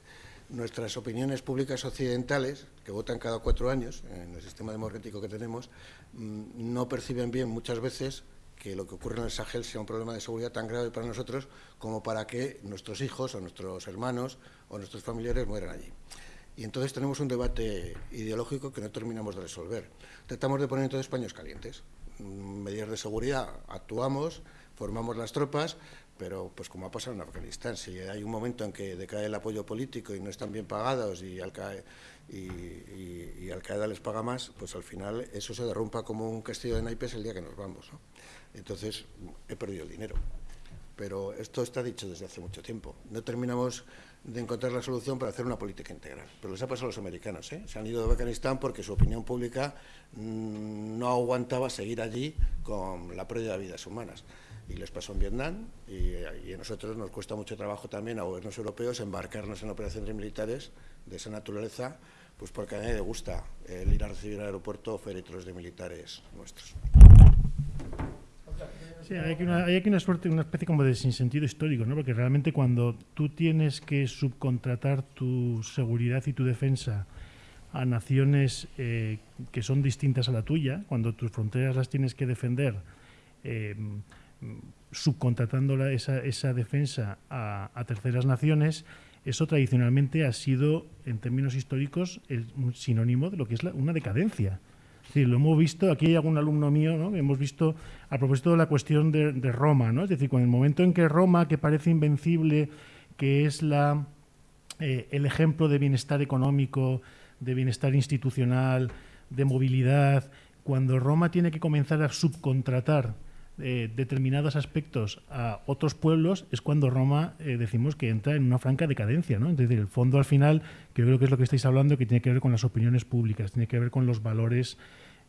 nuestras opiniones públicas occidentales, que votan cada cuatro años en el sistema democrático que tenemos, mm, no perciben bien muchas veces que lo que ocurre en el Sahel sea un problema de seguridad tan grave para nosotros como para que nuestros hijos o nuestros hermanos o nuestros familiares mueran allí. Y entonces tenemos un debate ideológico que no terminamos de resolver. Tratamos de poner entonces paños calientes. Mm, medidas de seguridad, actuamos, formamos las tropas, pero pues como ha pasado en Afganistán, si hay un momento en que decae el apoyo político y no están bien pagados y Al, Qaeda, y, Al les paga más, pues al final eso se derrumpa como un castillo de naipes el día que nos vamos. Entonces he perdido el dinero. Pero esto está dicho desde hace mucho tiempo. No terminamos de encontrar la solución para hacer una política integral. Pero les ha pasado a los americanos. ¿eh? Se han ido de Afganistán porque su opinión pública mm, no aguantaba seguir allí con la pérdida de vidas humanas y les pasó en Vietnam y, a nosotros nos cuesta mucho trabajo también a gobiernos europeos embarcarnos en operaciones militares de esa naturaleza, pues porque a nadie le gusta el ir a recibir al aeropuerto féretros de militares nuestros. Sí, hay aquí, una, hay aquí una, suerte, una especie como de sinsentido histórico, ¿no? porque realmente cuando tú tienes que subcontratar tu seguridad y tu defensa a naciones eh, que son distintas a la tuya, cuando tus fronteras las tienes que defender eh, subcontratando esa, defensa a, terceras naciones, eso tradicionalmente ha sido, en términos históricos, el, un sinónimo de lo que es una decadencia. Es decir, lo hemos visto, aquí hay algún alumno mío, ¿no? hemos visto a propósito de la cuestión de, de Roma, ¿no? es decir, con el momento en que Roma, que parece invencible, que es la, eh, el ejemplo de bienestar económico, de bienestar institucional, de movilidad, cuando Roma tiene que comenzar a subcontratar eh, determinados aspectos a otros pueblos, es cuando Roma eh, decimos que entra en una franca decadencia. ¿no? Es el fondo al final, que yo creo que es lo que estáis hablando, que tiene que ver con las opiniones públicas, tiene que ver con los valores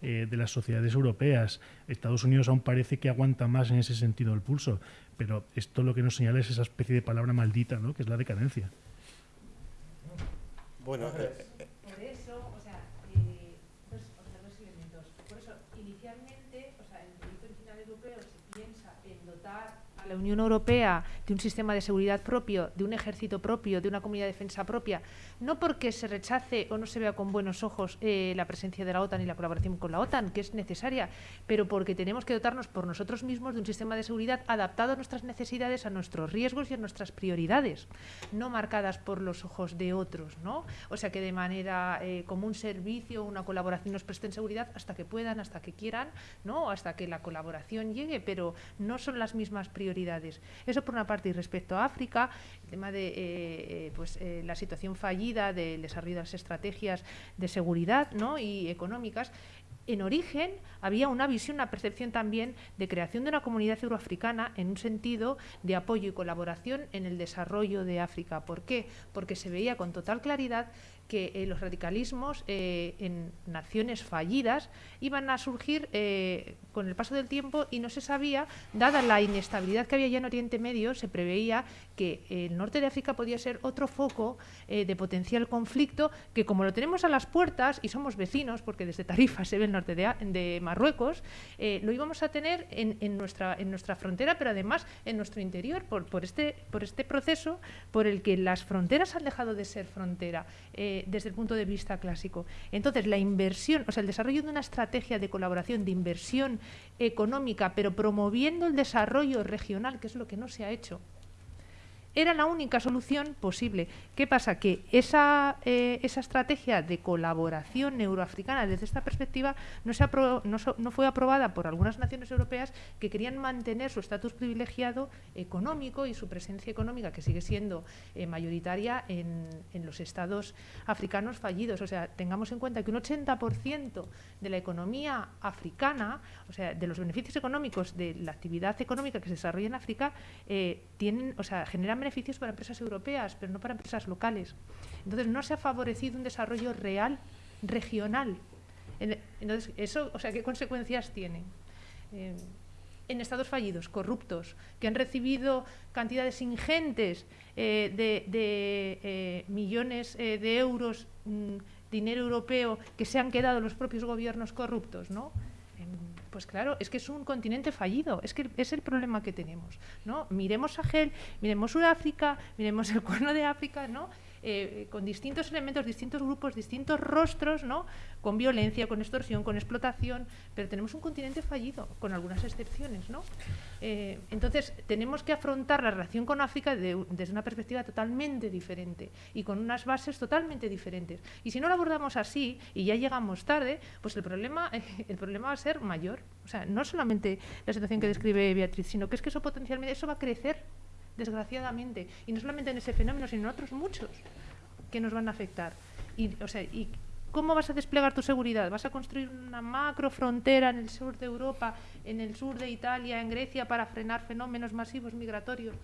eh, de las sociedades europeas. Estados Unidos aún parece que aguanta más en ese sentido el pulso, pero esto lo que nos señala es esa especie de palabra maldita, ¿no? que es la decadencia. Bueno, eh, por eso, o sea, eh, dos, o sea, dos elementos. Por eso, inicialmente, o sea, en el proyecto original europeo se piensa en dotar a la Unión Europea de un sistema de seguridad propio, de un ejército propio, de una comunidad de defensa propia, no porque se rechace o no se vea con buenos ojos eh, la presencia de la OTAN y la colaboración con la OTAN, que es necesaria, pero porque tenemos que dotarnos por nosotros mismos de un sistema de seguridad adaptado a nuestras necesidades, a nuestros riesgos y a nuestras prioridades, no marcadas por los ojos de otros, ¿no? O sea, que de manera eh, como un servicio, una colaboración nos presten seguridad hasta que puedan, hasta que quieran, ¿no? Hasta que la colaboración llegue, pero no son las mismas prioridades. Eso por una parte. Y respecto a África, el tema de eh, pues, eh, la situación fallida del desarrollo de las estrategias de seguridad ¿no? y económicas, en origen había una visión, una percepción también de creación de una comunidad euroafricana en un sentido de apoyo y colaboración en el desarrollo de África. ¿Por qué? Porque se veía con total claridad que eh, los radicalismos eh, en naciones fallidas iban a surgir eh, con el paso del tiempo y no se sabía, dada la inestabilidad que había ya en Oriente Medio, se preveía que el norte de África podía ser otro foco de potencial conflicto que como lo tenemos a las puertas y somos vecinos, porque desde Tarifa se ve el norte de, de Marruecos, lo íbamos a tener en, en, nuestra, en nuestra frontera, pero además en nuestro interior, por, por, este, por este proceso por el que las fronteras han dejado de ser frontera desde el punto de vista clásico. Entonces, la inversión, o sea, el desarrollo de una estrategia de colaboración, de inversión económica, pero promoviendo el desarrollo regional, que es lo que no se ha hecho, era la única solución posible. ¿Qué pasa? Que esa, eh, esa estrategia de colaboración euroafricana desde esta perspectiva no, se so no, fue aprobada por algunas naciones europeas que querían mantener su estatus privilegiado económico y su presencia económica, que sigue siendo eh, mayoritaria en, en, los estados africanos fallidos. O sea, tengamos en cuenta que un 80% de la economía africana, o sea, de los beneficios económicos de la actividad económica que se desarrolla en África, eh, tienen, o sea, generan beneficios para empresas europeas, pero no para empresas locales. Entonces, no se ha favorecido un desarrollo real, regional. Entonces, eso, o sea, ¿qué consecuencias tiene? Eh, en estados fallidos, corruptos, que han recibido cantidades ingentes eh, de, eh, millones de euros, mmm, dinero europeo, que se han quedado los propios gobiernos corruptos, ¿no? Pues claro, es que es un continente fallido, es que es el problema que tenemos, ¿no? Miremos Sahel, miremos Sudáfrica, miremos el Cuerno de África, ¿no? Eh, con distintos elementos, distintos grupos, distintos rostros, ¿no? con violencia, con extorsión, con explotación, pero tenemos un continente fallido, con algunas excepciones. ¿no? Eh, entonces, tenemos que afrontar la relación con África de, desde una perspectiva totalmente diferente y con unas bases totalmente diferentes. Y si no lo abordamos así y ya llegamos tarde, pues el problema, el problema va a ser mayor. O sea, no solamente la situación que describe Beatriz, sino que es que eso potencialmente eso va a crecer desgraciadamente. Y no solamente en ese fenómeno, sino en otros muchos que nos van a afectar. Y, o sea, y ¿Cómo vas a desplegar tu seguridad? ¿Vas a construir una macro frontera en el sur de Europa, en el sur de Italia, en Grecia, para frenar fenómenos masivos migratorios?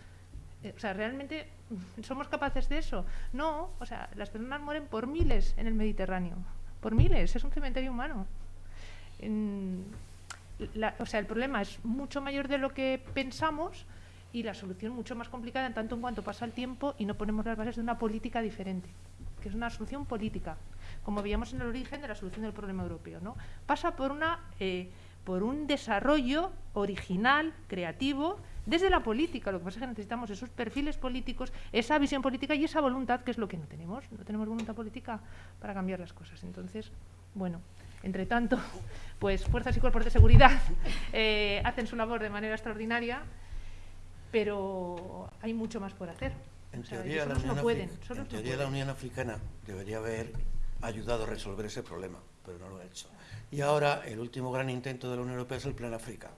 Eh, o sea, ¿realmente somos capaces de eso? No, o sea, las personas mueren por miles en el Mediterráneo. Por miles, es un cementerio humano. O sea, el problema es mucho mayor de lo que pensamos y la solución mucho más complicada en tanto en cuanto pasa el tiempo y no ponemos las bases de una política diferente, que es una solución política, como veíamos en el origen de la solución del problema europeo. ¿no? Pasa por, una, eh, por un desarrollo original, creativo, desde la política. Lo que pasa es que necesitamos esos perfiles políticos, esa visión política y esa voluntad, que es lo que no tenemos. No tenemos voluntad política para cambiar las cosas. Entonces, bueno, entre tanto, pues fuerzas y cuerpos de seguridad eh, hacen su labor de manera extraordinaria, pero hay mucho más por hacer. En O sea, teoría, la no Unión, pueden, no la Africana debería haber ayudado a resolver ese problema, pero no lo ha hecho. Y ahora el último gran intento de la Unión Europea es el Plan África.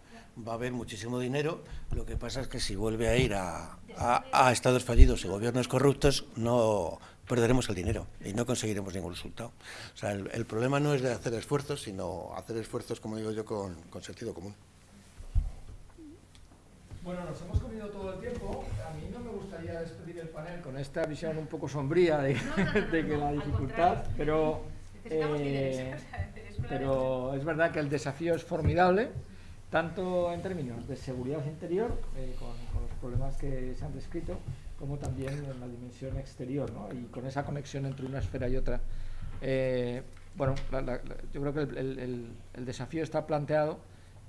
Va a haber muchísimo dinero, lo que pasa es que si vuelve a ir a, a- a estados fallidos y gobiernos corruptos, no perderemos el dinero y no conseguiremos ningún resultado. O sea, el, el problema no es de hacer esfuerzos, sino hacer esfuerzos, como digo yo, con, con sentido común. Bueno, nos hemos comido todo el tiempo. A mí no me gustaría despedir el panel con esta visión un poco sombría de, de que la dificultad, pero, eh, pero es verdad que el desafío es formidable, tanto en términos de seguridad interior, eh, con, con los problemas que se han descrito, como también en la dimensión exterior, ¿no? y con esa conexión entre una esfera y otra. Eh, bueno, la- la- yo creo que el- el- el desafío está planteado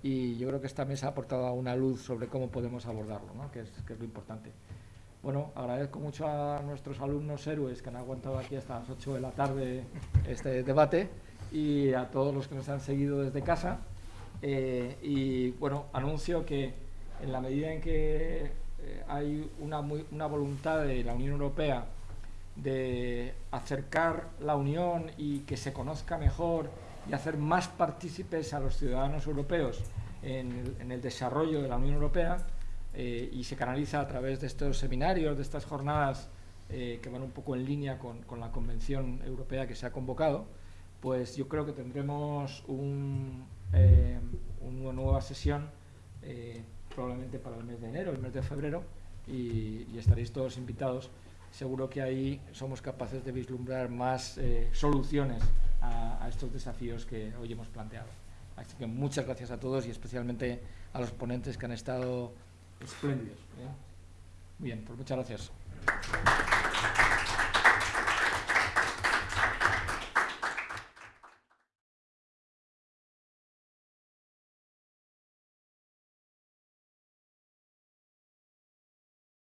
y yo creo que esta mesa ha aportado una luz sobre cómo podemos abordarlo, ¿no? que, es, que es lo importante. Bueno, agradezco mucho a nuestros alumnos héroes que han aguantado aquí hasta las 8 de la tarde este debate y a todos los que nos han seguido desde casa. Eh, y bueno, anuncio que en la medida en que eh, hay una, muy- una voluntad de la Unión Europea de acercar la Unión y que se conozca mejor y hacer más partícipes a los ciudadanos europeos en el, desarrollo de la Unión Europea eh, y se canaliza a través de estos seminarios, de estas jornadas eh, que van un poco en línea con, la Convención Europea que se ha convocado, pues yo creo que tendremos eh, una nueva sesión probablemente para el mes de enero, el mes de febrero, y, estaréis todos invitados. Seguro que ahí somos capaces de vislumbrar más soluciones a, estos desafíos que hoy hemos planteado. Así que muchas gracias a todos y especialmente a los ponentes que han estado espléndidos. ¿eh? Muy bien, pues muchas gracias.